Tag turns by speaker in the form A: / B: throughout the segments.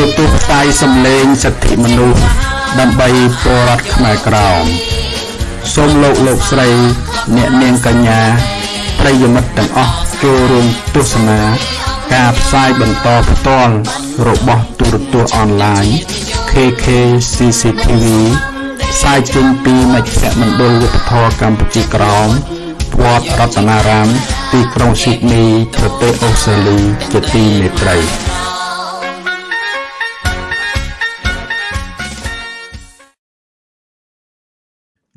A: រទស្សន៍ផ្សាយសម្លេងសិទ្ធិមនុស្សដើម្បីពលរដ្ឋខ្មែរក្រោមសូមលោកលោកស្រី អ្នកនាងកញ្ញាប្រិយមិត្តទាំងអស់ចូលរួមទស្សនា ការផ្សាយបន្តផ្ទាល់របស់ទូរទស្សន៍អនឡាញ KK CCTV ផ្សាយចេញពីមជ្ឈមណ្ឌលវប្បធម៌កម្ពុជាក្រោមវត្តរតនារាម ទីក្រុងស៊ីដនីប្រទេសអូស្ត្រាលីជាទីមេត្រី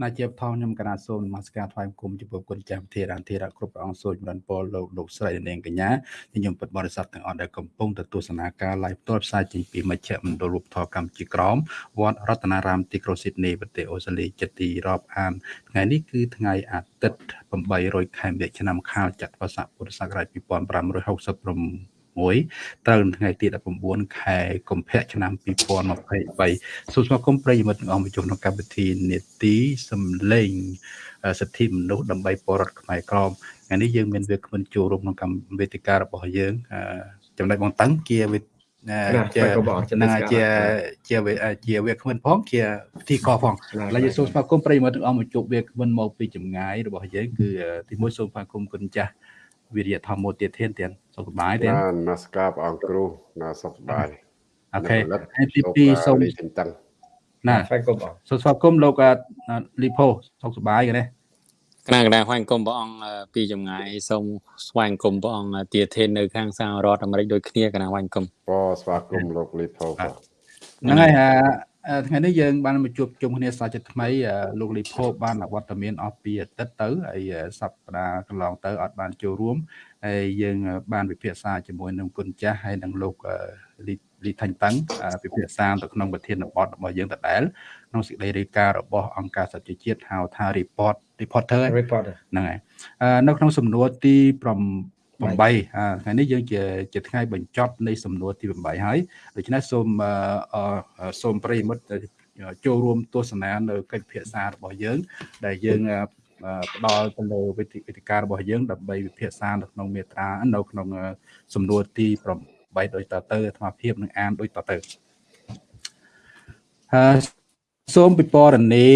A: ណាជាបថងខ្ញុំកណាសូមនមស្ការថ្វាយបង្គំចំពោះគុណចាស់ធារានធារៈគ្រប់ព្រះអង្គសូមចម្រើនពរលោកលោកស្រីនាងកញ្ញាខ្ញុំពិតបរិស័ទទាំងអស់ដែលកំពុងទទួលសនាការ live ផ្ទាល់ផ្សាយចេញពីមជ្ឈមណ្ឌលរូបធម៌កម្ពុជាក្រមវត្តរតនារាមទីក្រុងស៊ីដនីប្រទេសអូស្ត្រាលីចិត្តទីរាប់អានថ្ងៃនេះគឺថ្ងៃអាទិត្យ800ខែមិញឆ្នាំខាលចត្វាស័កពុរសករាជ2566 1ត្រូវថ្ងៃទី19ខែកុម្ភៈឆ្នាំ2023សូមស្វាគមន៍ប្រិយមិត្តទាំងអស់មកចូលក្នុងកម្មវិធីនេតិសំឡេងសិទ្ធិមនុស្សដើម្បីបរដ្ឋខ្មែរក្រមថ្ងៃនេះយើងមានវាគ្មិនចូលរួមក្នុងកម្មវេទិការបស់យើងចំណុចបងតឹងជាវិជានឹងជាជាជាវាគ្មិនផងជាពិធីកផងឥឡូវយើងសូមស្វាគមន៍ប្រិយមិត្តទាំងអស់មកជួបវាគ្មិនមកពីចម្ងាយរបស់យើងគឺទីមួយសូមស្វាគមន៍គុណចាស់ វិរិយធម្មទៀតធានទៀតសុខសប្បាយទេ
B: បាទនមស្ការព្រះអង្គគ្រូណាសុខសប្បាយ
A: អូខេហើយទី2សូមតឹងណាស្វាគមន៍បងសូមស្វាគមន៍លោកលីផូសុខសប្បាយទេ
C: គណៈគណៈស្វាគមន៍ព្រះអង្គពីចម្ងាយសូមស្វាគមន៍ព្រះអង្គទាធាននៅខាងសហរដ្ឋអាមេរិកដូចគ្នាគណៈស្វាគមន៍
B: បងស្វាគមន៍លោកលីផូ
A: ហ្នឹងហើយ ថ្ងៃនេះយើងបានមកជួបជុំគ្នាសាជាថ្មីលោកលីផូបានអវត្តមានអស់ពីអាទិត្យទៅហើយសប្តាហ៍កន្លងទៅអត់បានចូលរួមហើយយើងបានពិភាក្សាជាមួយនឹងគុណចាស់ហើយនឹងលោកលីថាញ់តឹងពិភាក្សាទៅក្នុងប្រធានបទរបស់យើងដដែលក្នុងសេចក្តីរាយការណ៍របស់អង្គការសហជីវជាតិហៅថា report reporter ហ្នឹងហើយនៅក្នុងសំណួរទី 8ថ្ងៃនេះយើងជាជាថ្ងៃបញ្ចប់នៃសំណួរទី8ហើយដូច្នេះសូមសូមប្រិយមិត្តចូលរួមទស្សនានៅកិច្ចពិភាក្សារបស់យើង ដែលយើងផ្ដល់ទៅលើវិធីការរបស់យើងដើម្បីវិភាសានៅក្នុងមេត្រានៅក្នុងសំណួរទី8ដូចតទៅអាត្មាភាពនឹងអានដូចតទៅហើយសូមពិពណ៌នា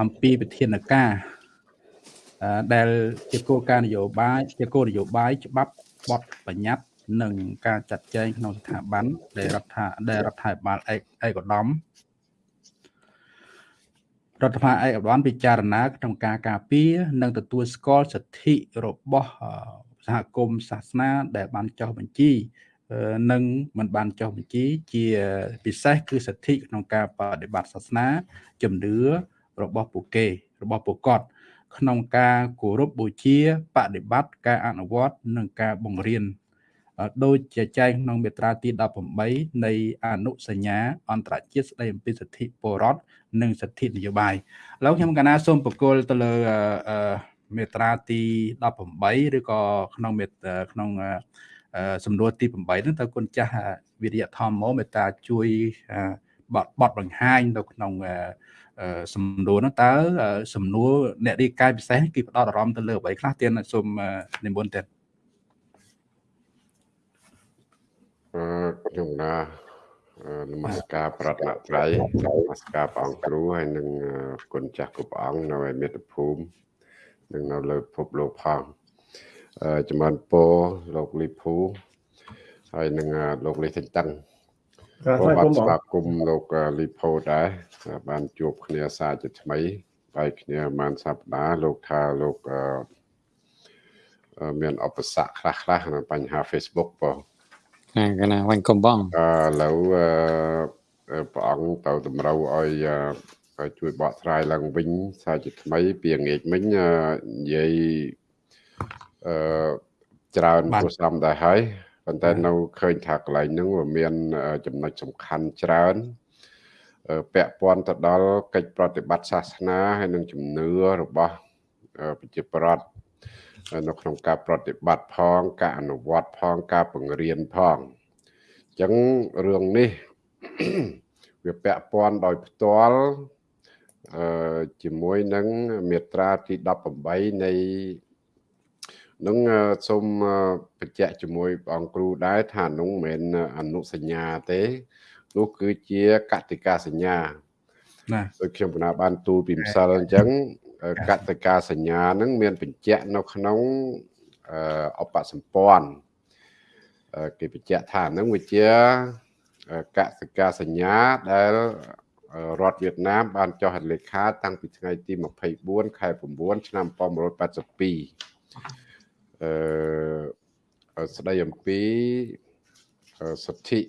A: អំពីវិធានការ ដែលជាគោលការណ៍នយោបាយជាគោលនយោបាយច្បាប់បទបញ្ញត្តិនិងការចាត់ចែងក្នុងស្ថាប័នដែលរដ្ឋាដែលរដ្ឋាភិបាលឯកឧត្តមរដ្ឋាភិបាលឯកឧត្តមពិចារណាក្នុងការការពារនិងទទួលស្គាល់សិទ្ធិរបស់សហគមន៍សាសនាដែលបានចុះបញ្ជីនិងមិនបានចុះបញ្ជីជាពិសេសគឺសិទ្ធិក្នុងការបដិបត្តិសាសនាជំនឿរបស់ពួកគេរបស់ពួកគាត់ ក្នុងការគោរពបូជាបដិបត្តិការអនុវត្តនិងការបង្រៀនដោយជាចែងក្នុងមាត្រាទី18នៃអនុសញ្ញាអន្តរជាតិស្តីអំពីសិទ្ធិពលរដ្ឋនិងសិទ្ធិនយោបាយឥឡូវខ្ញុំកណាសូមបកគលទៅលើមាត្រាទី18ឬក៏ក្នុងក្នុងសំណួរទី8ហ្នឹងតើគុណចាស់វិរិយធម្មមេត្តាជួយបត់បត់បង្ហាញនៅក្នុង សំណួរហ្នឹងតើសំណួរអ្នករាយការណ៍ពិសេសគេផ្ដោតអារម្មណ៍ទៅលើអ្វីខ្លះទៀតសូមនិមន្តទៀត
B: អឺខ្ញុំណានមស្ការប្រតនត្រ័យនមស្ការព្រះអង្គគ្រូហើយនិងគុណចាស់គ្រប់អង្គនៅឯមាតុភូមិនិងនៅលើពិភពលោកផងចំបានពោលោកលីភូហើយនឹងលោកលីសិនតឹងក៏ បានស្វាគមន៍លោកលីផូដែរបានជួបគ្នាសារជាថ្មីហើយគ្នាបានសប្តាហ៍លោកថាលោកមានឧបសគ្គខ្លះខ្លះនៅបញ្ហា Facebook បង
C: ណាកណាវិញកំបង
B: អឺឥឡូវព្រះអង្គទៅតម្រូវឲ្យជួយបកស្រាយឡើងវិញសារជាថ្មីពីងាកមិញនិយាយអឺច្រើនព្រោះសំដែរហើយ ប៉ុន្តែនៅឃើញថាកន្លែងហ្នឹងវាមានចំណុចសំខាន់ច្រើនពាក់ព័ន្ធទៅដល់កិច្ចប្រតិបត្តិសាសនាហើយនិងជំនឿរបស់ប្រជាប្រដ្ឋនៅក្នុងការប្រតិបត្តិផងការអនុវត្តផងការបង្រៀនផងអញ្ចឹងរឿងនេះវាពាក់ព័ន្ធដោយផ្ទាល់អឺជាមួយនឹងមាត្រាទី18នៃ នឹងសូមបញ្ជាក់ជាមួយព្រះអង្គគ្រូដែរថានោះមិនមែនអនុសញ្ញាទេនោះគឺជាកតិកាសញ្ញា
A: ណា
B: ដូចខ្ញុំបណ្ណាបានទូលពីម្សិលអញ្ចឹងកតិកាសញ្ញាហ្នឹងមានបញ្ជាក់នៅក្នុងអបសម្ព័ន្ធគេបញ្ជាក់ថាហ្នឹងវាជាកសិកាសញ្ញាដែលរដ្ឋវៀតណាមបានចុះហត្ថលេខាតាំងពីថ្ងៃទី24ខែ9ឆ្នាំ1982 អឺស្ដីអំពីសិទ្ធិ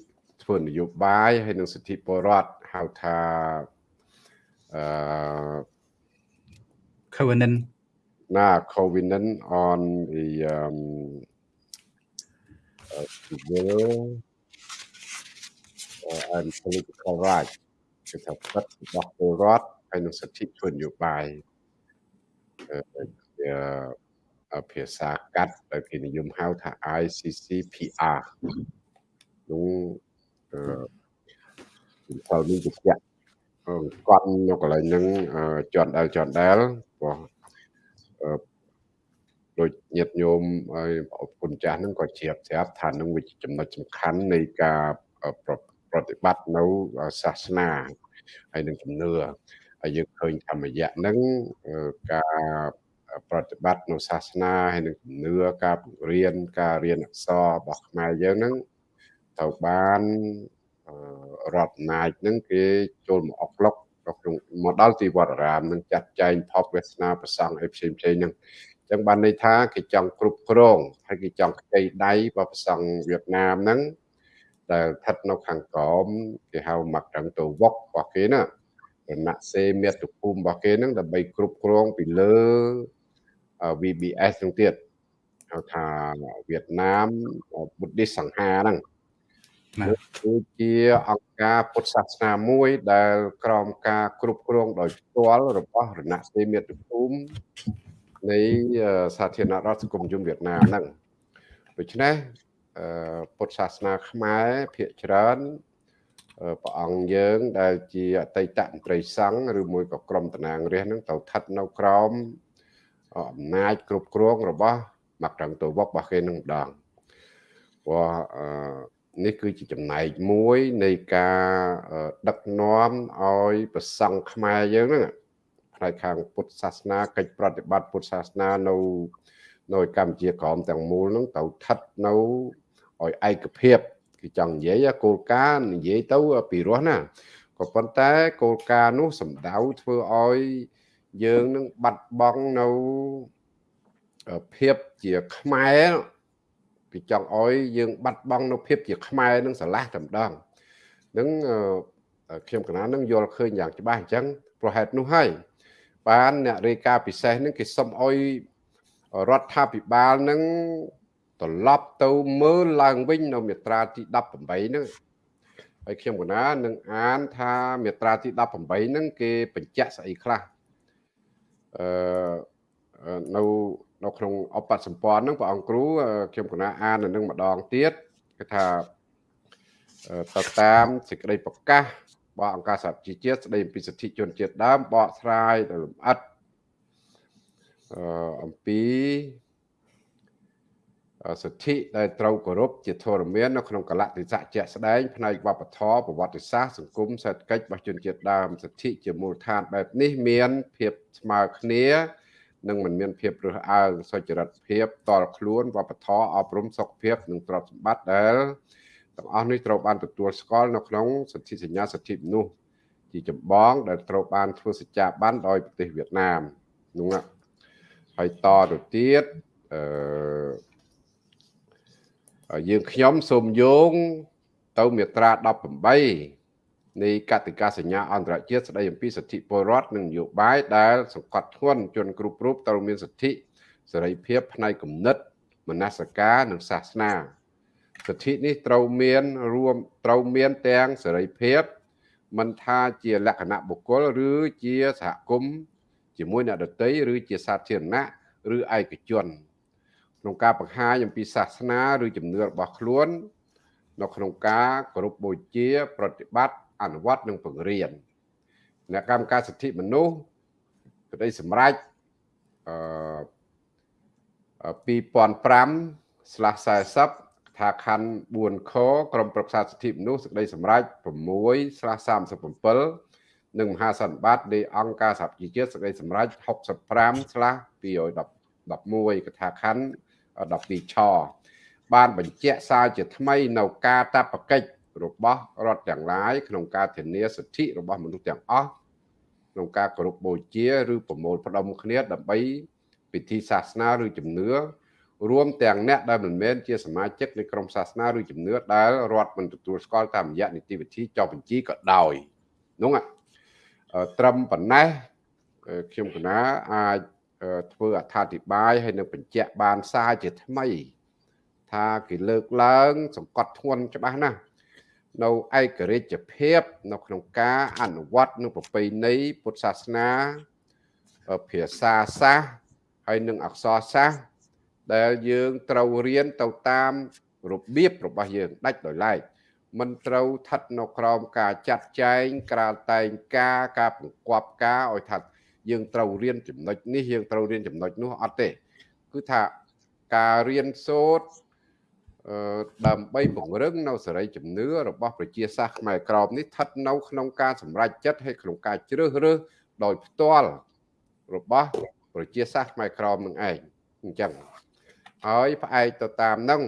B: ធ្វើនយោបាយហើយនិងសិទ្ធិពលរដ្ឋហៅថាអឺ
A: covenant
B: ណា covenant on the um uh, civil uh, and political rights គឺថាសិទ្ធិរបស់ពលរដ្ឋហើយនិងសិទ្ធិធ្វើនយោបាយអឺ ភាសាកាត់ដែលគេនិយមហៅថា ICCPR នោះអឺចូលនេះជាគាត់នៅកន្លែងហ្នឹងជន់ដែលជន់ដែលព្រោះដូចញាតិញោមហើយអរគុណចាស់ហ្នឹងក៏ជ្រាបស្រាប់ថានឹងវាចំណុចសំខាន់នៃការប្រតិបត្តិនៅសាសនាហើយនឹងជំនឿហើយយើងឃើញធម្មយៈហ្នឹងការ ប្រតិបត្តិនៅសាសនាហើយនឹងជំនឿការបង្រៀនការរៀនអក្សររបស់ខ្មែរយើងហ្នឹងត្រូវបានរដ្ឋអំណាចហ្នឹងគេចូលមកអុកឡុកក្នុងមកដល់ទីវត្តអារាមនឹងចាត់ចែងផប់វាសនាប្រសង់អីផ្សេងផ្សេងហ្នឹងចឹងបានន័យថាគេចង់គ្រប់គ្រងហើយគេចង់ខ្ចីដៃរបស់ប្រសង់វៀតណាមហ្នឹងដែលស្ថិតនៅខាងក្រោមគេហៅមកត្រឹងទៅវុករបស់គេណារណសេមាតុភូមិរបស់គេហ្នឹងដើម្បីគ្រប់គ្រងពីលើ VBS ហ្នឹងទៀតហៅថាវៀតណាម Buddhist សង្ហាហ្នឹងគឺជាអង្គការពុទ្ធសាសនាមួយ ដែលក្រោមការគ្រប់គ្រងដោយផ្ទាល់របស់រណសេមាតុភូមិនៃសាធារណរដ្ឋសង្គមនិយមវៀតណាមហ្នឹងដូច្នេះពុទ្ធសាសនាខ្មែរភាគច្រើនព្រះអង្គយើងដែលជាអតីតមន្ត្រីសង្ឃឬមួយក៏ក្រុមតំណាងរាស្ត្រហ្នឹងទៅស្ថិតនៅក្រោម អំណាចគ្រប់គ្រងរបស់មកត្រង់ទៅវករបស់គេនឹងម្ដងព្រោះនេះគឺជាចំណែកមួយនៃការដឹកនាំឲ្យប្រសង់ខ្មែរយើងហ្នឹងផ្នែកខាងពុទ្ធសាសនាកិច្ចប្រតិបត្តិពុទ្ធសាសនានៅនៅកម្ពុជាក្រមទាំងមូលហ្នឹងទៅស្ថិតនៅឲ្យឯកភាពគឺចង់និយាយគោលការណ៍និយាយទៅពីរោះណាក៏ប៉ុន្តែគោលការណ៍នោះសំដៅធ្វើឲ្យ យើងនឹងបាត់បង់នៅភាពជាខ្មែរគឺចង់ឲ្យយើងបាត់បង់នៅភាពជាខ្មែរនឹងស្រឡះតែម្ដងនឹងខ្ញុំកណានឹងយល់ឃើញយ៉ាងច្បាស់អញ្ចឹងប្រហែលនោះហើយបានអ្នករាយការណ៍ពិសេសនឹងគេសុំឲ្យរដ្ឋាភិបាលនឹងត្រឡប់ទៅមើលឡើងវិញនៅមាត្រាទី18ហ្នឹងហើយខ្ញុំកណានឹងអានថាមាត្រាទី18ហ្នឹងគេបញ្ជាក់ស្អីខ្លះ អឺនៅនៅក្នុងអបសម្ព័ន្ធហ្នឹងព្រះអង្គគ្រូខ្ញុំកណាអាននៅនឹងម្ដងទៀតគឺថាទៅតាមសេចក្តីប្រកាសរបស់អង្គការសហជីវជាតិស្តីអំពីសិទ្ធិជនជាតិដើមបកស្រាយដល់លម្អិតអឺអំពី សិទ្ធិដែលត្រូវគោរពជាធរមាននៅក្នុងកលៈទេសៈជាក់ស្ដែងផ្នែកវប្បធម៌ប្រវត្តិសាស្ត្រសង្គមសេដ្ឋកិច្ចរបស់ជនជាតិដើមសិទ្ធិជាមូលដ្ឋានបែបនេះមានភាពស្មើគ្នានិងមិនមានភាពរើសអើងសុចរិតភាពតល់ខ្លួនវប្បធម៌អប់រំសុខភាពនិងទ្រព្យសម្បត្តិដែលទាំងអស់នេះត្រូវបានទទួលស្គាល់នៅក្នុងសន្ធិសញ្ញាសិទ្ធិមនុស្សជាចម្បងដែលត្រូវបានធ្វើសច្ចាប័នដោយប្រទេសវៀតណាមនោះហើយតទៅទៀតអឺ យើងខ្ញុំសូមយោងទៅមាត្រា18នៃកតិកាសញ្ញាអន្តរជាតិស្តីអំពីសិទ្ធិពលរដ្ឋនិងនយោបាយដែលសង្កត់ធ្ងន់ជនគ្រប់រូបត្រូវមានសិទ្ធិសេរីភាពផ្នែកគំនិតមនសិការនិងសាសនាសិទ្ធិនេះត្រូវមានរួមត្រូវមានទាំងសេរីភាពមិនថាជាលក្ខណៈបុគ្គលឬជាសហគមន៍ជាមួយអ្នកដទៃឬជាសាធារណៈឬឯកជន ក្នុងការបង្ហាញអំពីសាសនាឬជំនឿរបស់ខ្លួន នៅក្នុងការគោរពបូជា ប្រតិបត្តិអនុវត្តនិងបង្រៀនអ្នកកម្មការសិទ្ធិមនុស្សក្តីសម្រេចអឺ2005/40ថាខណ្ឌ4ខក្រមប្រឹក្សាសិទ្ធិមនុស្សសេចក្តីសម្រេច6/37និងមហាសន្និបាតនៃអង្គការសហប្រជាជាតិសេចក្តីសម្រេច65/211កថាខណ្ឌ 12ឆបានបញ្ជាក់សារជាថ្មីនៅការតបកិច្ចរបស់រដ្ឋទាំងឡាយក្នុងការធានាសិទ្ធិរបស់មនុស្សទាំងអស់ក្នុងការគោរពបូជាឬប្រមូលផ្ដុំគ្នាដើម្បីពិធីសាសនាឬជំនឿរួមទាំងអ្នកដែលមិនមែនជាសមាជិកនៃក្រុមសាសនាឬជំនឿដែលរដ្ឋមិនទទួលស្គាល់តាមរយៈនីតិវិធីចុះបញ្ជីក៏ដោយនោះត្រឹមប៉ុណ្ណេះខ្ញុំកណាអាច ធ្វើអត្ថាធិប្បាយហើយនឹងបញ្ជាក់បានសារជាថ្មី ថាគេលើកឡើង សង្កត់ធ្ងន់ច្បាស់ណាស់នៅឯករាជ្យភាព នៅក្នុងការអនុវត្តនឹងប្រពៃណីពុទ្ធសាសនាភាសាសាស្ត្រហើយនឹងអក្សរសាស្ត្រដែលយើងត្រូវរៀនទៅតាមរបៀបរបស់យើងដាច់ដោយឡែកមិនត្រូវស្ថិតនៅក្រោមការចាត់ចែងក្រាលតែងការការបង្គាប់ការឲ្យថា យើងត្រូវរៀនចំណុចនេះយើងត្រូវរៀនចំណុចនោះអត់ទេ គឺថាការរៀនសូត្រដើម្បីពង្រឹងនៅសេរីជំនឿរបស់ប្រជាសាស្ត្រខ្មែរក្រមនេះស្ថិតនៅក្នុងការសម្រេចចិត្តហើយក្នុងការជ្រើសរើសដោយផ្ទាល់របស់ប្រជាសាស្ត្រខ្មែរក្រមនឹងឯងអញ្ចឹងហើយផ្អែកទៅតាមនឹង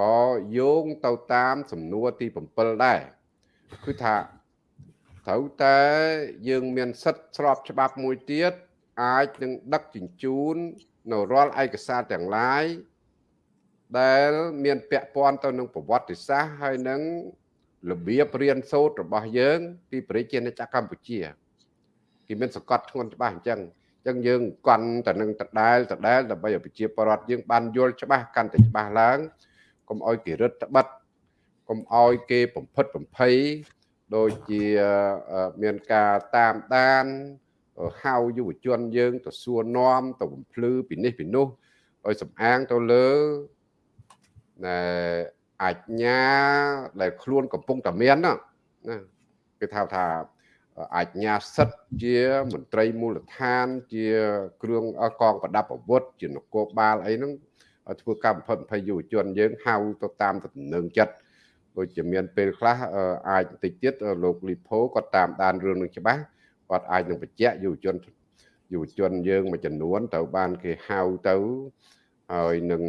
B: ក៏យោងទៅតាមសំណួរទី7ដែរគឺថា ត្រូវតែយើងមានសិទ្ធិស្របច្បាប់មួយទៀតអាចនឹងដឹកជញ្ជូននៅរាល់ឯកសារទាំងឡាយដែលមានពាក់ព័ន្ធទៅនឹងប្រវត្តិសាស្ត្រហើយនឹងរបៀបរៀនសូត្ររបស់យើង ពីប្រជាជាតិកម្ពុជាគេមានសង្កត់ធ្ងន់ច្បាស់អញ្ចឹងអញ្ចឹងយើងកាន់តែនឹងដដែលដដែលដើម្បីឲ្យប្រជាពលរដ្ឋយើងបានយល់ច្បាស់កាន់តែច្បាស់ឡើងកុំឲ្យគេរឹតបន្តឹងកុំឲ្យគេបំផិតបំភ័យ ដូចជាមានការតាមដានហៅយុវជនយើងទៅសួរនាំទៅបំភ្លឺពីនេះពីនោះឲ្យសំអាងទៅលើអាជ្ញាដែលខ្លួនកំពុងតែមានណាគេថាថាអាជ្ញាសិទ្ធិជាមន្ត្រីមូលដ្ឋាន ជាគ្រឿងកងប្រដាប់អាវុធជានគរបាលអីហ្នឹងធ្វើកម្មផិតភ័យយុវជនយើងហៅទៅតាមតំណែងចិត្ត ដូចជាមានពេលខ្លះអាចបន្តិចទៀតលោកលីផូគាត់តាមដានរឿងនឹងច្បាស់គាត់អាចនឹងបញ្ជាក់យុវជនយុវជនយើងមួយចំនួនត្រូវបានគេហៅទៅហើយនឹង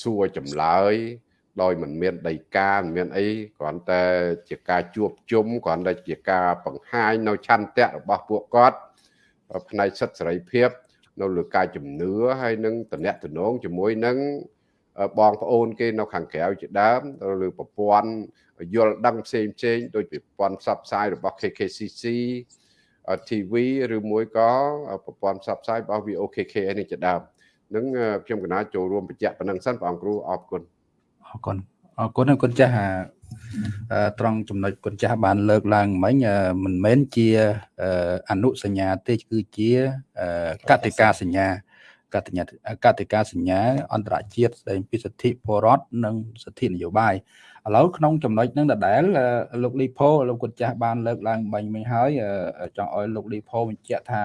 B: សួរចម្លើយដោយមិនមានដីកាមិនមានអីគ្រាន់តែជាការជួបជុំគ្រាន់តែជាការបង្ហាញនៅឆន្ទៈរបស់ពួកគាត់ផ្នែកសិទ្ធិសេរីភាព នៅលើការជំនឿហើយនឹងតំណែងតំណងជាមួយនឹង បងប្អូនគេនៅខាងក្រៅជាដើមទៅលើប្រព័ន្ធយល់ដឹងផ្សេងផ្សេងដោយប្រព័ន្ធផ្សព្វផ្សាយរបស់ KKCC TV ឬមួយក៏ប្រព័ន្ធផ្សព្វផ្សាយរបស់ VOKK នេះជាដើមនឹងខ្ញុំកណាចូលរួមបញ្ជាក់ប៉ុណ្ណឹងសិនបងគ្រូអរគុណ
A: អរគុណអរគុណគុណចាស់ត្រង់ចំណុចគុណចាស់បានលើកឡើងមិញមិនមែនជាអនុសញ្ញាទេគឺជាកតិកាសញ្ញា កតិញ្ញាកតិកាសញ្ញាអន្តរជាតិស្ដែងពីសិទ្ធិពលរដ្ឋនិងសិទ្ធិនយោបាយឥឡូវក្នុងចំណុចហ្នឹងដដែលលោកលីផូលោកគុណចាស់បានលើកឡើងបាញ់មិញហើយចង់ឲ្យលោកលីផូបញ្ជាក់ថា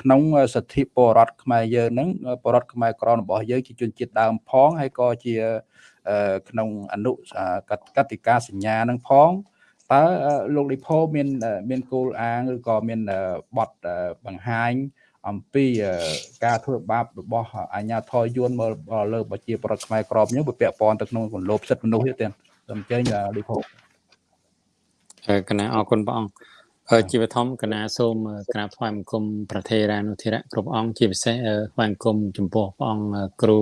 A: ក្នុងសិទ្ធិពលរដ្ឋខ្មែរយើងហ្នឹងពលរដ្ឋខ្មែរក្ររបស់យើងជាជនជាតិដើមផងហើយក៏ជាក្នុងអនុកតិកាសញ្ញានឹងផងតើលោកលីផូមានមានគោលអាងឬក៏មានបទបង្ហាញ អំពីការធ្វើបាបរបស់អាញាធរយួនមកលើប្រជាប្រដ្ឋខ្មែរក្របនេះវាពាក់ព័ន្ធទៅក្នុងគន្លប់សិទ្ធិមនុស្សទេសូមអញ្ជើញលីផូ
C: កណាអរគុណព្រះអង្គជាបឋមកណាសូមក្រាបថ្វាយបង្គំប្រធេរានុធិរៈគ្រប់អង្គជាពិសេសថ្វាយបង្គំចំពោះព្រះអង្គគ្រូ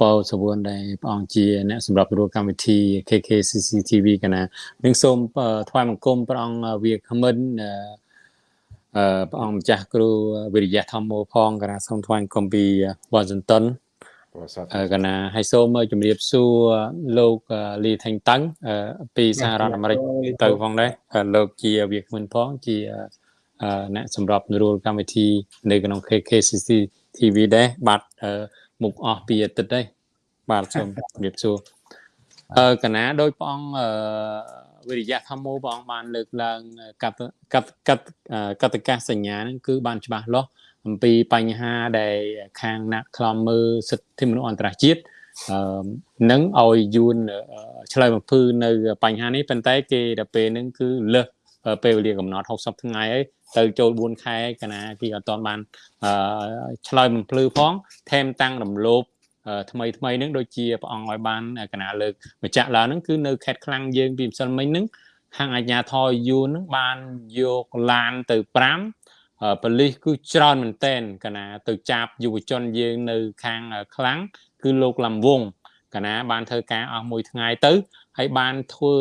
C: ប៉ៅសវឿនដែលព្រះអង្គជាអ្នកសម្រាប់រួកម្មវិធី KKCCTV កណានឹងសូមថ្វាយបង្គំព្រះអង្គវាគ្មិនអឺ ព្រះអង្គម្ចាស់គ្រូវិរិយៈធម្មោផងកណាសូមថ្វាយបង្គំពី Washington កណាហើយសូមជម្រាបសួរលោកលីថេងតឹងពីសហរដ្ឋអាមេរិកទៅផងដែរលោកជាវាគ្មិនផងជាអ្នកសម្របរួលកម្មវិធីនៅក្នុង KKCC TV ដែរបាទមុខអស់ពីអាទិត្យដែរបាទសូមជម្រាបសួរអឺកណាដោយព្រះអង្គ វិរិយៈធម្មោព្រះអង្គបានលើកឡើងកតកតកតកតកាសញ្ញាហ្នឹងគឺបានច្បាស់លាស់អំពីបញ្ហាដែលខាងអ្នកខ្លំមើលសិទ្ធិមនុស្សអន្តរជាតិអឺនឹងឲ្យយួនឆ្លើយបំភ្លឺនៅបញ្ហានេះប៉ុន្តែគេដល់ពេលហ្នឹងគឺលើសពេលវេលាកំណត់60ថ្ងៃហើយទៅចូល4ខែកាលណាគេអត់ទាន់បានអឺឆ្លើយបំភ្លឺផងថែមតាំងរំលោភ ថ្មីថ្មីហ្នឹងដូចជាព្រះអង្គឲ្យបានកណាលើកម្ចាក់ឡើងហ្នឹងគឺនៅខេត្តខ្លាំងយើងពីម្សិលមិញហ្នឹងខាងអាជ្ញាធរយួនហ្នឹងបានយកឡានទៅ5ប៉ូលីសគឺច្រើនមែនតែនកណាទៅចាប់យុវជនយើងនៅខាងខ្លាំងគឺលោកលំវងកណាបានធ្វើការអស់មួយថ្ងៃទៅហើយបានធ្វើ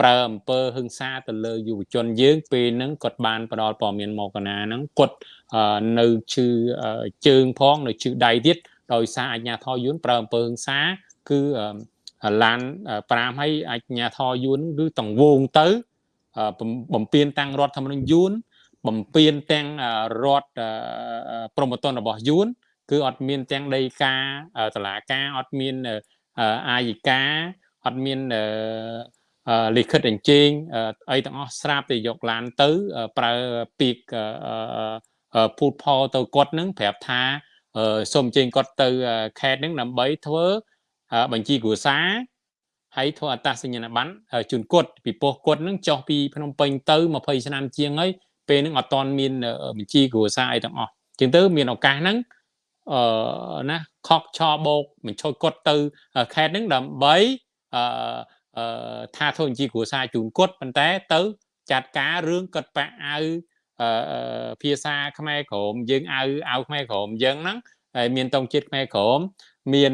C: ប្រើអំពើហឹង្សាទៅលើយុវជនយើងពេលហ្នឹងគាត់បានផ្ដល់ព័ត៌មានមកកណាហ្នឹងគាត់នៅឈឺជើងផងនៅឈឺដៃទៀត ដោយសារអាជ្ញាធរយួនប្រើអំពើហិង្សាគឺឡាន5ហើយអាជ្ញាធរយួនគឺតង្វងទៅបំពេញតាំងរដ្ឋធម្មនុញ្ញយួនបំពេញទាំងរដ្ឋប្រមត្តនរបស់យួនគឺអត់មានទាំងដីកាតឡាការអត់មានអាយិកាអត់មានលិខិតអញ្ជើញអីទាំងអស់ស្រាប់តែយកឡានទៅប្រើពីកពូតផលទៅគាត់នឹងប្រាប់ថា សូមអញ្ជើញគាត់ទៅខេត្តហ្នឹងដើម្បីធ្វើបញ្ជីគ្រួសារហើយធ្វើអត្តសញ្ញាណប័ណ្ណជូនគាត់ពីពោះគាត់នឹងចុះពីភ្នំពេញទៅ20ឆ្នាំជាងហើយពេលហ្នឹងអត់ទាន់មានបញ្ជីគ្រួសារអីទាំងអស់ជាងទៅមានឱកាសហ្នឹងអឺណាខកឆបោកបញ្ឈុយគាត់ទៅខេត្តហ្នឹងដើម្បីអឺថាធ្វើបញ្ជីគ្រួសារជូនគាត់ប៉ុន្តែទៅ ចាត់ការរឿងគាត់បាក់អាវ ភាសាខ្មែរក្រមយើងអាវអាវខ្មែរក្រមយើងហ្នឹងហើយមានតង់ជាតិខ្មែរក្រមមាន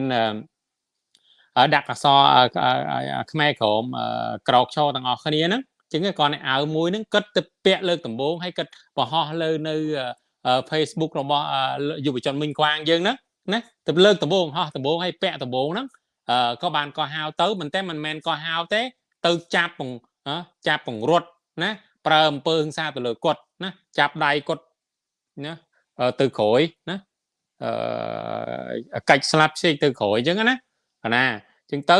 C: ដាក់អសខ្មែរក្រមក្រោកឈរទាំងអស់គ្នាហ្នឹងចឹងគាត់នៅអាវមួយហ្នឹងគិតទៅពាក់លើកដំបូងហើយគិតបង្ហោះលើនៅ Facebook របស់យុវជនមិញខ្វាងយើងហ្នឹងណាទៅលើកដំបូងហោះដំបូងហើយពាក់ដំបូងហ្នឹងក៏បានកោះហៅទៅមិនតែមិនមែនកោះហៅទេ ទៅចាប់ចាប់ពង្រត់ណាប្រើអំពើហិង្សាទៅលើគាត់ណាចាប់ដៃគាត់ណាទៅក្រោយណាអឺកាច់ស្លាប់ផ្សេងទៅក្រោយអញ្ចឹងណាណាអញ្ចឹងទៅ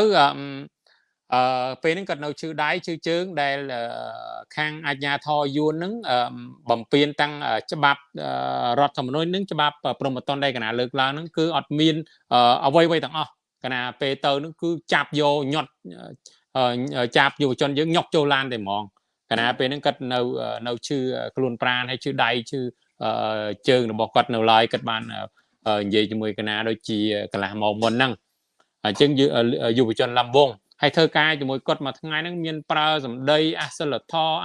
C: អឺពេលហ្នឹងគាត់នៅឈឺដៃឈឺជើងដែលខាងអាជ្ញាធរយួនហ្នឹងបំពេញតាំងច្បាប់រដ្ឋធម្មនុញ្ញហ្នឹងច្បាប់ព្រមត្តនដែលកណាលើកឡើងហ្នឹងគឺអត់មានអ្វីអ្វីទាំងអស់កណាពេលទៅហ្នឹងគឺចាប់យកញាត់ចាប់យុវជនយើងញុកចូលឡានតែហ្មង កណាពេលហ្នឹងគាត់នៅនៅឈឺខ្លួនប្រាណហើយឈឺដៃឈឺជើងរបស់គាត់នៅឡើយគាត់បាននិយាយជាមួយកណាដូចជាកន្លះម៉ោងមុនហ្នឹងអញ្ចឹងយុវជនលំវងហើយធ្វើការជាមួយគាត់មួយថ្ងៃហ្នឹងមានប្រើសម្ដីអសិលធម៌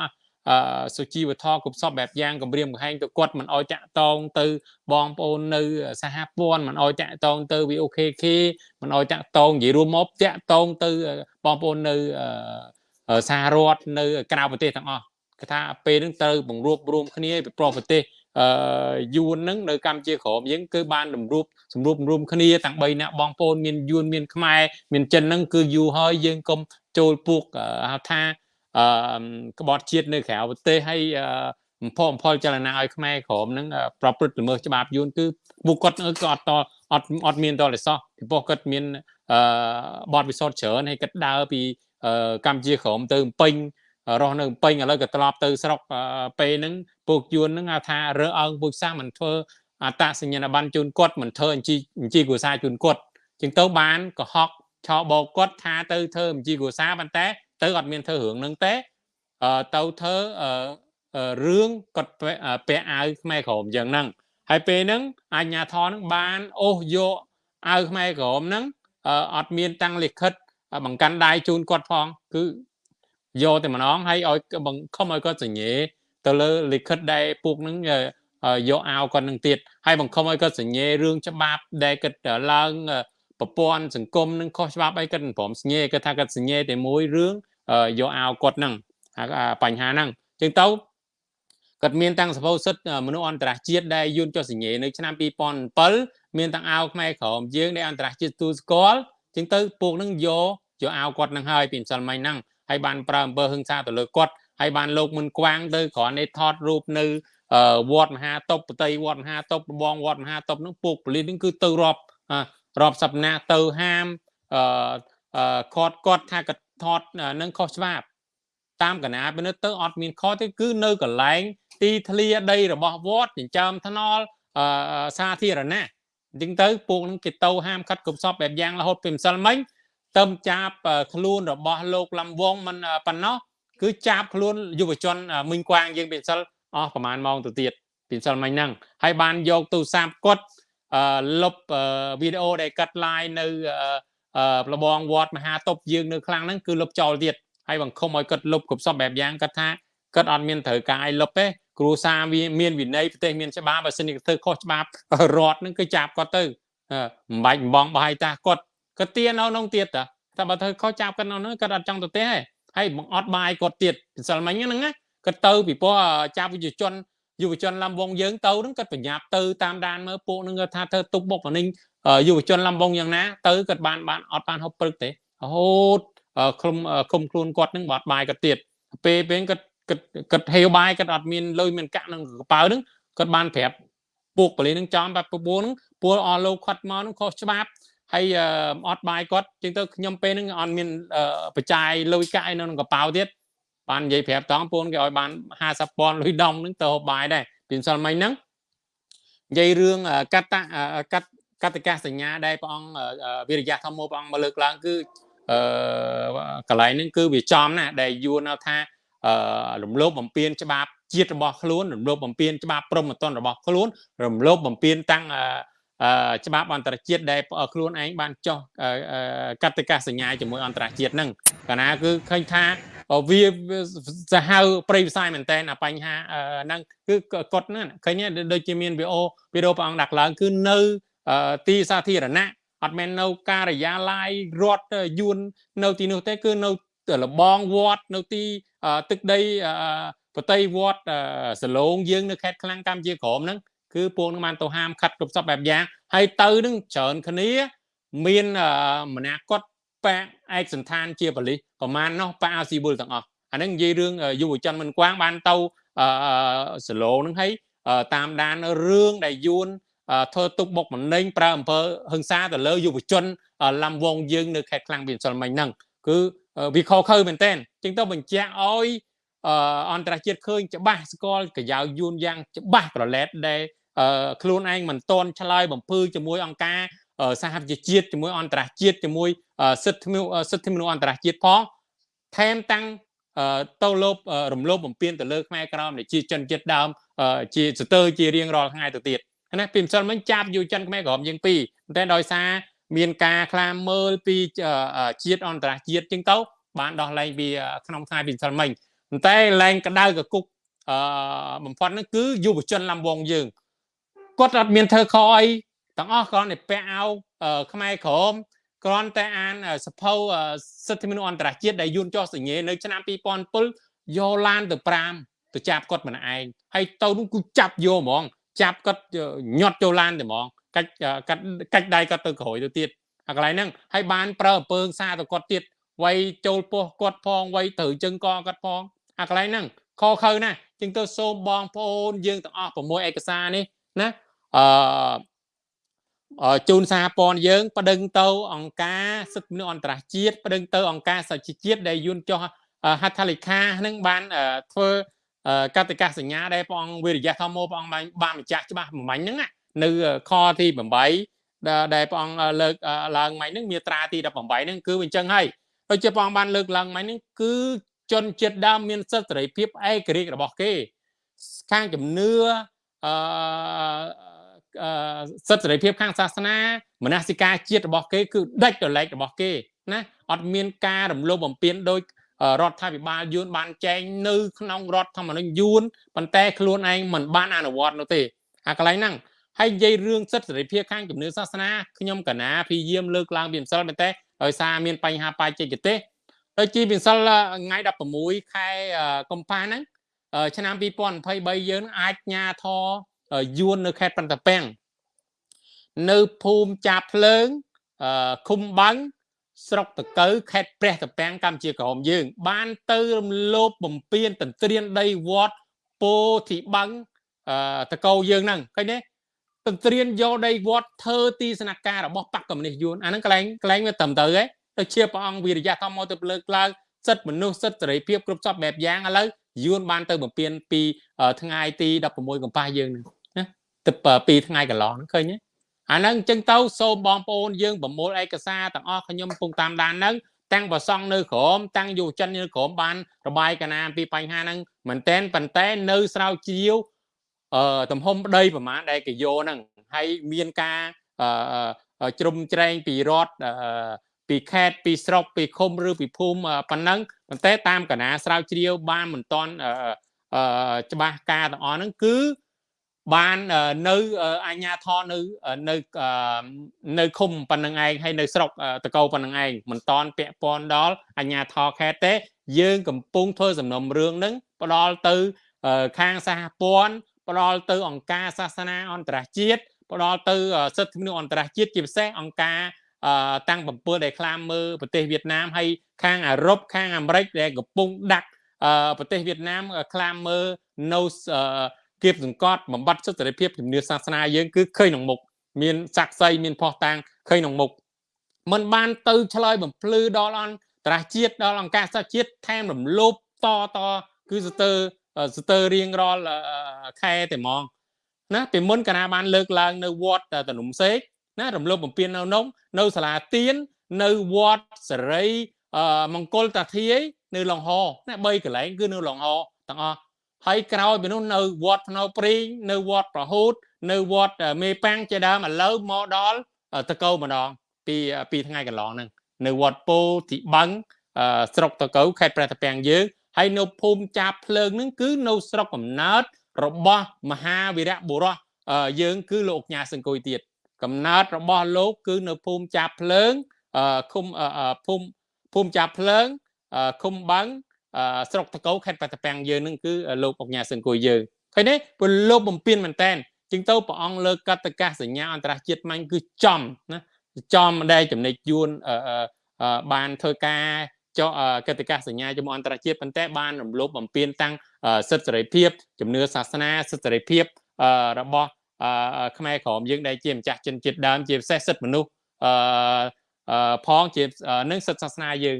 C: អឺសុជីវធម៌គ្រប់សពបែបយ៉ាងគម្រាមកំហែងទៅគាត់មិនអោយតាក់តងទៅបងប្អូននៅសហព័ន្ធមិនអោយតាក់តងទៅ VOKK មិនអោយតាក់តងនិយាយរួមមកតាក់តងទៅបងប្អូននៅ សហរដ្ឋនៅក្រៅប្រទេសទាំងអស់គេថាពេលហ្នឹងត្រូវបង្រួបរួមគ្នាពីប្រប្រទេសអឺយួនហ្នឹងនៅកម្ពុជាក្រមយើងគឺបានរំរួបសម្រួបរួមគ្នាទាំង3នាក់បងប្អូនមានយួនមានខ្មែរមានចិនហ្នឹងគឺយូរហើយយើងកុំចូលពួកហៅថាអឺក្បត់ជាតិនៅក្រៅប្រទេសហើយបំផុសបំផុលចលនាឲ្យខ្មែរក្រមហ្នឹងប្រព្រឹត្តល្មើសច្បាប់យួនគឺពួកគាត់ក៏អត់តអត់អត់មានតលិសោះពីព្រោះគាត់មានអឺបទពិសោធន៍ច្រើនហើយគាត់ដើរពី កម្ពុជាក្រមទៅពេញរស់នៅពេញឥឡូវក៏ត្រឡប់ទៅស្រុកពេលហ្នឹងពួកយួនហ្នឹងថារើអើងពួកសាសមិនធ្វើអត្តសញ្ញាណប័ណ្ណជូនគាត់មិនធ្វើអញ្ជីអញ្ជីគ្រួសារជូនគាត់ជាងទៅបានកុហកឆោបោកគាត់ថាទៅធ្វើអញ្ជីគ្រួសារប៉ុន្តែ ទៅអត់មានធ្វើរឿងហ្នឹងទេទៅធ្វើរឿងគាត់ពាក់អាវខ្មែរក្រមយ៉ាងហ្នឹងហើយពេលហ្នឹងអាជ្ញាធរហ្នឹងបានអូសយកអាវខ្មែរក្រមហ្នឹងអត់មានតាំងលិខិត បង្កាន់ដៃជូនគាត់ផងគឺយកតែម្ដងហើយឲ្យបង្ខំឲ្យគាត់សញ្ញេទៅលើលិខិតដែលពួកហ្នឹងយកអាវគាត់នឹងទៀតហើយបង្ខំឲ្យគាត់សញ្ញេរឿងច្បាប់ដែលគាត់ឡើងប្រព័ន្ធសង្គមនឹងខុសច្បាប់អីគាត់មិនព្រមសញ្ញេគាត់ថាគាត់សញ្ញេតែមួយរឿងយកអាវគាត់ហ្នឹងបញ្ហាហ្នឹងចឹងទៅគាត់មានតាំងសភៅសិទ្ធិមនុស្សអន្តរជាតិដែលយួនចុះសញ្ញេនៅឆ្នាំ2007មានតាំងអាវខ្មែរក្រមយើងដែលអន្តរជាតិទូស្គាល់ ចឹងទៅពួកហ្នឹងយកយកអាវគាត់ហ្នឹងហើយពីម្សិលមិញហ្នឹងហើយបានប្រើអំពើហិង្សាទៅលើគាត់ហើយបានលោកមុនក្វាងទៅគ្រាន់តែថតរូបនៅវត្តមហាតុបប្រតិវត្តមហាតុបបងវត្តមហាតុបហ្នឹងពួកប៉ូលីសហ្នឹងគឺទៅរាប់រាប់សប្តាហ៍ទៅហាមអឺគាត់គាត់ថាគាត់ថតនឹងខុសច្បាប់តាមកណាពេលទៅអត់មានខុសទេគឺនៅកន្លែងទីធ្លាដីរបស់វត្តចិញ្ចើមថ្នល់អឺសាធារណៈ អញ្ចឹងទៅពួកនឹងគេទៅហាមឃាត់គ្រប់សពបែបយ៉ាងរហូតពីម្សិលមិញទៅចាប់ខ្លួនរបស់លោកលំវងមិនប៉ុណ្ណោះគឺចាប់ខ្លួនយុវជនមិញគួងយើងពីម្សិលអស់ប្រហែលម៉ោងទៅទៀតពីម្សិលមិញហ្នឹងហើយបានយកទូរស័ព្ទគាត់លុបវីដេអូដែលកាត់ live នៅលបងវត្តមហាតុបយើងនៅខ្លាំងហ្នឹងគឺលុបចោលទៀតហើយបង្ខំឲ្យគាត់លុបគ្រប់សពបែបយ៉ាងគាត់ថា គាត់អត់មានត្រូវការឲ្យលុបទេគ្រួសារវាមានវិន័យប្រទេសមានច្បាប់បើសិនជាធ្វើខុសច្បាប់រដ្ឋហ្នឹងគឺចាប់គាត់ទៅមិនបាច់បំបងបោះឲ្យតាគាត់គាត់ទៀននៅក្នុងទៀតតាតែបើធ្វើខុសចាប់គាត់នៅហ្នឹងគាត់អត់ចង់ទៅទេហើយបងអត់បាយគាត់ទៀតពិសិលមិញហ្នឹងណាគាត់ទៅពីព្រោះចាប់វិជ្ជាជនយុវជនឡំវងយើងទៅហ្នឹងគាត់បញ្ញាប់ទៅតាមដានមើលពួកហ្នឹងគាត់ថាធ្វើទុកបុកម្នេញយុវជនឡំវងយ៉ាងណាទៅគាត់បានបានអត់បានហូបព្រឹកទេរហូតឃុំឃុំខ្លួនគាត់ហ្នឹងបាត់បាយគាត់ទៀតពេលពេលគាត់ គាត់គាត់ហេវបាយគាត់អត់មានលុយមានកាក់ក្នុងកប៉ៅហ្នឹងគាត់បានប្រាប់ពួកប៉ូលីសហ្នឹងចំបាត់ពពួរហ្នឹងពួកអស់លោកខាត់មកហ្នឹងខុសច្បាប់ហើយអត់បាយគាត់ជាងទៅខ្ញុំពេលហ្នឹងអត់មានបច្ច័យលុយកាក់ឯនៅក្នុងកប៉ៅទៀតបាននិយាយប្រាប់តង់ពូនគេឲ្យបាន50ពាន់លុយដុំហ្នឹងទៅហូបបាយដែរពីម្សិលមិញហ្នឹងនិយាយរឿងកតកតកតកាសញ្ញាដែលព្រះអង្គវិរិយៈធម្មព្រះអង្គមកលើកឡើងគឺអឺកន្លែងហ្នឹងគឺវាចំណាដែលយួនថាអឺ រំលោភបំពានច្បាប់ជាតិរបស់ខ្លួនរំលោភបំពានច្បាប់ព្រហ្មទណ្ឌរបស់ខ្លួនរំលោភបំពានតាំងច្បាប់អន្តរជាតិដែលខ្លួនឯងបានចោះកតិកាសញ្ញាជាមួយអន្តរជាតិហ្នឹងកាលណាគឺឃើញថាវាសាហាវប្រៃវិស័យមែនតើបញ្ហាហ្នឹងគឺកត់ហ្នឹងឃើញដូចជាមានវីដេអូវីដេអូព្រះអង្គដាក់ឡើងគឺនៅទីសាធារណៈអត់មែននៅការិយាល័យរដ្ឋយួននៅទីនោះទេគឺនៅលបងវត្តនៅទី ទឹកដីប្រតិវត្តសឡងយើងនៅខេត្តខ្លាំងកម្ពុជាក្រមហ្នឹងគឺពួកនឹងបានទៅហាមខាត់គ្រប់សពបែបយ៉ាងហើយទៅនឹងច្រើនគ្នា មានម្នាក់គាត់ប៉ឯកសន្តានជាបលិសប្រមាណនោះប៉អាស៊ីវុលទាំងអស់អាហ្នឹងនិយាយរឿងយុវជនមិនគួងបានទៅសឡូហ្នឹងហើយតាមដានរឿងដែលយួនធ្វើទុកបុកម្នេញប្រើអំពើហិង្សាទៅលើយុវជនឡំវងយើងនៅខេត្តខ្លាំងពីសិលមិញហ្នឹងគឺ វាខុសខើមែនតើចឹងទៅបញ្ជាក់ឲ្យអន្តរជាតិឃើញច្បាស់ស្គាល់កយ៉ាវយួនយ៉ាងច្បាស់ប្រឡែតដែលខ្លួនឯងមិនតន់ឆ្លើយបំភឺជាមួយអង្គការសហប្រជាជាតិជាមួយអន្តរជាតិជាមួយសិទ្ធិសិទ្ធិមនុស្សអន្តរជាតិផងថែមតាំងទៅលោបរំលោភបំពានទៅលើខ្មែរក្រមជាជនជាតិដើមជាស្ទើរជារៀងរាល់ថ្ងៃទៅទៀតណាពីម្សិលមិញចាប់យុជនខ្មែរក្រមយើងពីរតែដោយសារ មានការខ្លាមមើលពីជាតិអន្តរជាតិជាងទៅបានដោះលែងពីក្នុងថ្ងៃពីម្សិលមិញតែលែងក្តៅកគុកអឺបំផុតហ្នឹងគឺយុវជនឡំវងយើងគាត់អត់មានធ្វើខុសអីទាំងអស់គ្រាន់តែពាក់អាវខ្មែរក្រមគ្រាន់តែអានសភៅសិទ្ធិមនុស្សអន្តរជាតិដែលយួនចោះសញ្ញេនៅឆ្នាំ2007យកឡានទៅ5ទៅចាប់គាត់ម្នាក់ឯងហើយទៅនោះគឺចាប់យកហ្មងចាប់គាត់ញាត់ចូលឡានទៅហ្មង កាច់កាច់កាច់ដៃគាត់ទៅក្រោយទៅទៀតអាកន្លែងហ្នឹងហើយបានប្រើអំពើសារទៅគាត់ទៀតវាយចូលពោះគាត់ផងវាយត្រូវជើងកគាត់ផងអាកន្លែងហ្នឹងខខើណាជាងទៅសូមបងប្អូនយើងទាំងអស់6ឯកសារនេះណាអឺជូនសហព័ន្ធយើងប្តឹងទៅអង្គការសិទ្ធិមនុស្សអន្តរជាតិប្តឹងទៅអង្គការសហជីវជាតិដែលយួនចុះហត្ថលេខានឹងបានធ្វើកតិកាសញ្ញាដែលព្រះអង្គវិរិយៈធម្មព្រះអង្គបានបានបញ្ជាក់ច្បាស់បំបញ្ញហ្នឹង នៅខទី8ដែលព្រះអង្គលើកឡើងមិញហ្នឹងមាត្រាទី18ហ្នឹងគឺអញ្ចឹងហើយដូចជាព្រះអង្គបានលើកឡើងមិញហ្នឹងគឺជនជាតិដើមមានសិទ្ធិសេរីភាពឯករាជ្យរបស់គេ ខាងជំនឿអឺសិទ្ធិសេរីភាពខាងសាសនាមនសិការជាតិរបស់គេគឺដាច់ដលែករបស់គេណាអត់មានការរំលោភបំពានដោយរដ្ឋាភិបាលយួនបានចែងនៅក្នុងរដ្ឋធម្មនុញ្ញយួនប៉ុន្តែខ្លួនឯងមិនបានអនុវត្តនោះទេអាកន្លែងហ្នឹង ហើយនិយាយរឿងសិទ្ធិសេរីភាពខាងជំនឿសាសនាខ្ញុំកណាព្យាយាមលើកឡើងពីម្សិលមែនទេដោយសារមានបញ្ហាបច្ចេកទេសដូចជាម្សិលថ្ងៃ16ខែកុម្ភៈហ្នឹងឆ្នាំ2023យើងអាចញ៉ាធយួននៅខេត្តបន្ទាពាំងនៅភូមិចាបភ្លើងឃុំបាំងស្រុកតកៅខេត្តព្រះតពាំងកម្ពុជាក្រមយើង បានទៅរំលោភបំពានទន្ទ្រានដីវត្តពោធិបាំងតកៅយើងហ្នឹងឃើញទេ ទន្ទ្រានយកដីវត្តធ្វើទីស្នាក់ការរបស់បកកមុនីយួនអាហ្នឹងកន្លែងកន្លែងវាត្រឹមត្រូវហ៎ទៅជាព្រះអង្គវិរិយៈធម្មមកទៅលើកឡើងសិទ្ធិមនុស្សសិទ្ធិសេរីភាពគ្រប់សពបែបយ៉ាងឥឡូវយួនបានទៅបំពេញពីថ្ងៃទី16កុម្ភៈយើងហ្នឹងណាទៅពីរថ្ងៃកន្លងហ្នឹងឃើញទេអាហ្នឹងអញ្ចឹងទៅសូមបងប្អូនយើងប្រមូលឯកសារទាំងអស់ខ្ញុំកំពុងតាមដានហ្នឹងតាំងប្រសង់នៅក្រមតាំងយុវជននៅក្រមបានរបាយកណាពីបញ្ហាហ្នឹងមែនតែនប៉ុន្តែនៅស្រាវជ្រាវ អឺទំហំប្តីប្រមាណដែលគេយកហ្នឹងហើយមានការអឺជ្រុំជ្រែងពីរដ្ឋអឺពីខេត្តពីស្រុកពីឃុំឬពីភូមិប៉ុណ្ណឹងប៉ុន្តែតាមកណាស្រាវជ្រាវបានមិនតាន់អឺច្បាស់ការទាំងអស់ហ្នឹងគឺបាននៅអញ្ញាធរនៅនៅនៅឃុំប៉ុណ្្នឹងឯងហើយនៅស្រុកតកោប៉ុណ្្នឹងឯងមិនតន់ពាក់ព័ន្ធដល់អញ្ញាធរខេត្តទេ យើងកំពុងធ្វើសំណុំរឿងហ្នឹងផ្ដល់ទៅខាងសហព័ន្ធ ផ្ដល់ទៅអង្គការសាសនាអន្តរជាតិផ្ដល់ទៅសិទ្ធិមនុស្សអន្តរជាតិជាពិសេសអង្គការតាំង7ដែលខ្លាមមើលប្រទេសវៀតណាមហើយខាងអឺរ៉ុបខាងអាមេរិកដែលកំពុងដាក់ប្រទេសវៀតណាមខ្លាមមើលនៅគៀបសង្កត់បំបត្តិសិទ្ធិសេរីភាពជំនឿសាសនាយើងគឺឃើញក្នុងមុខមានស័ក្តិសិទ្ធិមានផុសតាងឃើញក្នុងមុខมันបានទៅឆ្លើយបំភ្លឺដល់អន្តរជាតិដល់អង្គការសហជាតិថែមរំលោភតតគឺស្ទើរ ស្ទើររៀងរាល់ខែតែហ្មងណាពីមុនកណាបានលើកឡើងនៅវត្តតនុំសេកណារំលោភបំពាននៅនោះនៅសាលាទៀននៅវត្តសេរីមង្គលតាធាយនៅឡុងហណា3កន្លែងគឺនៅឡុងហទាំងអស់ហើយក្រោយពីនោះនៅវត្តភ្នៅព្រីងនៅវត្តប្រហូត នៅវត្តមេប៉ាំងជាដើមឥឡូវមកដល់តកោម្ដងពីពីថ្ងៃកន្លងហ្នឹងនៅវត្តពោទីបឹងស្រុកតកោខេត្តព្រះតាពាំងយើង ហើយនៅភូមិចាប់ភ្លើងហ្នឹងគឺនៅស្រុកកំណើតរបស់មហាវីរៈបុរសយើងគឺលោកញ៉ាសង្គុយទៀតកំណើតរបស់លោកគឺនៅភូមិចាប់ភ្លើងឃុំភូមិភូមិចាប់ភ្លើងឃុំបឹងស្រុកតកោខេត្តបាត់តាពាំងយើងនឹងគឺលោកអុកញ៉ាសង្គួយយើងឃើញទេពលលោកបំពេញមែនតែនជាងទៅព្រះអង្គលើកតកាសញ្ញាអន្តរជាតិមាញ់គឺចំណាចំដែលចំណេញយួនបានធ្វើការ ចុះកតិកាសញ្ញាជាមួយអន្តរជាតិប៉ុន្តែបានរំលោភបំពានតាំងសិទ្ធិសេរីភាពជំនឿសាសនាសិទ្ធិសេរីភាពរបស់ខ្មែរក្រមយើងដែលជាម្ចាស់ជនជាតិដើមជាពិសេសសិទ្ធិមនុស្សផងជានឹងសិទ្ធិសាសនាយើង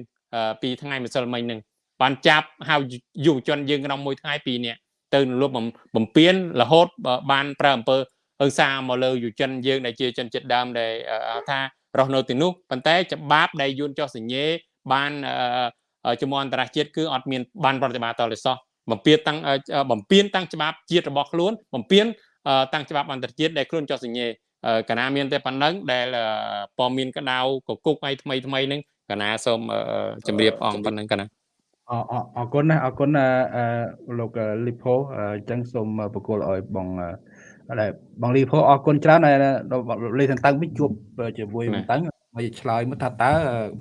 C: ពីថ្ងៃម្សិលមិញនឹងបានចាប់ហៅយុវជនយើងក្នុងមួយថ្ងៃពីរនាក់ទៅលុបបំពេញរហូតបានប្រើអំពើអឺសាមកលើយុវជនយើងដែលជាជនជាតិដើមដែលថារស់នៅទីនោះប៉ុន្តែច្បាប់ដែលយួនចុះសញ្ញេ បានជំនអន្តរជាតិគឺអត់មានបានប្រតិបត្តិតលសោះបំពេញតាំងបំពេញតាំងច្បាប់ជាតិរបស់ខ្លួនបំពេញតាំងច្បាប់អន្តរជាតិដែលខ្លួនចុះសញ្ញេកណាមានតែប៉ុណ្ណឹងដែលពមានកដៅកគុកអីថ្មីថ្មីហ្នឹងកណាសូមជម្រាបអង្គប៉ុណ្ណឹងកណា
A: អអរគុណណាអរគុណលោកលីផូអញ្ចឹងសូមបកគលឲ្យបងដែលបងលីផូអរគុណច្រើនលេខតឹងវិញជួបជាមួយតឹង មកឆ្លើយមកថាតើ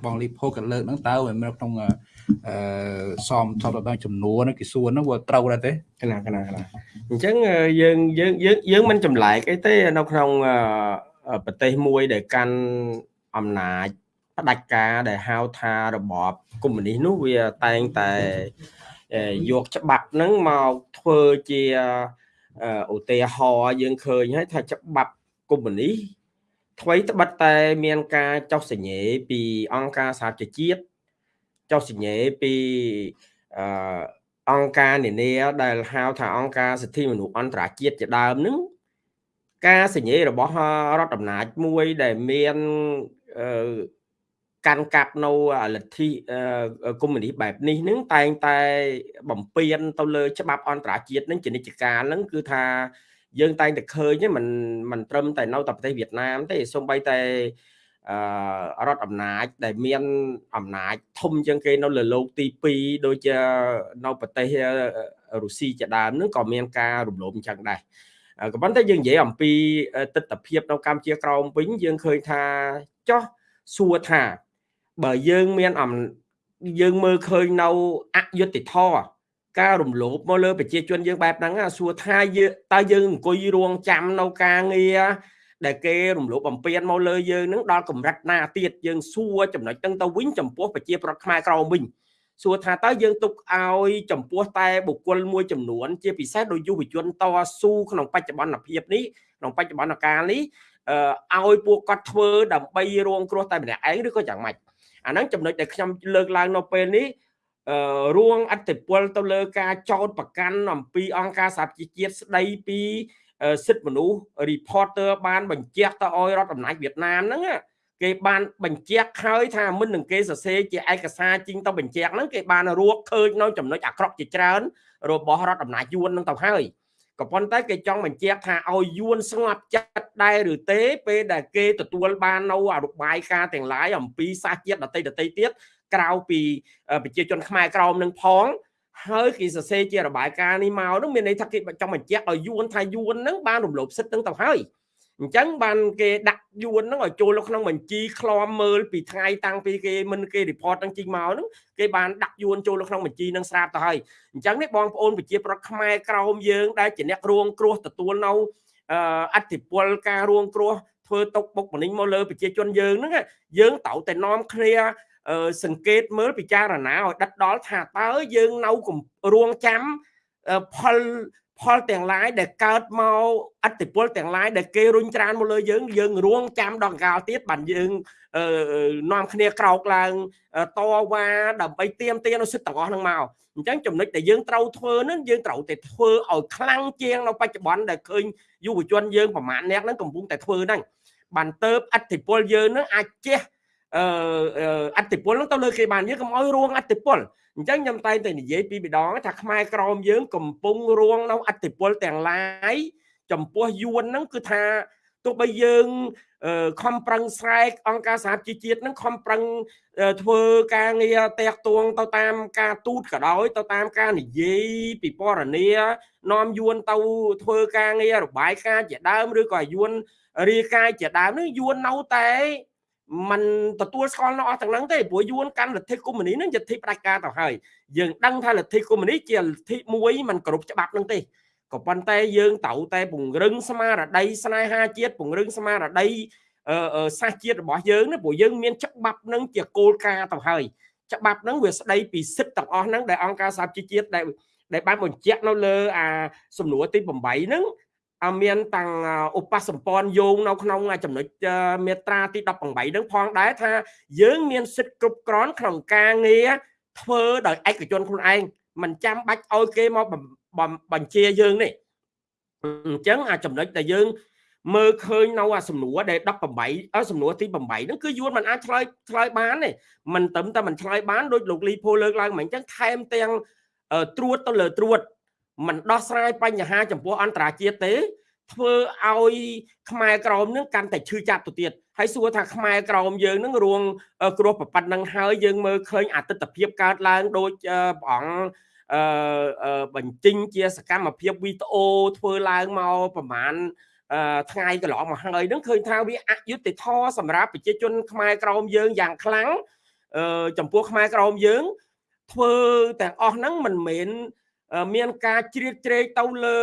A: បងលីផូក៏លើកហ្នឹងតើវានៅក្នុងអឺសំថតដល់ចំនួនគេសួរហ្នឹងវាត្រូវដែរទេ
D: កណាកណាកណាអញ្ចឹងយើងយើងយើងយើងមិនចម្លែកអីទេនៅក្នុងប្រទេសមួយដែលកាន់អំណាចផ្ដាច់ការដែលហៅថារបបកុម្មុយនីសនោះវាតែងតែយកច្បាប់ហ្នឹងមកធ្វើជាឧទាហរណ៍យើងឃើញហើយថាច្បាប់កុម្មុយនីស ថ្មីត្បិតតែមានការចុះសញ្ញេពីអង្គការសហប្រជាជាតិចុះសញ្ញេពីអឺអង្គការនានាដែលហៅថាអង្គការសិទ្ធិមនុស្សអន្តរជាតិជាដើមនឹងការសញ្ញេរបស់រដ្ឋអំណាចមួយដែលមានអឺកាន់កាប់នៅលទ្ធិកុម្មុយនីសបែបនេះនឹងតែងតែបំពេញទៅលើច្បាប់អន្តរជាតិនឹងជានិច្ចកាលនឹងគឺថា យើងតែងតែឃើញមិនមិនត្រឹមតែនៅតែប្រទេសវៀតណាមទេសូម្បីតែអឺរដ្ឋអំណាចដែលមានអំណាចធំជាងគេនៅលើโลกទី2ដូចជានៅប្រទេសរុស្ស៊ីជាដើមនឹងក៏មានការរំលោភអញ្ចឹងដែរក៏ប៉ុន្តែយើងនិយាយអំពីទស្សនវិជ្ជានៅកម្ពុជាក្រោមវិញយើងឃើញថាចោះសួរថាបើយើងមានអំយើងមើលឃើញនៅអយុត្តិធម៌ ការរំលោភមកលើប្រជាជនយើងបែបហ្នឹងសួរថាយើងតើយើងអង្គុយរងចាំនៅការងារដែលគេរំលោភបំពានមកលើយើងនឹងដល់កម្រិតណាទៀតយើងសួរចំណុចហ្នឹងទៅវិញចំពោះប្រជាប្រដ្ឋខ្មែរក្រមវិញសួរថាតើយើងទុកឲ្យចំពោះតែបុគ្គលមួយចំនួន ជាពិសេសដោយយុវជនតស៊ូក្នុងបច្ចុប្បន្នភាពនេះក្នុងបច្ចុប្បន្នកាលនេះឲ្យពួកគាត់ធ្វើដើម្បីរងគ្រោះតែម្នាក់ឯងឬក៏យ៉ាងម៉េចអាហ្នឹងចំណុចដែលខ្ញុំលើកឡើងនៅពេលនេះ រួងអតិពលទៅលើការចោតប្រកាន់អំពីអង្គការសហប្រជាជាតិស្ដីពីសិទ្ធិមនុស្ស reporter បានបញ្ជាក់ទៅឲ្យរដ្ឋអំណាចវៀតណាមហ្នឹងគេបានបញ្ជាក់ហើយថាមិននឹងគេសរសេរជាឯកសារជីងទៅបញ្ជាក់ហ្នឹងគេបានរកឃើញនៅចំណុចអាក្រក់ជាច្រើន របស់រដ្ឋអំណាចយួនហ្នឹងទៅហើយក៏ប៉ុន្តែគេចង់បញ្ជាក់ថាឲ្យយួនស្ងប់ចិត្តដែរឬទេពេលដែលគេទទួលបាននៅអរុបាយការទាំងឡាយអំពីសាសជាតិដតីដតីទៀត ក្រៅពីប្រជាជនខ្មែរក្រមនឹងផងហើយគេសរសេរជារបាយការណ៍នេះមកនោះមានន័យថាគេចង់បញ្ជាក់ឲ្យយួនថាយួនហ្នឹងបានរំលោភសិទ្ធិហ្នឹងទៅហើយអញ្ចឹងបានគេដាក់យួនហ្នឹងឲ្យចូលក្នុងបញ្ជីឃ្លាំមើលពីថ្ងៃតាំងពីគេមិនគេ report ហ្នឹងជីងមកហ្នឹងគេបានដាក់យួនចូលក្នុងបញ្ជីហ្នឹងស្រាប់ទៅហើយអញ្ចឹងនេះបងប្អូនប្រជាប្រដ្ឋខ្មែរក្រោមយើងដែលជាអ្នករងគ្រោះទទួលនៅអធិពលការរងគ្រោះធ្វើຕົកបុកម្នេញមកលើប្រជាជនយើងហ្នឹងយើងត្រូវតែនាំគ្នា សង្កេតមើលពិចារណាឲ្យដិតដល់ថាតើយើងនៅរងចាំផលផលទាំងឡាយដែលកើតមកអតិពលទាំងឡាយដែលគេរុញច្រានមកលើយើងយើងរងចាំដល់កាលទៀតបានយើងនាំគ្នាក្រោកឡើងតវ៉ាដើម្បីទៀមទានៅសិទ្ធិទាំងអស់ហ្នឹងមកអញ្ចឹងចំណុចដែលយើងត្រូវធ្វើហ្នឹងយើងត្រូវតែធ្វើឲ្យខ្លាំងជាងនៅបច្ចុប្បន្នដែលឃើញយុវជនយើងប្រមាណអ្នកហ្នឹងកំពុងតែធ្វើហ្នឹងបានទៅអតិពលយើងហ្នឹងអាចចេះ អឺអតិពលហ្នឹងទៅលើគេបានយើងកុំឲ្យរងអតិពលអញ្ចឹងខ្ញុំតែងតែនិយាយពីម្ដងថាខ្មែរក្រមយើងកំពុងរងនៅអតិពលទាំងឡាយចំពោះយួនហ្នឹងគឺថាទោះបីយើងខំប្រឹងស្រែកអង្គការសហជីវជាតិនឹងខំប្រឹងធ្វើការងារតាក់ទងទៅតាមការទូតក៏ដោយទៅតាមការនិយាយពីពរនីនាំយួនទៅធ្វើការងាររបាយការណ៍ជាដើមឬក៏យួនរាយការណ៍ជាដើមនឹងយួននៅតែ มันទទួលស្គាល់នៅអស់ទាំងហ្នឹងទេព្រោះយួនកាន់លទ្ធិកុម្មុយនីហ្នឹងជាលទ្ធិផ្ដាច់ការទៅហើយយើងដឹងថាលទ្ធិកុម្មុយនីជាលទ្ធិមួយมันគ្រប់ច្បាប់ហ្នឹងទេក៏ប៉ុន្តែយើងត្រូវតែពង្រឹងស្មារតីស្នេហាជាតិពង្រឹងស្មារតីសាសជាតិរបស់យើងណាព្រោះយើងមានច្បាប់នឹងជាគោលការណ៍ទៅហើយច្បាប់នឹងវាស្ដីពីសិទ្ធិទាំងអស់ហ្នឹងដែលអង្គការសហជីវជាតិដែលដែលបានបញ្ជាក់នៅលើអាសំណួរទី8ហ្នឹង មានតាំងឧបសម្ព័ន្ធយោងនៅក្នុងចំណុចមេត្រាទី18ហ្នឹងផងដែរថាយើងមានសិទ្ធិគ្រប់គ្រាន់ក្នុងការងារធ្វើដោយឯកជនខ្លួនឯងមិនចាំបាច់ឲ្យគេមកបញ្ជាយើងនេះអញ្ចឹងអាចំណុចដែលយើងមើលឃើញនៅអាសំណួរដែល18សំណួរទី8ហ្នឹងគឺយួនមិនអាចឆ្លើយឆ្លើយបានទេមិនត្រឹមតែមិនឆ្លើយបានដូចលោកលីភូលើកឡើងមកអញ្ចឹងថែមទាំងត្រួតទៅលើត្រួត មិនដោះស្រាយបញ្ហាចំពោះអន្តរជាតិទេ ធ្វើឲ្យខ្មែរក្រមនឹងកាន់តែឈឺចាប់ទៅទៀតហើយសួរថាខ្មែរក្រមយើងនឹងរួងគ្រោះប្រប៉ាត់នឹងហើយយើងមើលឃើញអតិថិភាពកើតឡើងដូចព្រះអង្គអឺបញ្ចេញជាសកម្មភាពវីដេអូធ្វើឡើងមកប្រហែលថ្ងៃកន្លងមកហើយនឹងឃើញថាវាអយុត្តិធម៌សម្រាប់ប្រជាជនខ្មែរក្រមយើងយ៉ាងខ្លាំងអឺចំពោះខ្មែរក្រមយើងធ្វើទាំងអស់ហ្នឹងមិនមែន មានការជ្រៀតជ្រែកទៅលើ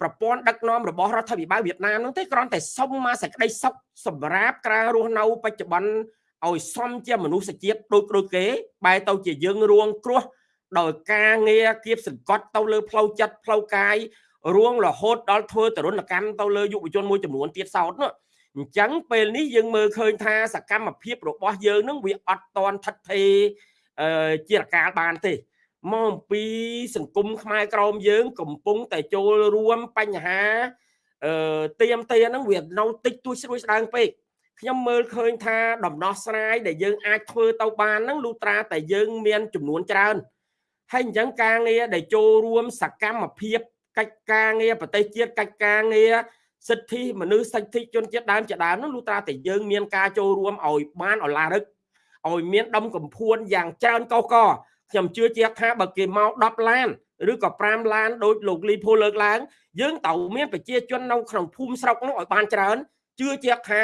D: ប្រព័ន្ធដឹកនាំរបស់រដ្ឋាភិបាលវៀតណាមនោះទេគ្រាន់តែសុំមកសេចក្តីសុខសម្រាប់ការរស់នៅបច្ចុប្បន្នឲ្យសមជាមនុស្សជាតិដូចដូចគេបែរទៅជាយើងរួងគ្រោះដោយការងារគៀបសង្កត់ទៅលើផ្លូវចិត្តផ្លូវកាយរួងរហូតដល់ធ្វើទរណកម្មទៅលើយុវជនមួយចំនួនទៀតសោតនោះអញ្ចឹងពេលនេះយើងមើលឃើញថាសកម្មភាពរបស់យើងនឹងវាអត់តន់ថិតថេរជារកាលបានទេ មកអំពីសង្គមខ្មែរក្រមយើង កំពុងតែចូលរួមបញ្ហាអឺទៀមទាហ្នឹងវានៅតិចតួចស្រួយស្ដើងពេកខ្ញុំមើលឃើញថាដំណោះស្រាយដែលយើងអាចធ្វើទៅបានហ្នឹងលុត្រាតែយើងមានចំនួនច្រើនហើយអញ្ចឹងការងារដែលចូលរួមសកម្មភាពកិច្ចការងារប្រទេសជាតិកិច្ចការងារសិទ្ធិមនុស្សសិទ្ធិជនជាតិដើមជាដើមនោះលុះត្រាតែយើងមានការចូលរួមឲ្យបានអឡារឹកឲ្យមានដុំកំភួនយ៉ាងច្រើនកកក ខ្ញុំជឿជាក់ថាបើគេមក10ឡានឬក៏5ឡានដោយលោកលីភូលើកឡើងយើងត្រូវមានប្រជាជននៅក្នុងភូមិស្រុកនោះឲ្យបានច្រើនជឿជាក់ថា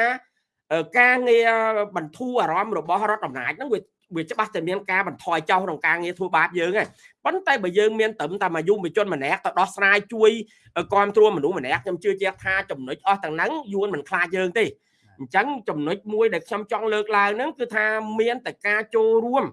D: ការងារបន្ធូរអារម្មណ៍របស់រដ្ឋអំណាចហ្នឹងវាវាច្បាស់តែមានការបន្ថយចោលក្នុងការងារធ្វើបាបយើងហ្នឹងប៉ុន្តែបើយើងមានត្រឹមតែមួយយុវជនម្នាក់ទៅដោះស្រាយជួយគ្រប់គ្រងមនុស្សម្នាក់ខ្ញុំជឿជាក់ថាចំណុចអស់ទាំងហ្នឹងយួនមិនខ្លាចយើងទេអញ្ចឹងចំណុចមួយដែលខ្ញុំចង់លើកឡើងហ្នឹងគឺថាមានតែការចូលរួម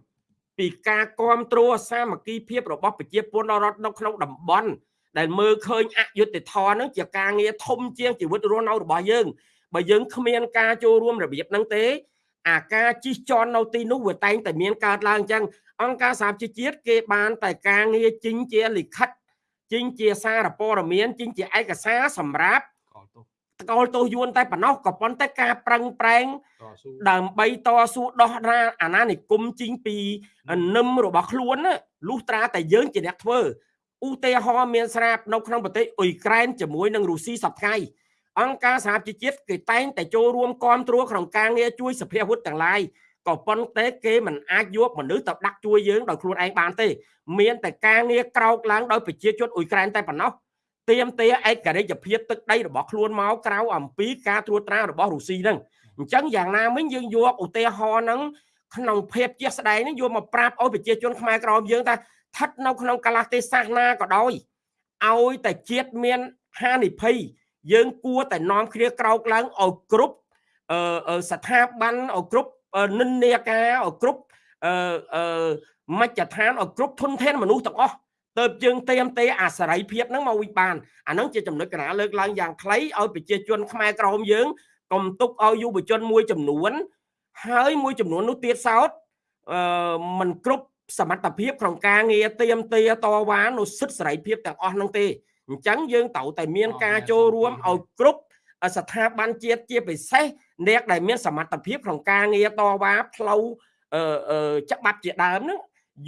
D: ពីការគ្រប់គ្រងសាមគ្គីភាពរបស់ប្រជាពលរដ្ឋនៅក្នុងតំបន់ដែលមើលឃើញអយុត្តិធម៌ហ្នឹងជាការងារធំជាងជីវិតរស់នៅរបស់យើងបើយើងគ្មានការចូលរួមរបៀបហ្នឹងទេ អាការជិះជាន់នៅទីនោះវាតែងតែមានកើតឡើងអញ្ចឹងអង្គការសហជីវជាតិគេបានតែការងារជីងជាលិខិតចេញជាសារព័ត៌មានចេញជាឯកសារសម្រាប់
A: កលទោស
D: តកលទោសយួនតែប៉ុណ្ណោះក៏ប៉ុន្តែការប្រឹងប្រែង
A: តស៊ូ
D: ដើម្បីតស៊ូដោះរាអាណានិគមជីងពីនឹមរបស់ខ្លួនណាលុះត្រាតែយើងជាអ្នកធ្វើឧទាហរណ៍មានស្រាប់នៅក្នុងប្រទេសអ៊ុយក្រែនជាមួយនឹងរុស្ស៊ីសប្តាហ៍ថ្ងៃអង្គការសហជីវជាតិគេតែងតែចូលរួមគ្រប់គ្រងក្នុងការងារជួយសភាវុធទាំងឡាយក៏ប៉ុន្តែគេមិនអាចយកមនុស្សទៅដាក់ជួយយើងដោយខ្លួនឯងបានទេ មានតែការងារក្រោកឡើងដោយប្រជាជនអ៊ុយក្រែនតែប៉ុណ្ណោះ ទៀមទាឯករាជ្យភាពទឹកដីរបស់ខ្លួនមកក្រៅអំពីការត្រួតត្រារបស់រុស្ស៊ីហ្នឹងអញ្ចឹងយ៉ាងណាមិញយើងយកឧទាហរណ៍ហ្នឹងក្នុងភាពជាក់ស្ដែងហ្នឹងយកមកប្រាប់ឲ្យប្រជាជនខ្មែរក្រមយើងថាស្ថិតនៅក្នុងកលះទេសសាសនាក៏ដោយឲ្យតែជាតិមានហានិភ័យយើងគួរតែនាំគ្នាក្រោកឡើងឲ្យគ្រប់អឺអឺស្ថាប័នឲ្យគ្រប់អឺនិន្នាការឲ្យគ្រប់អឺអឺមជ្ឈដ្ឋានឲ្យគ្រប់ធនធានមនុស្សទាំងអស់ ទៅយើងเตรียมទេអាសរ័យភាពហ្នឹងមកវិញបានអាហ្នឹងជាចំណុចកណាលើកឡើងយ៉ាងខ្លីឲ្យប្រជាជនខ្មែរក្រមយើងកុំទុកឲ្យយុវជនមួយចំនួន ហើយមួយចំនួននោះទៀតសោតអឺมันគ្រប់សមត្ថភាពក្នុងការងារเตรียมទេតវ៉ានៅសិទ្ធិសេរីភាពទាំងអស់ហ្នឹងទេអញ្ចឹងយើងត្រូវតែមានការចូលរួមឲ្យគ្រប់ស្ថាប័នជាតិជាពិសេសអ្នកដែលមានសមត្ថភាពក្នុងការងារតវ៉ាផ្លូវអឺអឺច្បាប់ជាដើមហ្នឹង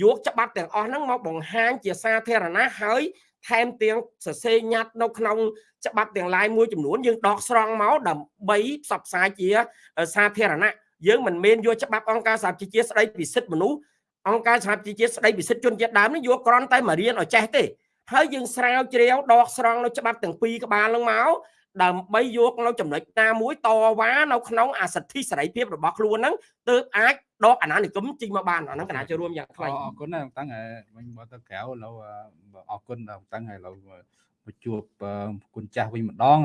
D: យកច្បាប់ទាំងអស់ហ្នឹងមកបង្ហាញជាសាធារណៈហើយថែមទាំងសរសេរញត្តិនៅក្នុងច្បាប់ទាំងឡាយមួយចំនួនយើងដកស្រង់មកដើម្បីផ្សព្វផ្សាយជាសាធារណៈយើងមិនមែនយកច្បាប់អង្គការសហជីវជាតិស្ដីពីសិទ្ធិមនុស្សអង្គការសហជីវជាតិស្ដីពីសិទ្ធិជនជាតិដើមនេះយកគ្រាន់តែមករៀនឲ្យចេះទេហើយយើងស្រាវជ្រាវដកស្រង់នៅច្បាប់ទាំងពីរក្បាលហ្នឹងមក ដើម្បីយកនៅចំណុចណាមួយតវ៉ានៅក្នុងអាសិទ្ធិសេរីភាពរបស់ខ្លួនហ្នឹងទើបអាចដកអាណានិគមចេញមកបានអាហ្នឹងកណាចូលរួមយ៉ាងខ្លី
A: អរគុណណាស់តាំងហើយវិញមកទៅក្រៅឥឡូវអរគុណតាំងហើយឥឡូវមកជួបគុណចាស់វិញម្ដង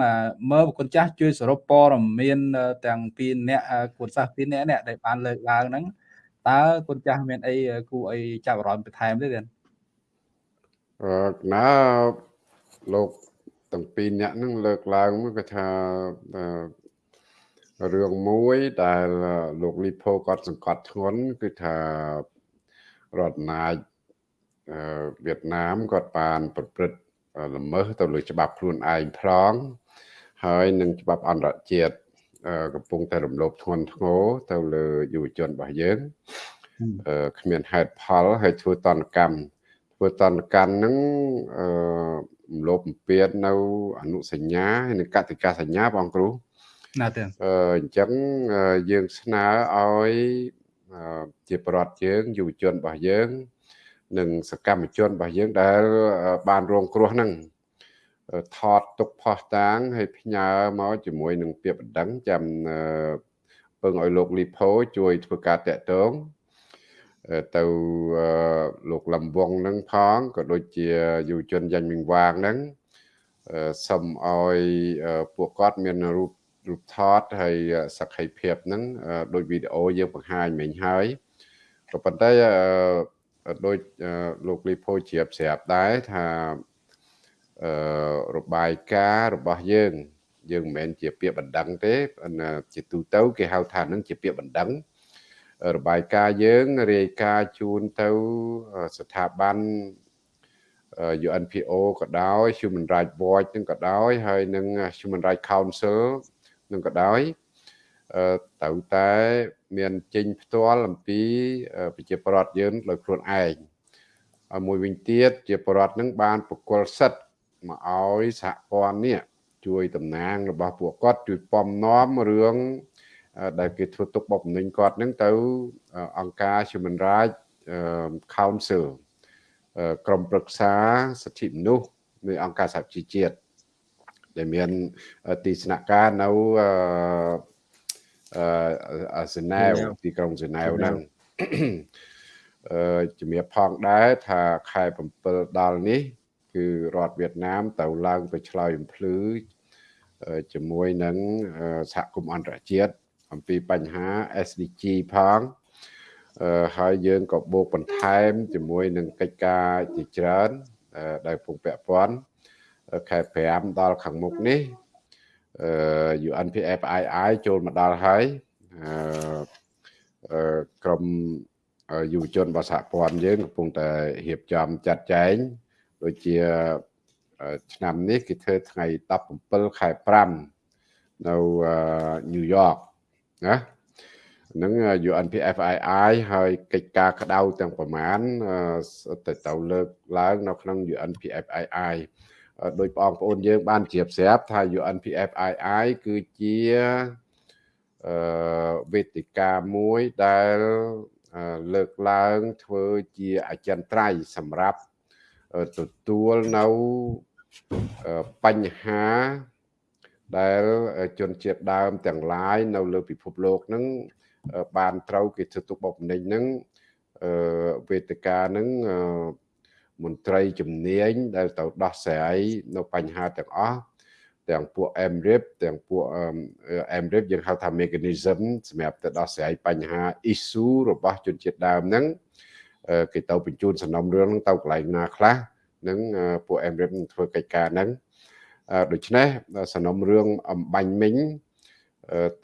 A: មើលគុណចាស់ជួយសរុបព័ត៌មានទាំងពីរអ្នកគុណសាសពីរអ្នកនេះដែលបានលើកឡើងហ្នឹងតើគុណចាស់មានអីគួរអីចាប់អារម្មណ៍បន្ថែមទេទេ
B: អឺណាលោក ទាំងពីរអ្នកហ្នឹងលើកឡើងមកគាត់ថារឿងមួយដែលលោកលីផូគាត់សង្កត់ធ្ងន់គឺថារដ្ឋណាចវៀតណាមគាត់បានប្រព្រឹត្តល្មើសទៅលើច្បាប់ខ្លួនឯងផងហើយនឹងច្បាប់អន្តរជាតិកំពុងតែរំលោភធ្ងន់ធ្ងរទៅលើយុវជនរបស់យើងគ្មានហេតុផលហើយធ្វើតនកម្មធ្វើតនកម្មហ្នឹងអឺរំ លោភបំពាននៅអនុសញ្ញាហើយនិងកតិកាសញ្ញាបងគ្រូ
A: ណាទេ
B: អឺអញ្ចឹងយើងស្នើឲ្យជាប្រដ្ឋយើងយុវជនរបស់យើង និងសកម្មជនរបស់យើងដែលបានរងគ្រោះហ្នឹងថតទុកផោះតាងហើយផ្ញើមកជាមួយនឹងពាក្យបណ្ដឹងចាំពឹងឲ្យលោកលីផូជួយធ្វើការតាក់ទង ទៅលោកលំវងនឹងផងក៏ដូចជាយុវជនយ៉ាញ់មីងវាងហ្នឹងសុំឲ្យពួកគាត់មានរូបរូបថតហើយសក្ខីភាពហ្នឹងដូចវីដេអូយើងបង្ហាញមិញហើយក៏ប៉ុន្តែដូចលោកលីផូជ្រាបស្រាប់ដែរថាអឺរបាយការណ៍របស់យើង យើងមិនមែនជាពាក្យបណ្ដឹងទេជាទូទៅគេហៅថានឹងជាពាក្យបណ្ដឹង របាយការណ៍យើងរាយការណ៍ជូនទៅស្ថាប័ន UNPO ក៏ដោយ Human Rights Watch នឹងក៏ដោយ ហើយនឹង Human Rights Council នឹងក៏ដោយត្រូវតែមានចេញផ្ទាល់អំពីប្រជាប្រដ្ឋយើងដោយខ្លួនឯងហើយមួយវិញទៀតជាប្រដ្ឋនឹងបានបកគលសិទ្ធមកឲ្យសហព័ន្ធនេះជួយតំណាងរបស់ពួកគាត់ជួយពំនាំរឿង ដែលគេធ្វើទុកបុកម្នេញគាត់នឹងទៅអង្គការ Human Rights Council ក្រុមប្រឹក្សាសិទ្ធិមនុស្សនៃអង្គការសហជីវជាតិដែលមានទីស្នាក់ការនៅអឺសេណាវទីក្រុងសេណាវហ្នឹងអឺជំរាបផងដែរថាខែ7ដល់នេះ គឺរដ្ឋវៀតណាម ទៅឡើងទៅឆ្លើយបំភ្លឺជាមួយនឹងសហគមន៍អន្តរជាតិ អំពីបញ្ហា SDG ផងអឺហើយយើងក៏បូកបន្ថែមជាមួយនឹងកិច្ចការជាច្រើនដែលពងពាក់ព័ន្ធខែ5ដល់ខាងមុខនេះអឺ UNPFII ចូលមកដល់ហើយអឺក្រុមយុវជនរបស់សហព័ន្ធយើងកំពុងតែរៀបចំចាត់ចែងដូចជាឆ្នាំនេះគេធ្វើថ្ងៃ17ខែ5នៅញូវ យ៉កណានឹង UNPFII ហើយកិច្ចការក្តៅទាំងប្រមាណទៅទៅលើកឡើងនៅក្នុង UNPFII ដោយបងប្អូនយើង បានជ្រាបស្រាប់ថា UNPFII គឺជាអឺវេទិកាមួយដែលលើកឡើងធ្វើជាអចិន្ត្រៃយ៍សម្រាប់ទទួលនៅបញ្ហា ដែលជនជាតិដើមទាំងឡាយនៅលើពិភពលោកហ្នឹងបានត្រូវគេធ្វើទុកបុកម្នេញហ្នឹងវេទិកាហ្នឹងមន្ត្រីជំនាញដែលទៅដោះស្រាយនៅបញ្ហាទាំងអស់ទាំងពួក MRIP ទាំងពួក MRIP យើងហៅថា mechanism សម្រាប់ទៅដោះស្រាយបញ្ហា issue របស់ជនជាតិដើមហ្នឹងគេទៅបញ្ជូនសំណុំរឿងទៅកន្លែងណាខ្លះនឹងពួក MRIP ធ្វើកិច្ចការហ្នឹង ដូច្នេះសំណុំរឿងអំបញ្ញមិញ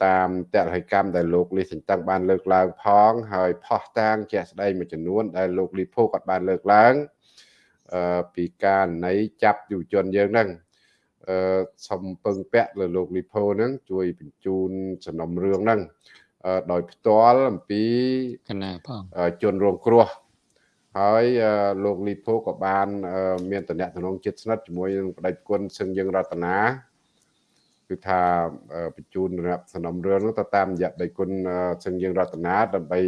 B: តាមតរហិកម្មដែលលោកលីសិនតឹងបានលើកឡើងផងហើយផោះតាងជាក់ស្ដែងមួយចំនួនដែលលោកលីភូគាត់បានលើកឡើងពីការណៃចាប់យុវជនយើងហ្នឹងអឺសំពឹងពាក់លើលោកលីផូហ្នឹងជួយបញ្ជូនសំណុំរឿងហ្នឹងដោយផ្ទាល់អំពី
C: កណាផង
B: ជនរងគ្រោះ ហើយលោកលីផូក៏បាន មានតំណែងចិត្តស្និទ្ធជាមួយនឹងប្តីប្រគុណសឹងយើងរតនាគឺថាបញ្ជូនរាប់សំណុំរឿងនោះទៅតាមរយៈដៃគុណសឹងយើងរតនាដើម្បី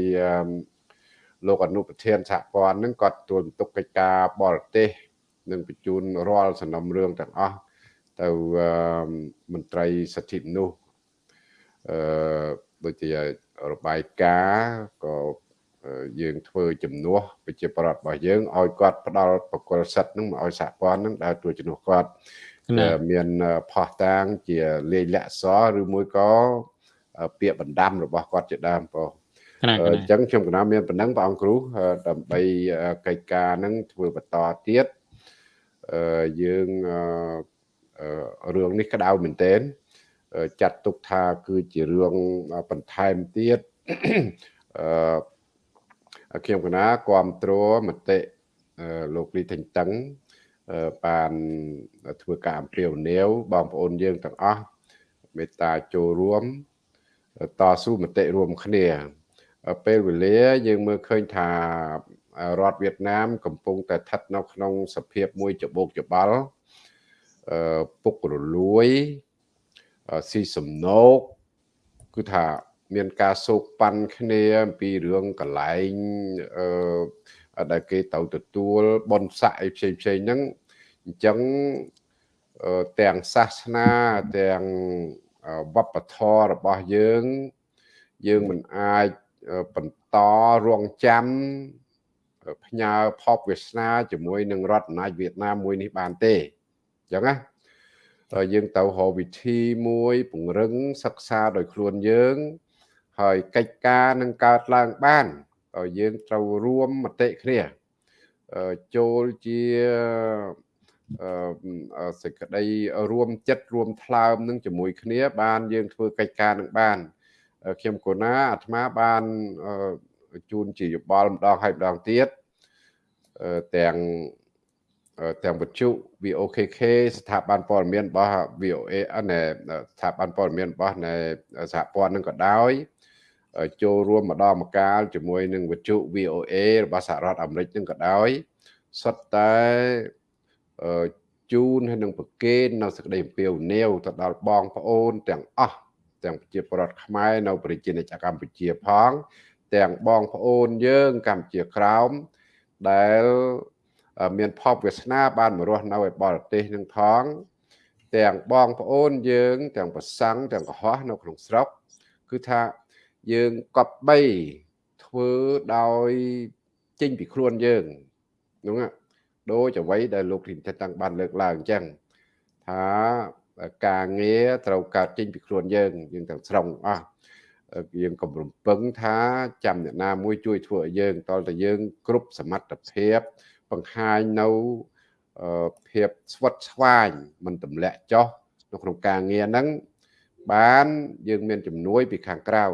B: លោកអនុប្រធានសហព័ន្ធនឹងគាត់ទទួលបន្ទុកកិច្ចការបរទេសនិងបញ្ជូនរាល់សំណុំរឿងទាំងអស់ទៅមន្ត្រីសិទ្ធិមនុស្សអឺដូចជារបាយការណ៍ក៏ យើងធ្វើជំនួសប្រជាប្រដ្ឋរបស់យើងឲ្យគាត់ផ្ដល់បកគលសិទ្ធនឹងមកឲ្យសហព័ន្ធនឹងដើរជួយជំនួសគាត់មានផោះតាងជាលេខលក្ខសរឬមួយក៏ពាក្យបណ្ដាំរបស់គាត់ជាដើមបងអញ្ចឹងខ្ញុំកណាមានប៉ុណ្ណឹងព្រះអង្គគ្រូដើម្បីកិច្ចការនឹងធ្វើបន្តទៀតយើងរឿងនេះក្តៅមែនទែនចាត់ទុកថាគឺជារឿងបន្ថែមទៀតអឺ ខ្ញុំកណាគ្រប់គ្រងមតិលោកលីថេងតឹងបានធ្វើការអំពាវនាវបងប្អូនយើងទាំងអស់មេត្តាចូលរួមតស៊ូមតិរួមគ្នា ពេលវេលាយើងមើលឃើញថារដ្ឋវៀតណាម កំពុងតែស្ថិតនៅក្នុងសភាពមួយច្បោកច្បល់អឺពុករលួយស៊ីសំណោកគឺថា មានការសោកប៉ាន់គ្នាអំពីរឿងកន្លែងអឺដែលគេទៅទទួលបនស័កអីផ្សេងផ្សេងហ្នឹងអញ្ចឹងទាំងសាសនាទាំងវប្បធម៌របស់យើង យើងមិនអាចបន្តរងចាំផ្ញើផបវាសនាជាមួយនឹងរដ្ឋអំណាចវៀតណាមមួយនេះបានទេអញ្ចឹងណាយើងទៅរកវិធីមួយពង្រឹងសិក្សាដោយខ្លួនយើង ហើយកិច្ចការនឹងកើតឡើងបានយើងត្រូវរួមមតិគ្នាចូលជាសេចក្តីរួមចិត្តរួមថ្លើមនឹងជាមួយគ្នា បានយើងធ្វើកិច្ចការនឹងបានខ្ញុំកូណាអាត្មាបានជូនជាយោបល់ម្ដងហើយម្ដងទៀតទាំងទាំងវិទ្យុ VOKK ស្ថាប័នព័ត៌មានរបស់ VOA ណែស្ថាប័នព័ត៌មានរបស់ណែសហព័ន្ធនឹងក៏ដោយ ចូលរួមម្ដងម្កាលជាមួយនឹងវិទ្យុ VOA របស់សហរដ្ឋអាមេរិកនឹងក៏ដោយសុទ្ធតែជូនហើយនឹងប្រកេននៅសក្តីអំពាវនាវទៅដល់បងប្អូនទាំងអស់ទាំងប្រជាពលរដ្ឋខ្មែរនៅប្រជាណាចក្រកម្ពុជាផង ទាំងបងប្អូនយើងកម្ពុជាក្រោមដែលមានផបវាសនាបានមករស់នៅឯបរទេសនឹងផង ទាំងបងប្អូនយើង ទាំងប្រសង់ទាំងកុហកនៅក្នុងស្រុកគឺថា យើងកប់បីធ្វើដោយចេញពីខ្លួនយើងហ្នឹងដូចអ្វីដែលលោកធីនតាំងបានលើកឡើងអញ្ចឹងថាការងារត្រូវកើតចេញពីខ្លួនយើងយើងទាំងស្រុងអស់យើងកុំរំពឹងថាចាំអ្នកណាមួយជួយធ្វើឲ្យយើងតលតែយើង គ្រប់សមត្ថភាព បង្ហាញនៅភាពស្វិតស្វាញមិនទម្លាក់ចុះនៅក្នុងការងារហ្នឹងបានយើងមានជំនួយពីខាងក្រៅ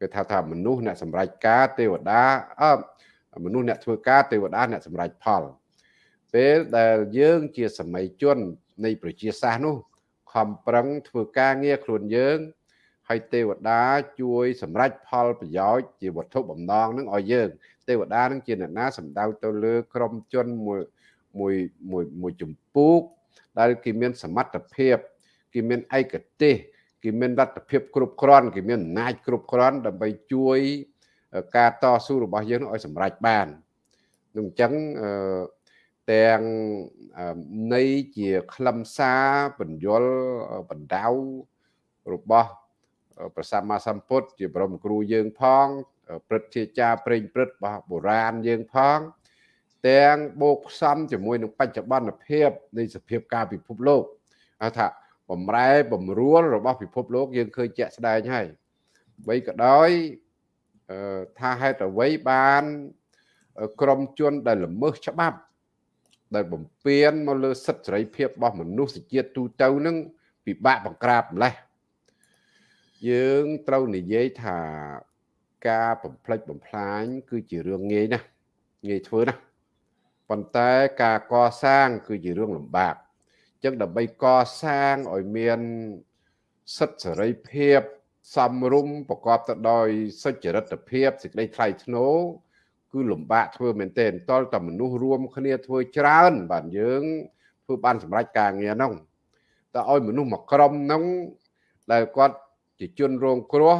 B: គេថាថាមនុស្សអ្នកសម្រេចការទេវតាអឺមនុស្សអ្នកធ្វើការទេវតាអ្នកសម្រេចផលពេលដែលយើងជាសម័យជននៃប្រជាសាស្ត្រនោះខំប្រឹងធ្វើការងារខ្លួនយើងហើយទេវតាជួយសម្រេចផលប្រយោជន៍ជាវត្ថុបំណងនឹងឲ្យយើង ទេវតានឹងជាអ្នកណាសម្ដៅទៅលើក្រុមជនមួយមួយមួយមួយចម្ពោះដែលគេមានសមត្ថភាពគេមានឯកទេស គេមានលទ្ធភាពគ្រប់គ្រាន់គេមានអំណាចគ្រប់គ្រាន់ដើម្បីជួយការតស៊ូរបស់យើងឲ្យសម្រេចបាននឹងអញ្ចឹងអឺទាំងនៃជាខ្លឹមសារបញ្យលបណ្ដៅរបស់ព្រះសម្មាសម្ពុទ្ធជាបរមគ្រូយើងផងព្រឹទ្ធាចារ្យប្រេងព្រឹត្តរបស់បុរាណយើងផង ទាំងបូកផ្សំជាមួយនឹងបច្ចុប្បន្នភាពនៃសភាពការពិភពលោកថា បំរែបំរួលរបស់ពិភពលោកយើងឃើញជាក់ស្ដែងហើយបីក៏ដោយថាហេតុអ្វីបានក្រមជនដែលល្មើសច្បាប់ ដែលបំពេញមកលើសិទ្ធិសេរីភាពរបស់មនុស្សជាតិទូទៅនឹងពិបាកបង្ក្រាបម្លេះយើងត្រូវនិយាយថាការបំផ្លិចបំផ្លាញ គឺជារឿងងាយណាស់ងាយធ្វើណាស់ប៉ុន្តែការកសាង គឺជារឿងលំបាកអញ្ចឹងដើម្បីកសាងឲ្យមានសិទ្ធិសេរីភាពសំរុំប្រកបទៅដោយសុចរិតភាពសេចក្តីថ្លៃថ្នូរគឺលំបាកធ្វើមែនទែនតលតែមនុស្សរួមគ្នាធ្វើច្រើន បាទយើងធ្វើបានសម្រេចការងារហ្នឹងតែឲ្យមនុស្សមួយក្រុមហ្នឹងដែលគាត់ជាជនរងគ្រោះ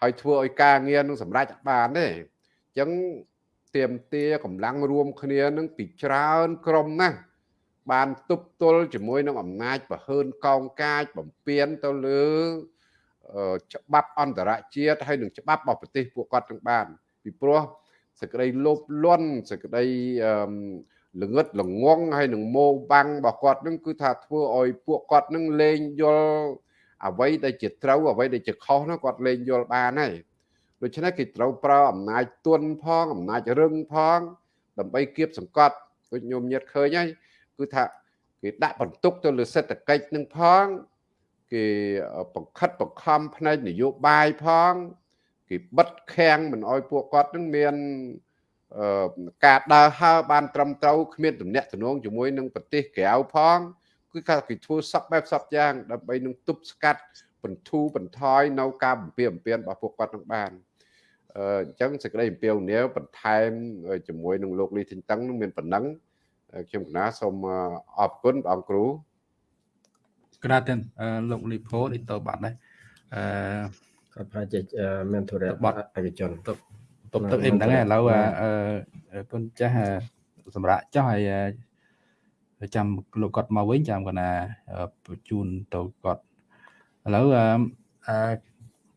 B: ហើយធ្វើឲ្យការងារនឹងសម្រេចបានទេអញ្ចឹងទៀមទាកម្លាំងរួមគ្នានឹងពីច្រើនក្រុមណាស់ បានទប់ទល់ជាមួយនឹងអំណាចប្រហើនកោងកាចបំពេញទៅលើច្បាប់អន្តរជាតិហើយនឹងច្បាប់របស់ប្រទេសពួកគាត់ទាំងបាន ពីព្រោះសេចក្តីលោភលន់សេចក្តីល្ងឹតល្ងងហើយនឹងម៉ោបាំងរបស់គាត់នឹងគឺថាធ្វើឲ្យពួកគាត់នឹងលេងយល់អ្វីដែលជាត្រូវអ្វីដែលជាខុសនោះគាត់លេងយល់បានហើយដូច្នេះគេត្រូវប្រើអំណាចទុនផងអំណាចរឹងផង ដើម្បីគៀបសង្កត់ដូចញោមញាតឃើញហើយ គឺថាគេដាក់បន្ទុកទៅលើសេដ្ឋកិច្ចនឹងផងគេបង្ខិតបង្ខំផ្នែកនយោបាយផងគេបិទខាំងមិនអោយពួកគាត់នឹងមានការដើរហើរបានត្រឹមត្រូវគ្មានទំនាក់ទំនងជាមួយនឹងប្រទេសក្រៅផងគឺថាគេធ្វើសពបែបសពយ៉ាងដើម្បីនឹងទប់ស្កាត់បន្ធូរបន្ថយនៅការបំពេញបំពេញរបស់ពួកគាត់នឹងបានអញ្ចឹងសេចក្តីអំពាវនាវបន្ថែមជាមួយនឹងលោកលីធីនតឹងនឹងមានប៉ុណ្ណឹង ខ្ញុំកណាសូមអរគុណបងគ្រូ
A: ក្រាទាំងលោកលីផូនេះទៅបាត់ដែរអឺ
D: គាត់ប្រហែលជាមានធុរៈ
A: បត់
D: ឯកជន
A: ទៅទៅទៅអីមិនដឹងឥឡូវអឺគុណចាស់សម្រាប់ចោះហើយចាំលោកគាត់មកវិញចាំគាត់ណាបញ្ជូនទៅគាត់ឥឡូវអឺ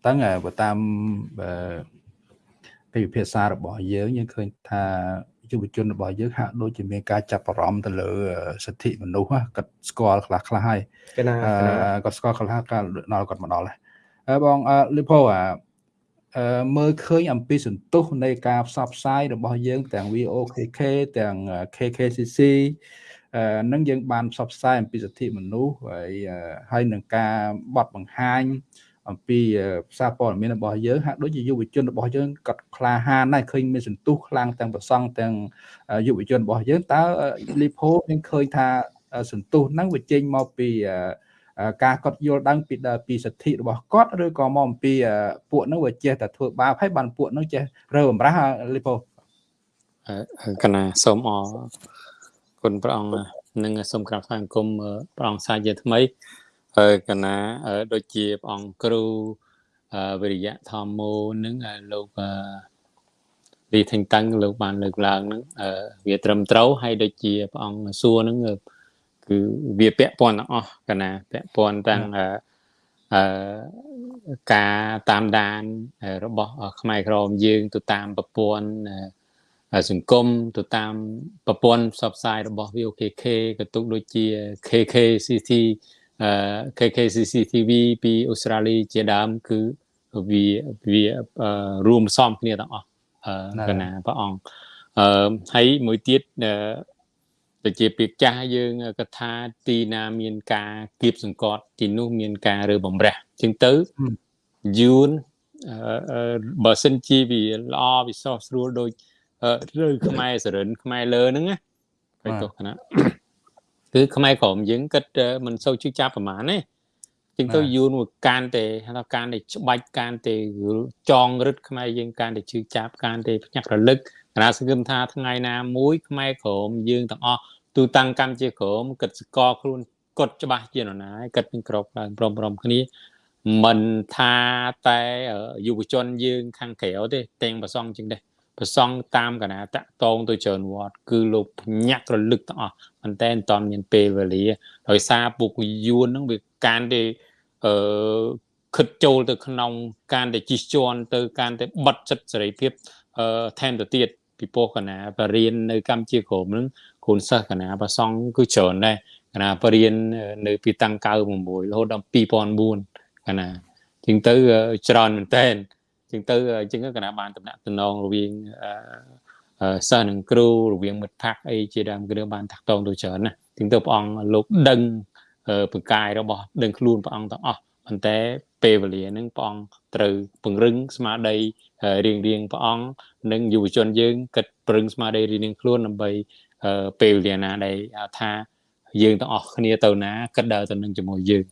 A: តើបើតាមពីវិភាសារបស់យើងយើងឃើញថា យុវជនរបស់យើងហាក់ដូចជាមានការចាប់អារម្មណ៍ទៅលើសិទ្ធិមនុស្សគាត់ស្គាល់ខ្លះខ្លះហើយគាត់ស្គាល់ខ្លះកាលដល់គាត់មកដល់ហើយបងលីផូអាមើលឃើញអំពីសន្ទុះនៃការផ្សព្វផ្សាយរបស់យើងទាំង VOKK ទាំង KKCC នឹងយើងបានផ្សព្វផ្សាយអំពីសិទ្ធិមនុស្សហើយហើយនឹងការបត់បង្ហាញ អំពីផ្សារព័ត៌មានរបស់យើងហាក់ដូចជាយុវជនរបស់យើងក៏ក្លាហានដែរឃើញមានសន្ទុះខ្លាំងទាំងប្រសង់ទាំងយុវជនរបស់យើងតើលីផូយើងឃើញថាសន្ទុះហ្នឹងវាចេញមកពីការកត់យល់ដឹងពីពីសិទ្ធិរបស់គាត់ឬក៏មកអំពីពួកហ្នឹងវាចេះតែធ្វើបាបហើយបានពួកហ្នឹងចេះរើបំរាស់លីផូ
C: កណាសូមអរគុណព្រះអង្គនិងសូមក្រាបថ្វាយបង្គំព្រះអង្គសាជាថ្មី ហើយកណាដូចជាព្រះអង្គគ្រូវិរិយៈធម្មោនឹងលោកលីថេងតាំងលោកបានលើកឡើងហ្នឹងវាត្រឹមត្រូវហើយដូចជាព្រះអង្គសួរហ្នឹងគឺវាពាក់ព័ន្ធទាំងអស់កណាពាក់ព័ន្ធទាំងអឺការតាមដានរបស់ខ្មែរក្រមយើងទៅតាមប្រព័ន្ធសង្គមទៅតាមប្រព័ន្ធផ្សព្វផ្សាយរបស់ VOKK ក៏ទុកដូចជា KKCT KKCCTV ពីអូស្ត្រាលីជាដើមគឺវាវារួមផ្សំគ្នាទាំងអស់កណាព្រះអង្គអឺហើយមួយទៀតទៅជាពាក្យចាស់យើងកថាទីណាមានការគៀបសង្កត់ទីនោះមានការរើបំរះជាងទៅយូនបើសិនជាវាល្អវិសោះស្រួលដូចឬខ្មែរសរិនខ្មែរលើហ្នឹងណាបៃទោសគណៈ គឺខ្មែរក្រមយើងគិតមិនសូវជឿចាប់ប្រហែលទេជាងទៅយូរមួយការទេថាការដែលច្បាច់ការទេចងរឹតខ្មែរយើងការដែលជឿចាប់ការទេភ្ញាក់រលឹកគណៈសង្ឃឹមថាថ្ងៃណាមួយខ្មែរក្រមយើងទាំងអស់ទូតាំងកម្មជាក្រមគិតស្គាល់ខ្លួនគត់ច្បាស់ជានរណាគិតនឹងក្របឡើងព្រមព្រមគ្នាមិនថាតែយុវជនយើងខាងក្រៅទេទាំងប្រសងជាងដែរ ប្រសងតាមកណាតាក់តងទៅច្រើនវត្តគឺលោកភ្ញាក់រលឹកទាំងអស់ប៉ុន្តែមិនតាន់មានពេលវេលាដោយសារពុកយួនហ្នឹងវាការដែលអឺខិតចូលទៅក្នុងការដែលជិះជាន់ទៅការដែលបិទសិទ្ធិសេរីភាពអឺថែមទៅទៀតពីពោះកណាបរៀននៅកម្ពុជាក្រមហ្នឹងគូនសិស្សកណាប្រសងគឺច្រើនដែរកណាបរៀននៅពីតាំង96រហូតដល់2004កណាជាងទៅច្រើនមែនតើ ជាងទៅជាងកណាបានតំណាក់តំណងរវាងសិស្សនិងគ្រូរវាងមិត្តភ័ក្តិអីជាដើមគឺបានតាក់ទងទៅច្រើនណាជាងទៅព្រះអង្គលោកដឹងបកាយរបស់ដឹងខ្លួនព្រះអង្គទាំងអស់ប៉ុន្តែពេលវេលាហ្នឹងព្រះអង្គត្រូវពង្រឹងស្មារតីរៀងរៀងព្រះអង្គនិងយុវជនយើងគិតពង្រឹងស្មារតីរៀងរៀងខ្លួនដើម្បីពេលវេលាណាដែលថាយើងទាំងអស់គ្នាទៅណាគិតដើរទៅនឹងជាមួយយើងក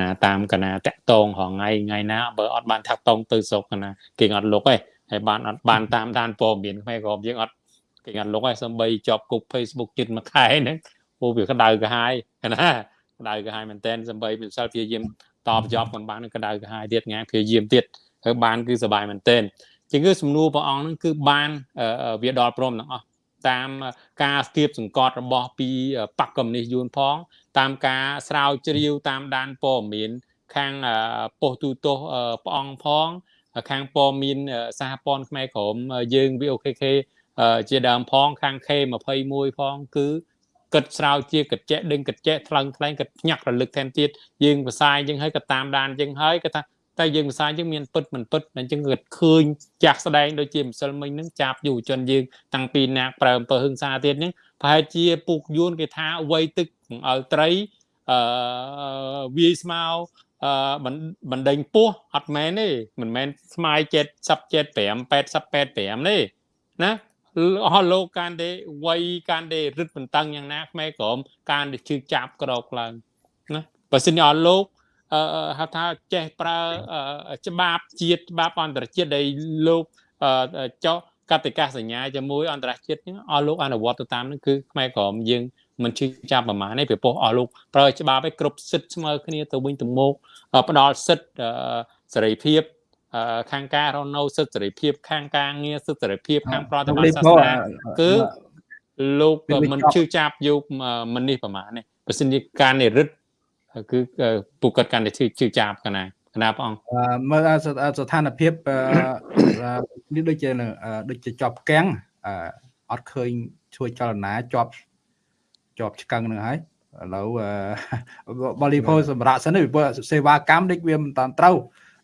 C: ណាតាមកណាតាក់តងរងថ្ងៃថ្ងៃណាបើអត់បានថាក់តងទៅស្រុកណាគេអត់លុកទេហើយបានអត់បានតាមដានព័ត៌មានខ្មែរក៏យើងអត់គេអត់លុកទេសំបីជាប់គុក Facebook ជិតមួយខែហ្នឹងពោលវាក្តៅក្រហាយណាក្តៅក្រហាយមែនតែនសំបីមិនសិលព្យាយាមតបជាប់មិនបានក្តៅក្រហាយទៀតងាយព្យាយាមទៀតហើយបានគឺសុបាយមែនតែនជាងគឺសំណួរព្រះអង្គហ្នឹងគឺបានវាដល់ព្រមទាំងអស់តាមការស្ទាបសង្កត់របស់ពីបកកុម្មុយនីសយួនផង តាមការស្រាវជ្រាវតាមដានព័ត៌មាន ខាងប៉ុស្តិ៍ទូទស្សន៍ព្រះអង្គផង ខាងព័ត៌មានសហព័ន្ធខ្មែរក្រមយើង VOKK ជាដើមផងខាង K21 ផងគឺគិតស្រាវជាគិតចែកដឹងគិតចែកថ្លឹងថ្លែងគិតញាក់រលឹកថែមទៀតយើងផ្សាយយើងហើយក៏តាមដានយើងហើយក៏ថាតែយើងភាសាយើងមានពិតមិនពិតអញ្ចឹងគាត់ឃើញចាស់ស្ដែងដូចជាម្សិលមិញហ្នឹងចាប់យុវជនយើងតាំងពីណាប្រើអំពើហឹង្សាទៀតហ្នឹងប្រហែលជាពុកយួនគេថាវ័យទឹក ឲ្យត្រីអឺវាយស្មៅអឺបណ្ដេញពោះអត់មែនទេមិនមែនស្មាយ7 75 80 85ទេណាអស់លោកកានទេវ័យកានទេរឹតបន្តឹងយ៉ាងណាខ្មែរក្រមកានទេជឿចាប់ក្រោកឡើងណាបើសិនអស់លោកហៅថាចេះប្រើច្បាប់ជាតិច្បាប់អន្តរជាតិដែលលោកចុះកតិកាសញ្ញាជាមួយអន្តរជាតិហ្នឹងអស់លោកអនុវត្តទៅតាមហ្នឹងគឺខ្មែរក្រមយើង មិនជឿចាប់ប្រមាណទេពីព្រោះអស់លោកប្រើច្បាប់ឲ្យគ្រប់សិទ្ធិស្មើគ្នាទៅវិញទៅមកផ្ដល់សិទ្ធិសេរីភាពខាងការរស់នៅសិទ្ធិសេរីភាព ខាងការងារសិទ្ធិសេរីភាពខាងប្រតិបត្តិសាសនាគឺលោកមិនជឿចាប់យកមិននេះប្រមាណទេបើសិនជាការនិរិទ្ធគឺពួកគាត់កាន់តែជឿជឿចាប់កណាកណាព្រះអង្គ
A: មើលស្ថានភាពនេះដូចជាដូចជាជាប់កាំងអត់ឃើញជួយចលនាជាប់ ជាប់ឆ្កឹងនឹងហើយឥឡូវបលីផូសម្រាប់សិនពីសេវាកម្មដូចវាមិនតាន់ត្រូវ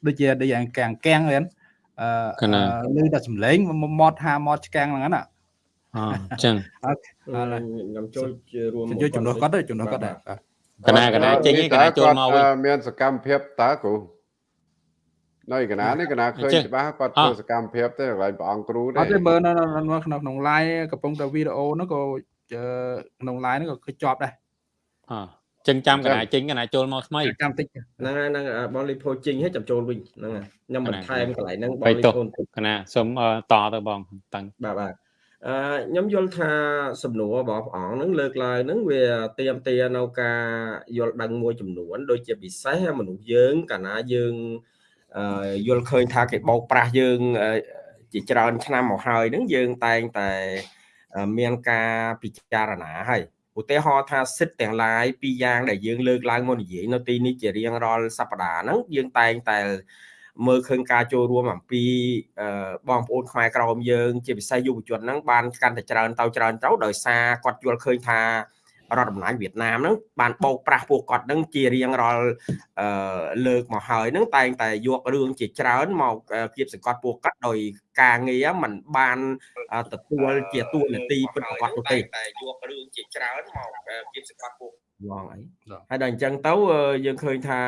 A: ដូចជាដូចយ៉ាងកាំងកាំងហ្នឹងអឺឮតែសំឡេងមកថាមកឆ្កាំងហ្នឹងណា
C: អញ្ចឹង
D: ខ្ញុំចូលជារួម
A: ជួយជំនួសគាត់ទៅជំនួសគាត់ដែរ
C: កណាកណាចេញកណាចូលមកវិញ
B: មានសកម្មភាពតើគ្រូនៅកណានេះកណាឃើញច្បាស់គាត់ធ្វើសកម្មភាពទេកន្លែងព្រះអង្គគ្រូ
A: ទេអត់ទេមើលនៅក្នុងក្នុង live កំពុងតែវីដេអូហ្នឹងក៏ ក្នុង live ហ្នឹងក៏ឃើញជាប់ដែរ
C: អចឹងចាំកណាចេញកណាចូលមកថ្មី
D: ចាំតិចហ្នឹងហើយហ្នឹងបងលីផូចេញហើយចាំចូលវិញហ្នឹងហើយខ្ញុំបន្ថែមកន្លែងហ្នឹងបង
C: លីផូកណាសូមតទៅបងតាំង
D: បាទបាទអឺខ្ញុំយល់ថាសំណួររបស់ព្រះអង្គនឹងលើកឡើងនឹងវាទៀមទានៅការយល់ដឹងមួយចំនួន ដូចជាពិសេសមនុស្សយើងកាលណាយើងយល់ឃើញថាគេបោកប្រាស់យើងជាច្រើនឆ្នាំមកហើយនឹងយើងតែងតែ មានការពិចារណាហើយឧទាហរណ៍ថាសិទ្ធទាំងឡាយពីរយ៉ាងដែលយើងលើកឡើងមកនិយាយនៅទីនេះជារៀងរាល់សប្តាហ៍ហ្នឹងយើងតែងតែមើលឃើញការចូលរួមអំពីបងប្អូនខ្មែរក្រមយើង ជាពិសេសយុវជនហ្នឹងបានកាន់តែច្រើនទៅច្រើនទៅដោយសារគាត់យល់ឃើញថា រដ្ឋអំណាចវៀតណាមហ្នឹងបានបោកប្រាស់ពួកគាត់ហ្នឹងជារៀងរាល់លើកមកហើយហ្នឹងតែងតែយករឿងជាច្រើនមកគៀបសង្កត់ពួកគាត់ដោយការងារมันបានទទួលជាទួលនីតិពិតប្រាកដនោះទេតែយករឿងជាច្រើនមកគៀបសង្កត់ពួកងអី
A: បាទ
D: ហើយដល់អញ្ចឹងទៅអឺយើងឃើញថា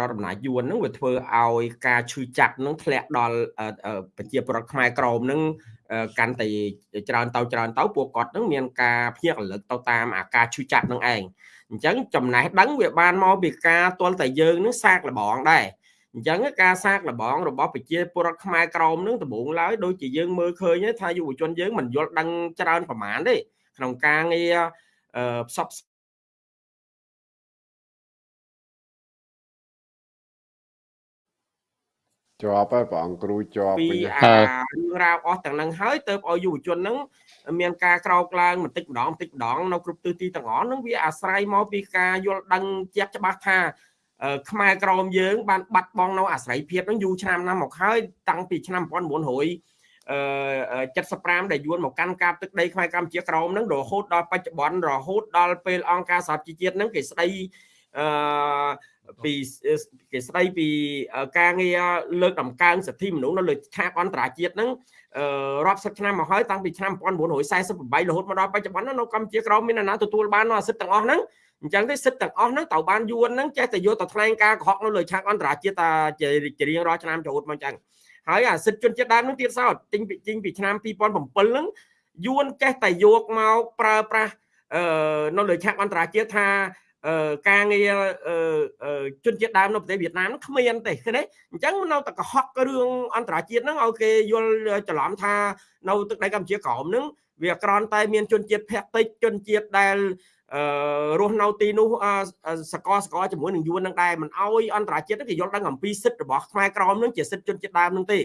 D: រដ្ឋអំណាចយួនហ្នឹងវាធ្វើឲ្យការឈឺចាប់ហ្នឹងធ្លាក់ដល់អឺអឺប្រជាពលរដ្ឋខ្មែរក្រមហ្នឹងអឺ កាន់តែច្រើនទៅច្រើនទៅពួកគាត់ហ្នឹងមានការភ្ញាក់រលឹកទៅតាមអាការឈឺចាប់ហ្នឹងឯងអញ្ចឹងចំណេះដឹងវាបានមកពីការទល់តែយើងហ្នឹងសាកល្បងដែរអញ្ចឹងការសាកល្បងរបស់ប្រជាពលរដ្ឋខ្មែរក្រមហ្នឹងដំបូងឡើយដូចជាយើងមើលឃើញថាយុវជនយើងមិនយល់ដឹងច្រើនប្រហែលទេក្នុងការងារអឺផ្សព្វផ្សា
B: ជាប់ហើយព្រះអង្គគ្រូជាប់
D: ពី
B: វិញ
D: អារឿងរ៉ាវអស់ទាំងហ្នឹងហើយទៅឲ្យយុវជនហ្នឹងមានការក្រោកឡើងបន្តិចម្ដងបន្តិចម្ដងនៅគ្រប់ទិសទីទាំងអស់ហ្នឹងវាអាស្រ័យមកពីការយល់ដឹងជាក់ច្បាស់ថាអឺខ្មែរក្រមយើងបានបាត់បង់នៅអាស្រ័យភាពហ្នឹងយូរឆ្នាំណាស់មកហើយតាំងពីឆ្នាំ1900អឺ75ដែលយួនមកកាន់កាប់ទឹកដីខ្មែរកម្ពុជាក្រមហ្នឹងរហូតដល់បច្ចុប្បន្នរហូតដល់ពេលអង្គការសហជីវជាតិហ្នឹងគេស្ដីអឺ ពីគេស្ដីពីការងារលើកតម្កើងសិទ្ធិមនុស្សនៅលើឆាកអន្តរជាតិហ្នឹងអឺរាប់សិបឆ្នាំមកហើយតាំងពីឆ្នាំ1948រហូតមកដល់បច្ចុប្បន្នហ្នឹងនៅកម្ពុជាក្រមមានអ្នកណាទទួលបាននៅសិទ្ធិទាំងអស់ហ្នឹងអញ្ចឹងទេសិទ្ធិទាំងអស់ហ្នឹងត្រូវបានយួនហ្នឹងចេះតែយកទៅថ្លែងការកុហកនៅលើឆាកអន្តរជាតិតាជារៀងរាល់ឆ្នាំចូលមកអញ្ចឹងហើយអាសិទ្ធិជនជាតិដើមហ្នឹងទៀតសោតទិញពីទិញពីឆ្នាំ2007ហ្នឹងយួនចេះតែយកមកប្រើប្រាស់អឺនៅលើឆាកអន្តរជាតិថាអឺ ការងារអឺជនជាតិដើមនៅប្រទេសវៀតណាមគ្មានទេឃើញទេអញ្ចឹងនៅតែកុហករឿងអន្តរជាតិហ្នឹងឲ្យគេយល់ច្រឡំថានៅទឹកដីកម្ពុជាក្រមហ្នឹងវាក្រន់តែមានជនជាតិភាគតិចជនជាតិដែលអឺរស់នៅទីនោះសកលសកលជាមួយនឹងយួននឹងដែរមិនអោយអន្តរជាតិគេយល់ដឹងអំពីសិទ្ធិរបស់ខ្មែរក្រមនឹងជាសិទ្ធិជនជាតិដើមនឹងទេ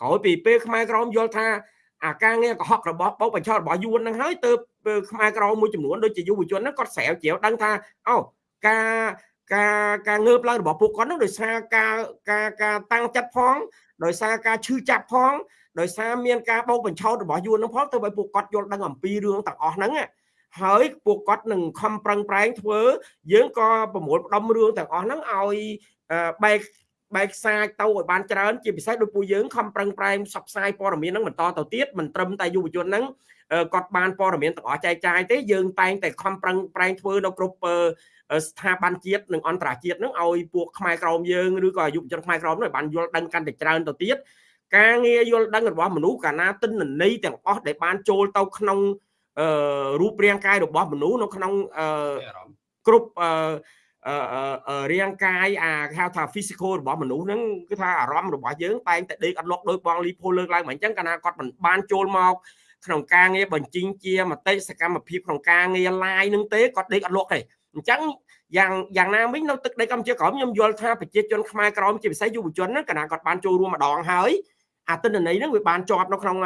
D: ក្រោយពីពេលខ្មែរក្រមយល់ថា អាការងារកុហករបស់បោកបញ្ឆោតរបស់យួននឹងហើយទៅខ្មែរក្រមមួយចំនួនដូចជាយុវជនហ្នឹងគាត់ស្រាវជ្រាវដឹងថាអូការការការងើបឡើងរបស់ពួកគាត់ហ្នឹងដោយសារការការការតាំងចិត្តផងដោយសារការឈឺចាប់ផងដោយសារមានការបោកបញ្ឆោតរបស់យួនហ្នឹងផងទៅឲ្យពួកគាត់យល់ដឹងអំពីរឿងទាំងអស់ហ្នឹងហើយពួកគាត់នឹងខំប្រឹងប្រែងធ្វើយើងក៏ប្រមូលផ្ដុំរឿងទាំងអស់ហ្នឹងឲ្យបែក បែកខ្សាយទៅឲ្យបានច្រើនជាពិសេសដោយពួកយើងខំប្រឹងប្រែងផ្សព្វផ្សាយព័ត៌មានហ្នឹងបន្តទៅទៀតមិនត្រឹមតែយុវជនហ្នឹងគាត់បានព័ត៌មានទាំងអស់ចែកចាយទេយើងតែងតែខំប្រឹងប្រែងធ្វើនៅគ្រប់ស្ថាប័នជាតិនិងអន្តរជាតិហ្នឹងឲ្យពួកខ្មែរក្រមយើងឬក៏យុវជនខ្មែរក្រមហ្នឹងបានយល់ដឹងកាន់តែច្រើនទៅទៀតការងារយល់ដឹងរបស់មនុស្សកាលណាទិន្នន័យទាំងអស់ដែលបានចូលទៅក្នុងអឺរូបរាងកាយរបស់មនុស្សនៅក្នុងអឺគ្រប់អឺ រាងកាយអាគេហៅថា physical របស់មនុស្សហ្នឹងគឺថាអារម្មណ៍របស់យើងតែងតែដេកអត់លក់ដោយបងលីផូលើកឡើងមកអញ្ចឹងកាលណាគាត់មិនបានចូលមកក្នុងការងារបញ្ជីងជាមតិសកម្មភាពក្នុងការងារ live នឹងទេគាត់ដេកអត់លក់ទេអញ្ចឹងយ៉ាងយ៉ាងណាវិញនៅទឹកដីកម្ពុជាក្រមខ្ញុំយល់ថាប្រជាជនខ្មែរក្រមជាពិសេសយុវជនហ្នឹងកាលណាគាត់បានចូលរួមម្ដងហើយអាទិន្នន័យហ្នឹងវាបានជាប់នៅក្នុង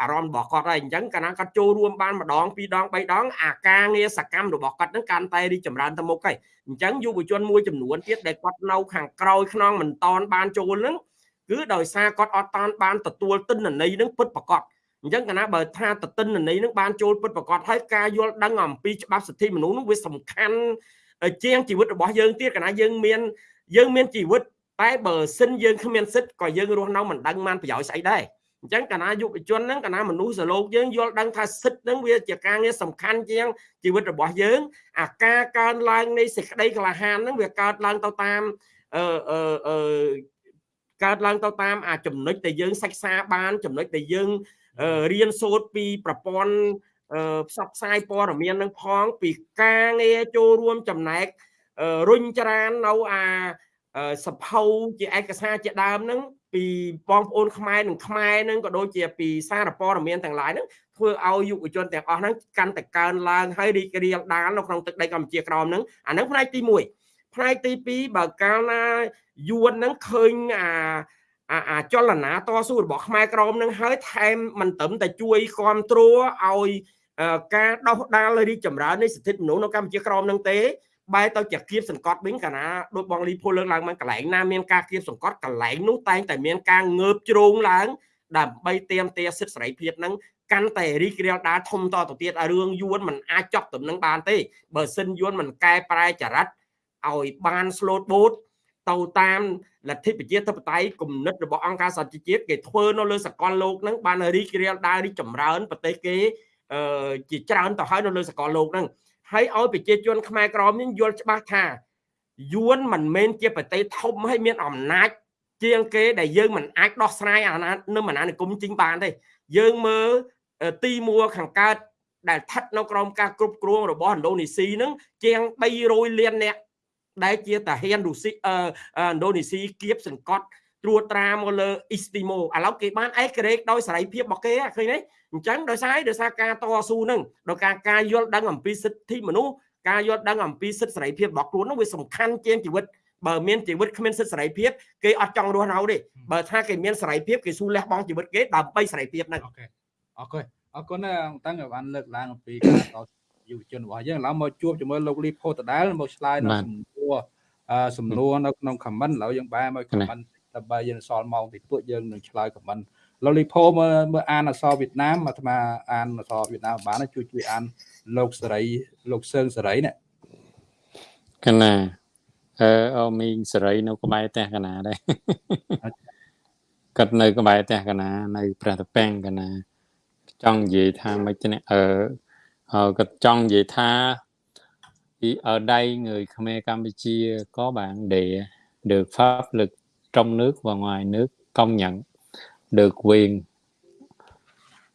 D: អារម្មណ៍របស់គាត់ហើយអញ្ចឹងកាលណាគាត់ចូលរួមបានម្ដងពីរដងបីដងអាការងារសកម្មរបស់គាត់ហ្នឹងកាន់តែរីកចម្រើនទៅមុខហើយអញ្ចឹងយុវជនមួយចំនួនទៀតដែលគាត់នៅខាងក្រោយខ្នងមិនតនបានចូលហ្នឹងគឺដោយសារគាត់អត់តានបានទទួលទិន្នន័យហ្នឹងពិតប្រាកដអញ្ចឹងកាលណាបើថាតតិនន័យនឹងបានចូលពិតប្រកបហើយការយល់ដឹងអំពីច្បាប់សិទ្ធិមនុស្សនោះវាសំខាន់ជាងជីវិតរបស់យើងទៀតកាលណាយើងមានយើងមានជីវិតតែបើសិនយើងគ្មានសិទ្ធក៏យើងរស់នៅមិនដឹងបានប្រយោជន៍ស្អីដែរ អញ្ចឹងកាលណាយុវជនហ្នឹងកាលណាមនុស្សសលោកយើងយល់ដឹងថាសិទ្ធហ្នឹងវាជាការងារសំខាន់ជាងជីវិតរបស់យើង អាការកើនឡើងនៃសេចក្តីក្លាហានហ្នឹងវាកើតឡើងទៅតាមអឺអឺអឺកើតឡើងទៅតាមអាចំណុចដែលយើងសិក្សាបានចំណុចដែលយើងរៀនសូត្រពីប្រព័ន្ធផ្សព្វផ្សាយព័ត៌មាននឹងផង ពីការងារចូលរួមចំណែករុញច្រាននៅអាសភៅជាឯកសារជាដើមហ្នឹង ពីបងប្អូនខ្មែរនិងខ្មែរហ្នឹងក៏ដូចជាពីសារព័ត៌មានទាំងឡាយហ្នឹងធ្វើឲ្យយុវជនទាំងអស់ហ្នឹងកាន់តែកើនឡើងហើយរីករាលដាលនៅក្នុងទឹកដីកម្ពុជាក្រមហ្នឹងអាហ្នឹងផ្នែកទី1ផ្នែកទី2បើកាលណាយួនហ្នឹងឃើញអាអាចលនាតស៊ូរបស់ខ្មែរក្រមនឹងហើយថែមមិនត្រឹមតែជួយគ្រប់គ្រងឲ្យការដោះដាលរីកចម្រើននៃសិទ្ធិមនុស្សនៅកម្ពុជាក្រមនឹងទេ បែរទៅជាគៀបសង្កត់វិញកាលណាដូចបងលីភូលើកឡើងមកកន្លែងណាមានការគៀបសង្កត់កន្លែងនោះតែងតែមានការងើបជ្រោងឡើងដើម្បីទៀមទាសិទ្ធិសេរីភាពនឹងកាន់តែរីករាលដាលធំតទៅទៀតរឿងយួនមិនអាចចប់ទំនឹងបានទេបើសិនយួនមិនកែប្រែចរិតឲ្យបានស្លូតបូតទៅតាមលទ្ធិប្រជាធិបតេយ្យគំនិតរបស់អង្គការសហជីវជាតិគេធ្វើនៅលើសកលលោកហ្នឹងបានរីករាលដាលរីកចម្រើនប្រទេសគេជាច្រើនទៅហើយនៅលើសកលលោកហ្នឹង ហហើយឲ្យប្រជាជនខ្មែរក្រមនេះយល់ច្បាស់ថាយួនមិនមែនជាប្រទេសធំហើយមានអំណាចជាងគេដែលយើងមិនអាចដោះស្រាយអាណានៅអាណានិគមជីងបានទេយើងមើលទីមួខាងកើតដែលស្ថិតនៅក្រោមការគ្រប់គ្រងរបស់ឥណ្ឌូនេស៊ីហ្នឹងជាង300លាននាក់ដែលជាតាហ៊ានរុស្ស៊ីឥណ្ឌូនេស៊ីគៀបសង្កត់ ត្រួតត្រាមកលើអ៊ីស្ទីម៉ូឥឡូវគេបានអេក្រេកដោយសេរីភាពរបស់គេឃើញទេអញ្ចឹងដោយសារដោយសារការតស៊ូហ្នឹងដោយការការយល់ដឹងអំពីសិទ្ធិមនុស្សការយល់ដឹងអំពីសិទ្ធិសេរីភាពរបស់ខ្លួននោះវាសំខាន់ជាងជីវិតបើមានជីវិតគ្មានសិទ្ធិសេរីភាពគេអត់ចង់រស់នៅទេបើថាគេមានសេរីភាពគេស៊ូលះបង់ជីវិតគេដើម្បីសេរីភាពហ្នឹង
A: អូខេអរគុណអរគុណណាស់តាំងបានលើកឡើងអំពីការតយុវជនរបស់យើងឡើងមកជួបជាមួយលោកលីផូតដាលមកឆ្លើយនៅសំណួរសំណួរនៅក្នុង comment ឥឡូវយើងបែរមក comment ដើម្បីយើងសល់ម៉ោងតិចតួចយើងនឹងឆ្លើយ comment លោកលីផូមើលមើលអានអក្សរវៀតណាមអាត្មាអានអក្សរវៀតណាមបានជួយជួយអានលោកសេរីលោកសឿងសេរីនេះ
C: កណាអឺអូមីងសេរីនៅក្បែរផ្ទះកណាដែរគាត់នៅក្បែរផ្ទះកណានៅព្រះតពាំងកណាចង់និយាយថាមិនទេអឺគាត់ចង់និយាយថា thì ở đây người Khmer Campuchia có bạn địa được pháp lực trong nước và ngoài nước công nhận được quyền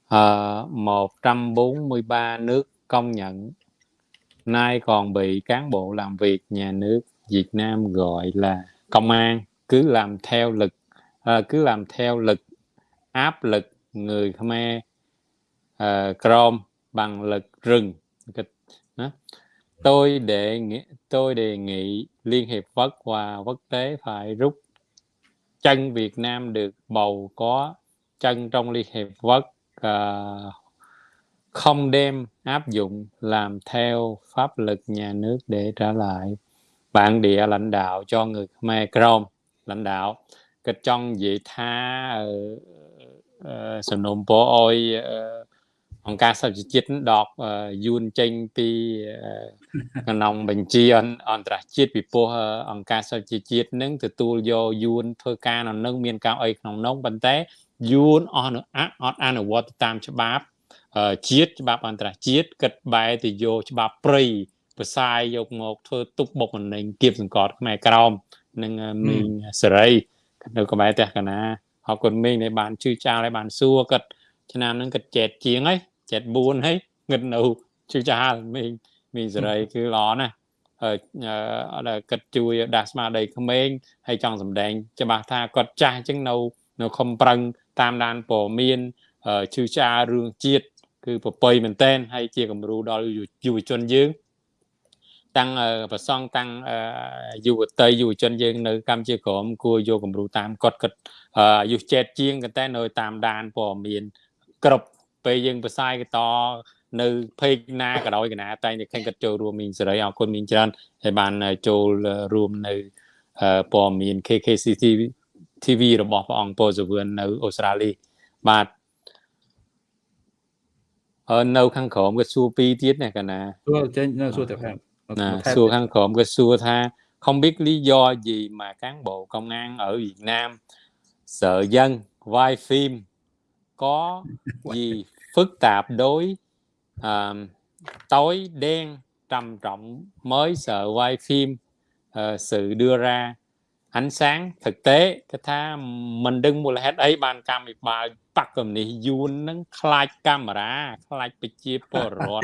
C: ờ, uh, 143 nước công nhận. Nay còn bị cán bộ làm việc nhà nước Việt Nam gọi là công an. Cứ làm theo lực uh, cứ làm theo lực áp lực người Khmer ờ, uh, Chrome bằng lực rừng. Tôi đề nghị tôi đề nghị liên hiệp quốc và quốc tế phải rút chân Việt Nam được bầu có chân trong liên hiệp quốc uh, không đem áp dụng làm theo pháp luật nhà nước để trả lại bản địa lãnh đạo cho người Khmer Krom lãnh đạo cái trong dị tha sầm nôm bố ôi ờ, អង្គការសហជីវជាតិដកយួនចេញពីក្នុងបញ្ជីអន្តរជាតិពីព្រោះអង្គការសហជីវជាតិនឹងទទួលយកយួនធ្វើការនៅនឹងមានការអីក្នុងនោះប៉ុន្តែយួនអស់អត់អនុវត្តតាមច្បាប់ជាតិច្បាប់អន្តរជាតិគិតបែរទៅយកច្បាប់ព្រៃផ្សាយយកមកធ្វើទុកបុកម្នេញគៀបសង្កត់ខ្មែរក្រមនិងមីងសេរីនៅក្បែរផ្ទះកណាអរគុណមីងដែលបានជឿចោលឲ្យបានសួរគាត់ឆ្នាំហ្នឹងគាត់ចែកជាងហើយ 74ហើយងឹតនៅជឿចាលមីងមីងសេរីគឺល្អណាស់អឺគាត់ជួយដាស់ស្មារតីក្មេងហើយចង់សម្ដែងច្បាស់ថាគាត់ចាស់អញ្ចឹងនៅនៅខំប្រឹងតាមដានព័ត៌មានជឿចាលរឿងជាតិគឺប្រពៃមែនតែនហើយជាគំរូដល់យុវជនយើងតាំងប្រសងតាំងយុវតីយុវជនយើងនៅកម្ពុជាក្រមគួរយកគំរូតាមគាត់គាត់អាយុចេតជាងតែនៅតាមដានព័ត៌មានគ្រប់ ពេលយើងផ្សាយតនៅ page ណាក៏ដោយកណាតែតែឃើញគាត់ចូលរួមមីងសេរីអរគុណមីងច្រើនហើយបានចូលរួមនៅព័ត៌មាន KKCT TV របស់ព្រះអង្គពោសវឿននៅអូស្ត្រាលីបាទអឺនៅខាងក្រោមក៏សួរពីរទៀតណាកណា
A: សួរចេញនៅសួរតែខាង
C: ណាសួរខាងក្រោមក៏សួរថា không biết lý do gì mà cán bộ công an ở Việt Nam sợ dân vai phim có gì phức tạp đối à, tối đen trầm trọng mới sợ quay phim à, sự đưa ra ánh sáng thực tế cái tha mình đừng mua là hết ấy bàn cam bị bà bắt cầm này yun nó khai camera khai bị chia bò rọt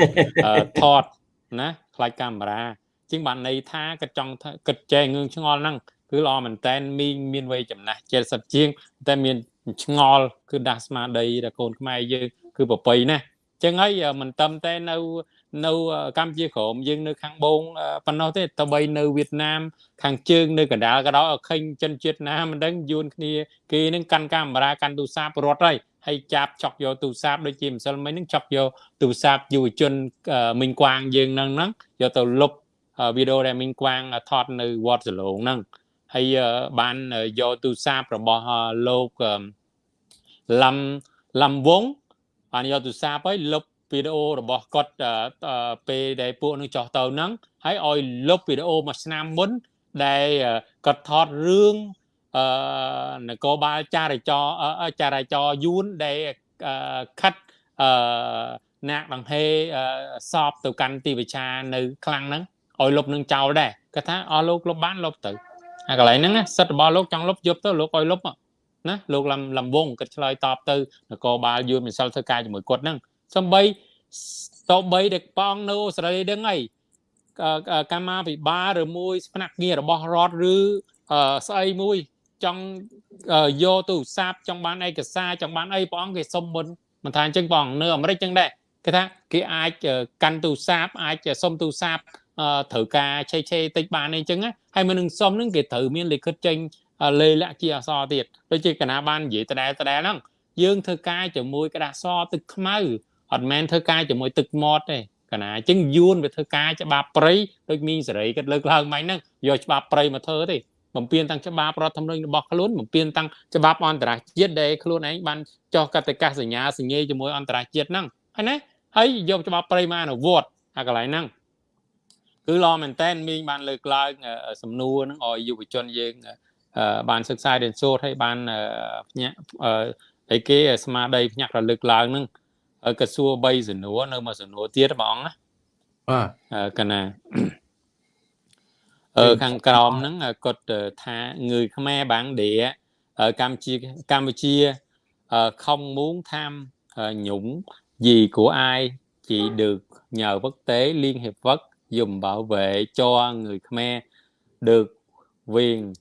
C: thọt nè khai camera ជាងបានន័យថាក៏ចង់គិតចែងងឿងឆ្ងល់ហ្នឹងគឺល្អមែនតែនមីងមានវ័យចំណាស់70ជាង តែមានឆ្ងល់គឺដាស់ស្មារតីដល់កូនខ្មែរយើង គឺប្រពៃណាស់ចឹងហើយមិនតំតែនៅនៅកម្ពុជាក្រមយើងនៅខាងបងប៉ុណ្ណោះទេតបីនៅវៀតណាម ខាងជើងនៅកណ្ដាលក៏ដោយខេញចិនជាតិណាមិនដឹងយួនគ្នាគេនឹងកាន់កាមេរ៉ាកាន់ទូរស័ព្ទរត់ហើយហើយចាប់ចុកយកទូរស័ព្ទដូចជាម្សិលមិញនឹងចុកយកទូរស័ព្ទយុវជនមីងក្វាងយើងហ្នឹងហ្នឹងយកទៅលុបវីដេអូដែលមីងក្វាងថតនៅវត្តសឡងហ្នឹងហើយបានយកទូរស័ព្ទរបស់លោកឡំឡំវង បានយកទូរស័ព្ទហើយលុបវីដេអូរបស់គាត់ពេលដែលពួកនឹងចោះទៅហ្នឹងហើយឲ្យលុបវីដេអូមួយឆ្នាំមុនដែលគាត់ថតរឿងអឺនគរបាលចារចរចារចរយួនដែលខិតអឺណាក់ដង្ហេសອບទៅកាន់ទីវិចានៅខ្លាំងហ្នឹងឲ្យលុបនឹងចោលដែរគាត់ថាអស់លោកលុបបានលុបទៅអាកន្លែងហ្នឹងសិទ្ធិរបស់លោកចង់លុបយកទៅលោកឲ្យលុប ណាលោកលំលំវងគាត់ឆ្លើយតបទៅនគរបាលយួនមិនសិលធ្វើការជាមួយគាត់ហ្នឹងសំបីតបីដែលប៉ងនៅអូស្ត្រាលីដឹងអីកម្មាភិបាលឬមួយផ្នែកងាររបស់រដ្ឋឬស្អីមួយចង់យកទូរស័ព្ទចង់បានឯកសារចង់បានអីព្រះអង្គគេសុំមុនមិនថាអញ្ចឹងព្រះអង្គនៅអាមេរិកចឹងដែរគេថាគេអាចកាន់ទូរស័ព្ទអាចសុំទូរស័ព្ទត្រូវការឆេឆេតិចបានអីចឹងហើយមិននឹងសុំនឹងគេត្រូវមានលិខិតចេញ លេលាក់ជាអក្សរទៀតដូចជាកណាបាននិយាយដដែលដដែលហ្នឹងយើងធ្វើការជាមួយក្តារសទឹកខ្មៅអត់មែនធ្វើការជាមួយទឹកមាត់ទេកណាអញ្ចឹងយួនវាធ្វើការច្បាប់ព្រៃដូចមីងសេរីគាត់លើកឡើងមិញហ្នឹងយកច្បាប់ព្រៃមកធ្វើទេបំពេញទាំងច្បាប់រដ្ឋធម្មនុញ្ញរបស់ខ្លួនបំពេញទាំងច្បាប់អន្តរជាតិដែលខ្លួនឯងបានចុះកតិកាសញ្ញាសញ្ញេជាមួយអន្តរជាតិហ្នឹងហើយណាហើយយកច្បាប់ព្រៃមកអនុវត្តអាកន្លែងហ្នឹងគឺល្អមែនតើមីងបានលើកឡើងសំណួរហ្នឹងឲ្យយុវជនយើង បានសិក្សារៀនសូត្រហើយបានភ្ញាក់អីគេស្មារតីភ្ញាក់រលឹកឡើងហ្នឹងក៏សួរ3សំណួរនៅមួយសំណួរទៀតបងណា
A: បាទ
C: កណាអឺខាងក្រោមហ្នឹងគាត់ថាងើយខ្មែរបាំងដេកម្ពុជាកម្ពុជា không muốn tham nhũng gì của ai chỉ được nhờ quốc tế liên hiệp quốc dùng bảo vệ cho người Khmer được quyền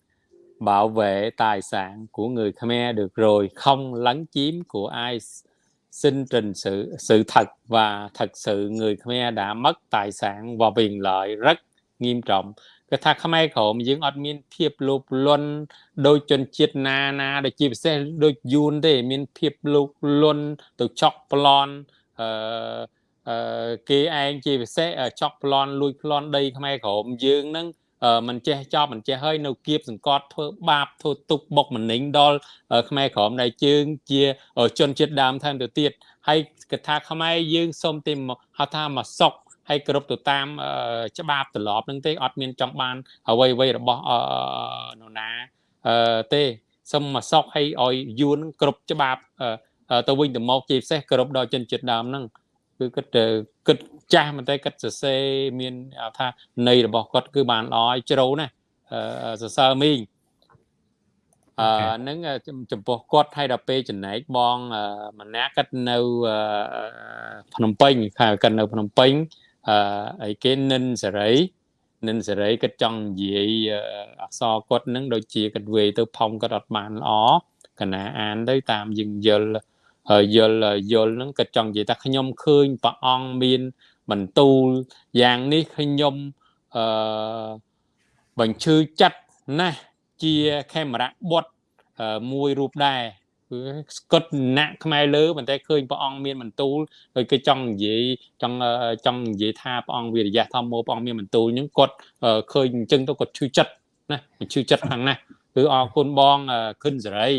C: bảo vệ tài sản của người Khmer được rồi không lấn chiếm của ai xin trình sự sự thật và thật sự người Khmer đã mất tài sản và quyền lợi rất nghiêm trọng គឺថាខ្មែរក្រមយើងអត់មានភាពលោភលន់ដោយជនជាតិណាណាដែលជាពិសេសដូចយួនទេមានភាពលោភលន់ទៅចក់ប្លន់អឺអឺគេឯងជាពិសេសចក់ប្លន់លួចប្លន់ដីខ្មែរក្រមយើងហ្នឹង មិនចេះចប់មិនចេះហើយនៅគៀបសង្កត់ធ្វើបាបធ្វើទុកបុកម្នេញដល់ខ្មែរក្រមដែលជើងជាជនជាតិដើមថែមទៅទៀតហើយកថាខ្មែរយើងសូមទីហៅថាមកសុកហើយគ្រប់ទៅតាមច្បាប់ទម្លាប់នឹងទេអត់មានចង់បានអ្វីអ្វីរបស់នរណាទេសូមមកសុកឲ្យឲ្យយួនគ្រប់ច្បាប់ទៅវិញទៅមកជាពិសេសគ្រប់ដល់ជនជាតិដើមហ្នឹងគឺគិតគិត ចាស់មែនតែគិតសរសេរមានថាន័យរបស់គាត់គឺបានល្អឲ្យជ្រៅណាសរសើរមីងអឺនឹងចំពោះគាត់ហើយដល់ពេលចំណែកបងម្នាក់គាត់នៅភ្នំពេញគាត់នៅភ្នំពេញអឺអីគេនិនសេរីនិនសេរីគាត់ចង់និយាយអក្សរគាត់នឹងដូចជាគាត់វេទៅផុងគាត់អត់បានល្អកណាអានទៅតាមយើងយល់យល់យល់ហ្នឹងគាត់ចង់និយាយថាខ្ញុំឃើញព្រះអង្គមាន បន្ទូលយ៉ាងនេះខ្ញុំអឺបញ្ឈឺចិត្តណាស់ជាខេមរៈបុតមួយរូបដែរគឺស្កត់ណាក់ខ្មែរលើប៉ុន្តែឃើញព្រះអង្គមានបន្ទូលហើយគេចង់និយាយចង់ចង់និយាយថាព្រះអង្គវិរិយៈធម្មោព្រះអង្គមានបន្ទូលហ្នឹងគាត់ឃើញអញ្ចឹងទៅគាត់ឈឺចិត្តណាឈឺចិត្តខ្លាំងណាស់គឺអរគុណបងខិនសេរី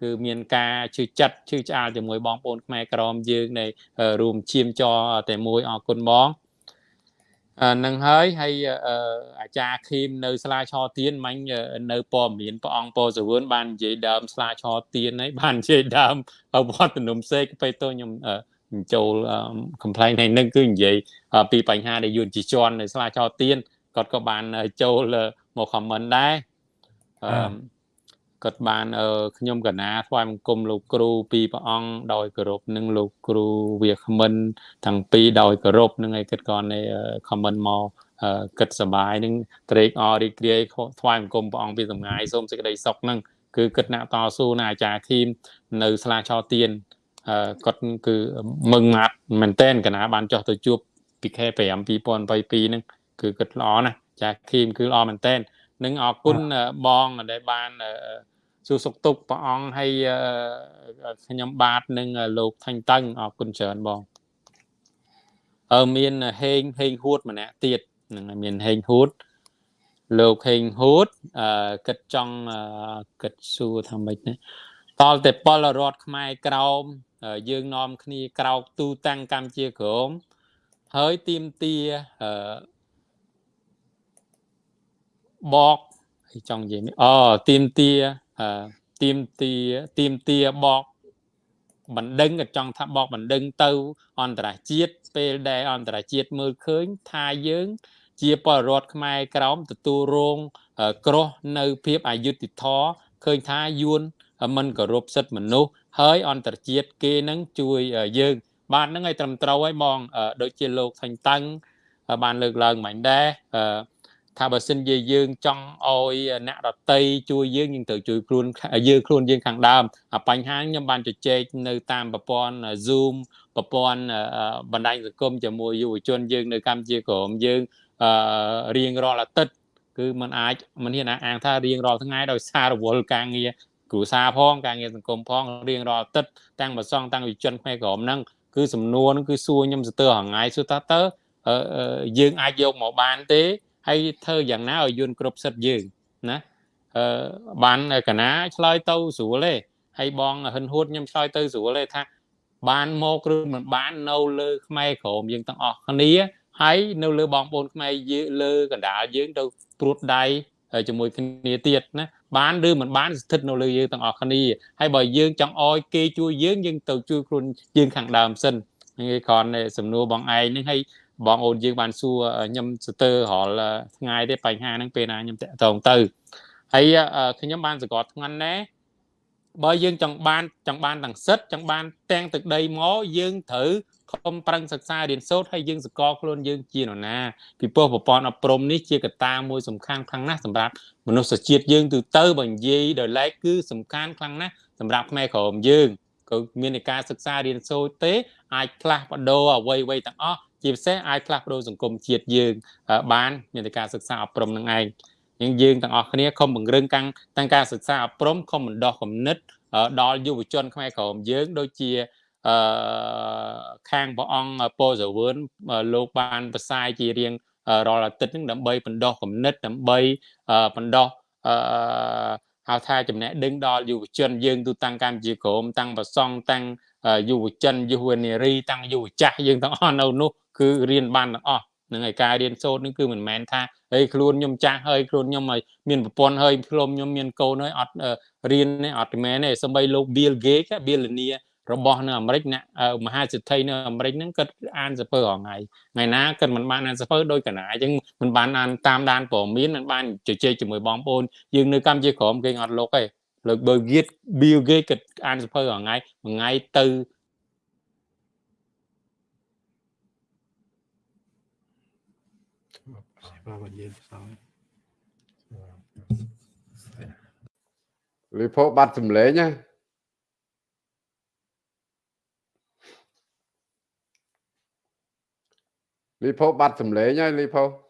C: គឺមានការឈឺចិត្តឈឺឆ្អាលជាមួយបងប្អូនខ្មែរក្រមយើងនៃរួមឈាមចរតែមួយអរគុណបងនឹងហើយហើយអាចារ្យខីមនៅស្លាឆទៀនមាញ់នៅព័ត៌មានព្រះអង្គពោសវឿនបាននិយាយដើមស្លាឆទៀនហើយបាននិយាយដើមវត្តនំសេកទៅទៅខ្ញុំចូល complain ហើយនឹងគឺនិយាយពីបញ្ហាដែលយួនជីជន់នៅស្លាឆទៀនគាត់ក៏បានចូលមក comment ដែរអឺ គាត់បានខ្ញុំកណាថ្វាយបង្គំលោកគ្រូពីព្រះអង្គដោយគោរពនិងលោកគ្រូវាគ្មិនទាំងពីរដោយគោរពនឹងឯគាត់ក៏នៃ comment មកគិតសបាយនឹងត្រេកអររីករាយថ្វាយបង្គំព្រះអង្គពីសម្ងាយសូមសេចក្តីសុខនឹងគឺគិតណាក់តស៊ូណាអាចារ្យឃីមនៅស្លាឆោទៀនគាត់គឺមឹងម៉ាត់មែនតែនកណាបានចោះទៅជួបពីខែ5 2022ហ្នឹងគឺគិតល្អណាស់ចាឃីមគឺល្អមែនតែននឹងអរគុណបងដែលបាន សួរសុខទុក្ខព្រះអង្គហើយខ្ញុំបាទនឹងលោកថាញ់តឹងអរគុណច្រើនបងអឺមានហេងហេងហួតម្នាក់ទៀតនឹងមានហេងហួតលោកហេងហួតអឺគិតចង់គិតសួរថាម៉េចណាតលតែពលរដ្ឋខ្មែរក្រោមយើងនាំគ្នាក្រោកទូតាំងកម្ពុជាក្រមហើយទៀមទាអឺបកចង់និយាយអូទៀមទា ទៀមទាទៀមទាបកបណ្ដឹងក៏ចង់ថាបកបណ្ដឹងទៅ អន្តរជាតិពេលដែលអន្តរជាតិមើលឃើញថាយើង ជាពលរដ្ឋខ្មែរក្រមទទួលរងក្រោះនៅភាពអយុត្តិធម៌ឃើញថាយួនមិនគោរពសិទ្ធិមនុស្សហើយអន្តរជាតិគេនឹងជួយយើង បាទហ្នឹងឲ្យត្រឹមត្រូវហើយបងដូចជាលោកថាញ់តាំងបានលើកឡើងមិញដែរ ថាបើសិនជាយើងចង់ឲ្យអ្នកដតីជួយយើងយើងត្រូវជួយខ្លួនយើងខ្លួនយើងខាងដើមបញ្ហាខ្ញុំបានជជែកនៅតាមប្រព័ន្ធ Zoom ប្រព័ន្ធបណ្ដាញសង្គមជាមួយយុវជនយើងនៅកម្ពុជាក្រមយើងរៀងរាល់អាទិត្យគឺมันអាចมันហ៊ានអាងថារៀងរាល់ថ្ងៃដោយសាររវល់ការងារគ្រួសារផងការងារសង្គមផងរៀងរាល់អាទិត្យតាំងប្រសងតាំងវិជនខ្មែរក្រមហ្នឹងគឺសំណួរហ្នឹងគឺសួរខ្ញុំស្ទើរហងៃសួរថាតើយើងអាចយកមកបានទេ ហើយធ្វើយ៉ាងណាឲ្យយួនគ្រប់សិទ្ធយើងណាអឺបានកណាឆ្លើយទៅស្រួលទេហើយបងហិនហួតខ្ញុំឆ្លើយទៅស្រួលទេថា បានមកឬមិនបាននៅលើខ្មែរក្រមយើងទាំងអស់គ្នាហើយនៅលើបងប្អូនខ្មែរយើងលើកណ្ដាលយើងទៅព្រួតដៃជាមួយគ្នាទៀតណាបានឬមិនបានស្ថិតនៅលើយើងទាំងអស់គ្នាហើយបើយើងចង់អោយគេជួយយើងយើងទៅជួយខ្លួនយើងខាងដើមសិនហ្នឹងឯងគ្រាន់តែសំណួរបងឯងហ្នឹងហើយ បងអូនយើងបានសួរខ្ញុំស្ទើររាល់ថ្ងៃទេបញ្ហាហ្នឹងពេលណាខ្ញុំតាក់ទងទៅហើយខ្ញុំបានសង្កត់ធ្ងន់ណាបើយើងចង់បានចង់បានទាំងសិទ្ធចង់បានទាំងទឹកដីមកយើងត្រូវខំប្រឹងសិក្សារៀនសូត្រហើយយើងសកលខ្លួនយើងជានរណាពីព្រោះប្រព័ន្ធអប់រំនេះជាកត្តាមួយសំខាន់ខ្លាំងណាស់សម្រាប់មនុស្សជាតិយើងទូទៅបើនិយាយដោយឡែកគឺសំខាន់ខ្លាំងណាស់សម្រាប់ខ្មែរក្រមយើងក៏មានការសិក្សារៀនសូត្រទេអាចផ្លាស់ប្ដូរអ្វីៗទាំងអស់ ជាពិសេសអាចផ្លាស់ប្ដូរសង្គមជាតិយើង បានមានតែការសិក្សាអប់រំនឹងឯងយើងយើងទាំងអស់គ្នាខំបង្រឹងកាំងទាំងការសិក្សាអប់រំខំបណ្ដោះគំនិតដល់យុវជនខ្មែរក្រមយើង ដូចជាអឺខាងព្រះអង្គពោសវឿនលោកបានផ្សាយជារៀងរាល់អាទិត្យហ្នឹងដើម្បីបណ្ដោះគំនិតដើម្បីបណ្ដោះអឺហៅថាចំណេះដឹងដល់យុវជនយើងទូតាំងកម្ពុជាក្រមតាំងប្រសង់តាំង យុវជនយុវនារីតាំងយុវចាស់យើងទាំងអស់នៅនោះគឺរៀនបានទាំងអស់នឹងឯការរៀនសូត្រនេះគឺមិនមែនថាហេខ្លួនខ្ញុំចាស់ហើយខ្លួនខ្ញុំឲ្យមានប្រពន្ធហើយខ្លួនខ្ញុំមានកូនហើយអត់រៀនទេអត់មែនទេសម្បីលោក Bill Gates Billionaire របស់នៅអាមេរិកអ្នកមហាសិទ្ធិនៅអាមេរិកហ្នឹងគាត់អានសភើរាល់ថ្ងៃថ្ងៃណាគាត់មិនបានអានសភើដោយកណាអញ្ចឹងមិនបានអានតាមដានព័ត៌មានមិនបានជជែកជាមួយបងប្អូនយើងនៅកម្ពុជាក្រមគេអត់លុកទេ លើកបើ Gates Bill Gates គាត់អានសភើរាល់ថ្ងៃមួយថ្ងៃទៅ
A: បាទបើយើងផ្សំ
B: លីផូបាត់សម្លេងណាលីផូបាត់សម្លេងហើយលីផូ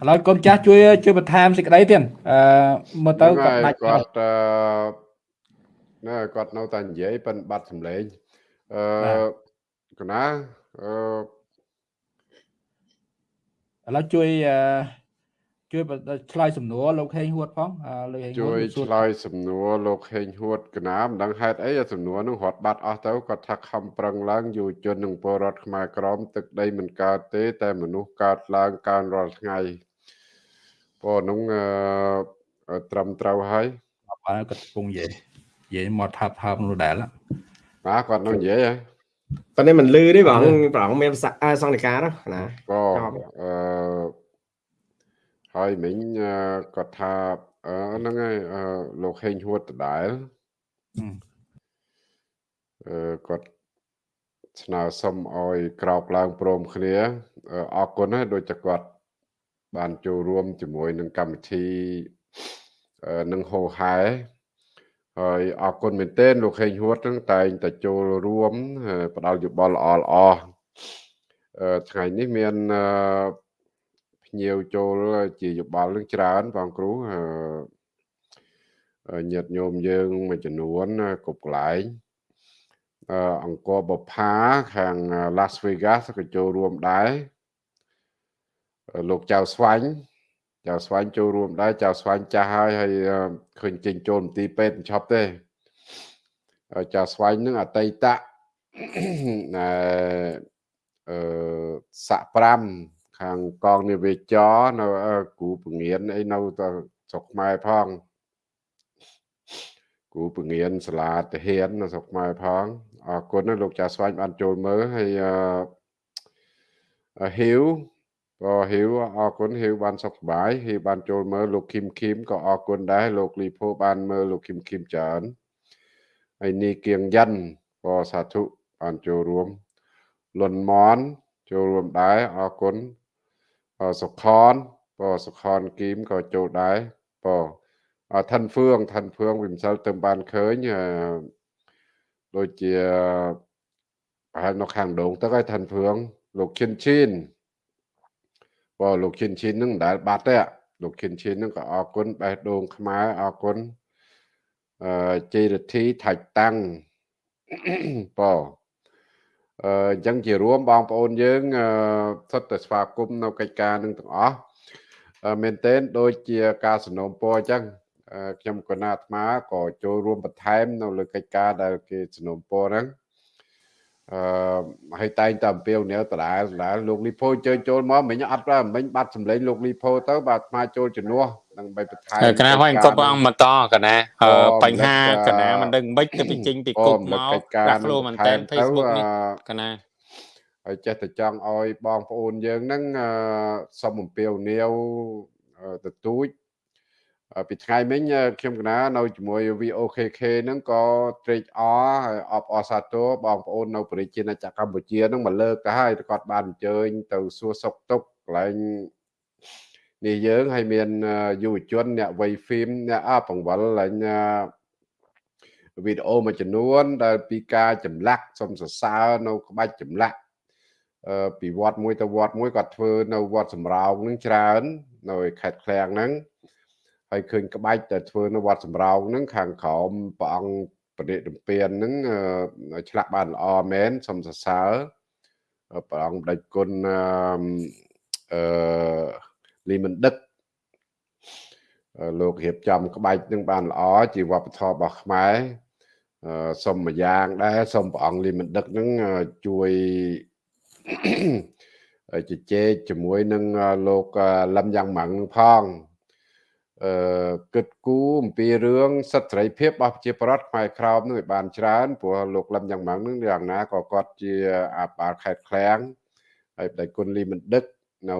B: ឥ
A: ឡូវកូនចាស់ជួយជួយបន្ថែមសេចក្តីទៀតអឺមើលទៅ
B: គាត់ដាច់គាត់អឺណែគាត់នៅតែនិយាយប៉ិនបាត់សម្លេងអឺកណាអឺ
A: ឥឡូវជួយអឺជួយឆ្លើយសំណួរលោកហេងហួតផងលោកហេងហួត
B: ជួយឆ្លើយសំណួរលោកហេងហួតកណាមិនដឹងហេតុអីសំណួរនឹងរត់បាត់អស់ទៅគាត់ថាខំប្រឹងឡើងយុវជននិងពលរដ្ឋខ្មែរក្រមទឹកដីមិនកើតទេ តែមនុស្សកើតឡើងកើនរាល់ថ្ងៃ ពលនោះអឺត្រឹមត្រូវហើយ
A: បាទគាត់កំពុងនិយាយនិយាយមកថាប់ថាប់នោះដែរ
B: បាទគាត់នឹងនិយាយហ៎
D: តើនេះមិនលឺទេបងប្រងមានសង្និកាណា
B: ក៏អឺហើយមិញគាត់ថាហ្នឹងហើយលោកហេងហួតដដែលអឺគាត់ស្នើសុំឲ្យក្រោកឡើងព្រមគ្នាអរគុណហើយដូចតែគាត់ បានចូលរួមជាមួយនឹងកម្មវិធីនឹងហោហែហើយអរគុណមែនទែនលោកហេងហួតនឹងតែងតែចូលរួមផ្ដល់យោបល់ល្អល្អថ្ងៃនេះមានភ្ញៀវចូលជាយោបល់នឹងច្រើនបងគ្រូញាតិញោមយើងមួយចំនួនគ្រប់កន្លែងអង្គរបផាខាង Las Vegas ក៏ចូលរួមដែរ លោកចៅស្វាញ់ចៅស្វាញ់ចូលរួមដែរចៅស្វាញ់ចាស់ហើយហើយឃើញចេញចូលមន្ទីរពេទ្យមិនឈប់ទេចៅស្វាញ់នឹងអតីតអឺអឺសាក់5ខាងកងនាវាចរនៅគ្រូពងៀនអីនៅស្រុកខ្មែរផងគគ្រូពងៀនសាលាទាហាននៅស្រុកខ្មែរផងអរគុណណាលោកចាស្វាញបានចូលមើលហើយអឺហ៊ីវ ក៏ហ៊ីវអរគុណហ៊ីវបានសុខសប្បាយហ៊ីវបានចូលមើលលោកគឹមគឹមក៏អរគុណដែរលោកលីភូបានមើលលោកគឹមគឹមច្រើនហើយនីគៀងយ៉ាន់ក៏សាធុបានចូលរួមលុនមនចូលរួមដែរអរគុណសុខនក៏សុខនគីមក៏ចូលដែរក៏ឋានហ្វឿងឋានហ្វឿងវិមសិលទៅបានឃើញដូចជាប្រហែលនៅខាងដងទឹកហើយឋានហ្វឿងលោកឈិនឈិន បើលោកឈិនឈិននឹងមិនដែលបាត់ទេលោកឈិនឈិននឹងក៏អរគុណបេះដូងខ្មែរអរគុណអឺជ័យរទ្ធីថាច់តាំងបើអឺអញ្ចឹងជារួមបងប្អូនយើងសុទ្ធតែស្វាគមន៍នៅកិច្ចការនឹងទាំងអស់មែនទែនដូចជាការสนុំពរអញ្ចឹងខ្ញុំកណាអាត្មាក៏ចូលរួមបន្ថែមនៅលើកិច្ចការដែលគេสนុំពរហ្នឹង អឺហើយតែងតែអំពាវនាវដដែលដដែលលោកលីផូជើញចូលមកមិញអត់ប្រមិញបាត់សម្លេងលោកលីផូទៅបាទអាត្មាចូលជំនួសនឹងបីបន្ថែមក
C: ណាហើយគប់អង្គបន្តកណាបញ្ហាកណាមិនដឹងមិនទៅពីចេញពីគប់មកដាក់ខ្លួនមែនតើ Facebook នេះកណា
B: ហើយចេះតែចង់ឲ្យបងប្អូនយើងហ្នឹងសុំអំពាវនាវទទូច ពីថ្ងៃមិញខ្ញុំកណានៅជាមួយ VOKK ហ្នឹងក៏ត្រេកអរហើយអបអរសាទរបងប្អូននៅប្រជាណាចក្រកម្ពុជាហ្នឹងមកលើកទៅហើយគាត់បានអញ្ជើញទៅសួរសុខទុក្ខកន្លែងនេះយើងហើយមានយុវជនអ្នកវ័យហ្វីមអ្នកអបង្វិលឡើងវីដេអូមួយចំនួន ដែលពីការចម្លាក់សុំសរសើរនៅក្បាច់ចម្លាក់ពីវត្តមួយទៅវត្តមួយគាត់ធ្វើនៅវត្តសំរោងនឹងច្រើន នៅខេត្តឃ្លាំងហ្នឹង ហើយឃើញក្បាច់តែធ្វើនៅវត្តសំរោងហ្នឹងខាងក្រោមព្រះអង្គបដិរំពៀនហ្នឹងឆ្លាក់បានល្អមែនសូមសរសើរព្រះអង្គដេចគុណអឺលីមិនដឹកលោករៀបចំក្បាច់នឹងបានល្អជាវប្បធម៌របស់ខ្មែរសូមមួយយ៉ាងដែរសូមព្រះអង្គលីមិនដឹកនឹងជួយជជែកជាមួយនឹងលោកលឹមយ៉ាងម៉ាំងផង អឺគិតគូរអំពីរឿងសិទ្ធិសេរីភាពរបស់ប្រជាប្រដ្ឋខ្មែរក្រោមនឹងឲ្យបានច្រើនព្រោះលោកលឹមយ៉ាងម៉ាំងនឹងយ៉ាងណាក៏គាត់ជាអាបាលខេត្តឃ្លាំងហើយបដិគុណលីមិនដឹកនៅ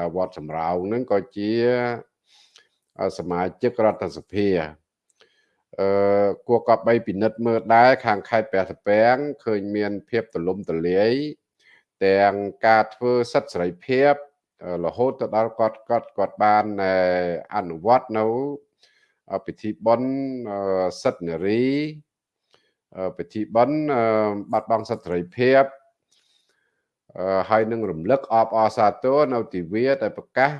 B: ឯវត្តសំរោងនឹងក៏ជាសមាជិករដ្ឋសភាអឺគួរកប់បីពិនិត្យមើលដែរខាងខេត្តព្រះសពាំងឃើញមានភាពទលំទលាយទាំងការធ្វើសិទ្ធិសេរីភាព រហូតទៅដល់គាត់គាត់គាត់បានអនុវត្តនៅពិធីបុណ្យសិទ្ធិនារីពិធីបុណ្យបាត់បង់សិទ្ធិសេរីភាពហើយនឹងរំលឹកអបអរសាទរនៅទិវាដែលប្រកាស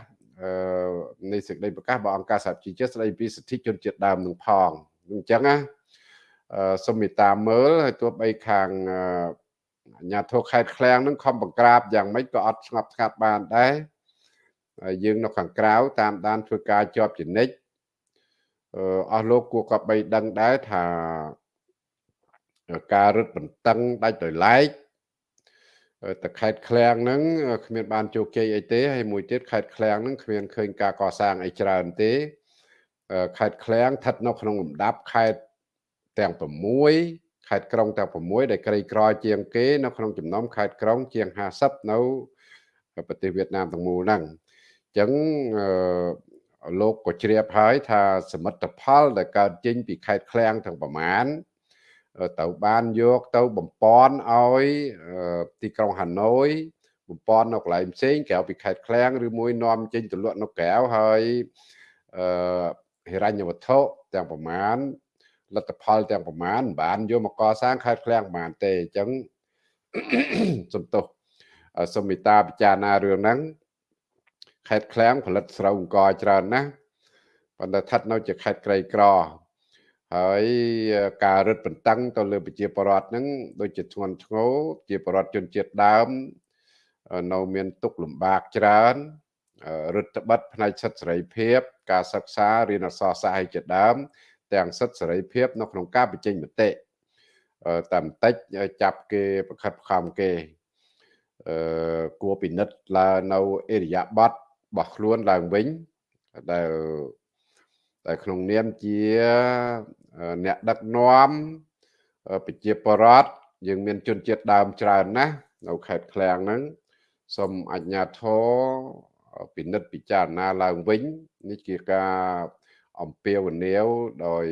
B: នៃសេចក្តីប្រកាសរបស់អង្គការសហជីវជាតិស្តីពីសិទ្ធិជនជាតិដើមនឹងផងអញ្ចឹងណាសូមមេត្តាមើលហើយទោះបីខាង អាញាធរខេត្តឃ្លាំងនឹងខំបង្ក្រាបយ៉ាងម៉េចក៏អត់ស្ងប់ស្ងាត់បានដែរយើងនៅខាងក្រៅតាមដានធ្វើការជាប់ចនិចអស់លោកគួរក៏បីដឹងដែរថាការរឹតបន្តឹងដាច់ដោយឡែកតែខេត្តឃ្លាំងហ្នឹងគ្មានបានជោគជ័យអីទេហើយមួយទៀតខេត្តឃ្លាំងហ្នឹងគ្មានឃើញការកសាងអីច្រើនទេខេត្តឃ្លាំងស្ថិតនៅក្នុងលំដាប់ខេត្តទាំង6 ខេត្តក្រុងទាំង6ដែលក្រីក្រជាងគេនៅក្នុងចំណោមខេត្តក្រុងជាង50នៅប្រទេសវៀតណាមទាំងមូលហ្នឹងអញ្ចឹងលោកក៏ជ្រាបហើយថាសមិទ្ធផលដែលកើតចេញពីខេត្តឃ្លាំងទាំងប្រមាណទៅបានយកទៅបំពន់ឲ្យទីក្រុងហាណូយបំពន់នៅកន្លែងផ្សេងក្រៅពីខេត្តឃ្លាំងឬមួយនាំចេញទៅលក់នៅក្រៅហើយអឺហិរញ្ញវត្ថុទាំងប្រមាណ លទ្ធផលទាំងប្រមាណមិនបានយកមកកសាងខេត្តឃ្លាំងប្រមាណទេអញ្ចឹងសំទោសសុំមេត្តាពិចារណារឿងហ្នឹងខេត្តឃ្លាំងផលិតស្រូវអង្គច្រើនណាស់ប៉ុន្តែស្ថិតនៅជាខេត្តក្រីក្រហើយការរឹតបន្តឹងទៅលើប្រជាពលរដ្ឋហ្នឹងដូចជាធ្ងន់ធ្ងរជាពលរដ្ឋជនជាតិដើមនៅមានទុកលំបាកច្រើនរដ្ឋបတ်ផ្នែកសិទ្ធិសេរីភាព ការសិក្សារៀនអក្សរសាស្ត្រជាដើម ទាំងសិទ្ធិសេរីភាព នៅក្នុងការបញ្ចេញមតិតាមតិចចាប់គេប្រខិតខំគេអឺគួរពិនិត្យឡើងនៅអេរិយាប័តរបស់ខ្លួនឡើងវិញដែលដែលក្នុងនាមជាអ្នកដឹកនាំប្រជាពលរដ្ឋយើងមានជនជាតិដើមច្រើនណាស់នៅខេត្តឃ្លាំងហ្នឹងសូមអញ្ញាធរពិនិត្យពិចារណាឡើងវិញនេះជាការ អំពាវនាវដោយ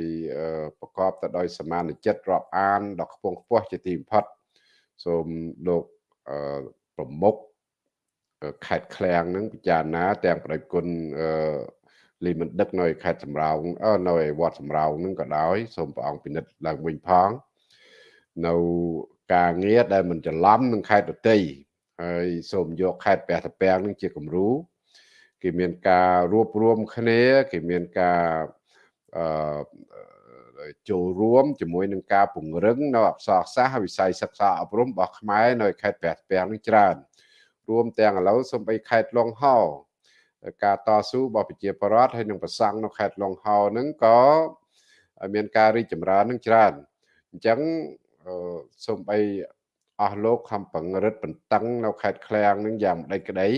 B: ប្រកបទៅដោយសមានចិត្តរាប់អានដ៏ខ្ពង់ខ្ពស់ជាទីបំផុតសូមលោកប្រមុខខេត្តឃ្លាំងនឹងពិចារណា ទាំងប្រដេចគុណលីមិនដឹកនៅខេត្តសំរោងនៅវត្តសំរោងនឹងក៏ដោយសូមព្រះអង្គពិនិត្យឡើងវិញផងនៅការងារដែលមិនច្រឡំនឹងខេត្តដតីហើយសូមយកខេត្តព្រះតាពាំងនឹងជាគំរូ គេមានការរួបរวมគ្នាគេមានការអឺចូលរួមជាមួយនឹងការពង្រឹងនៅអក្សរសាស្ត្រវិស័យសិក្សាអប់រំរបស់ខ្មែរនៅខេត្តព្រះតាពាំងនេះច្រើន រួមទាំងឥឡូវសំបីខេត្តឡុងហោការតស៊ូរបស់ប្រជាពលរដ្ឋហើយនឹងប្រសង់នៅខេត្តឡុងហោនឹងក៏មានការរីកចម្រើននឹងច្រើនអញ្ចឹងសូម្បីអស់លោកខំប្រងរិតបន្តឹងនៅខេត្តឃ្លាំងនឹងយ៉ាងម្ដេចក្តី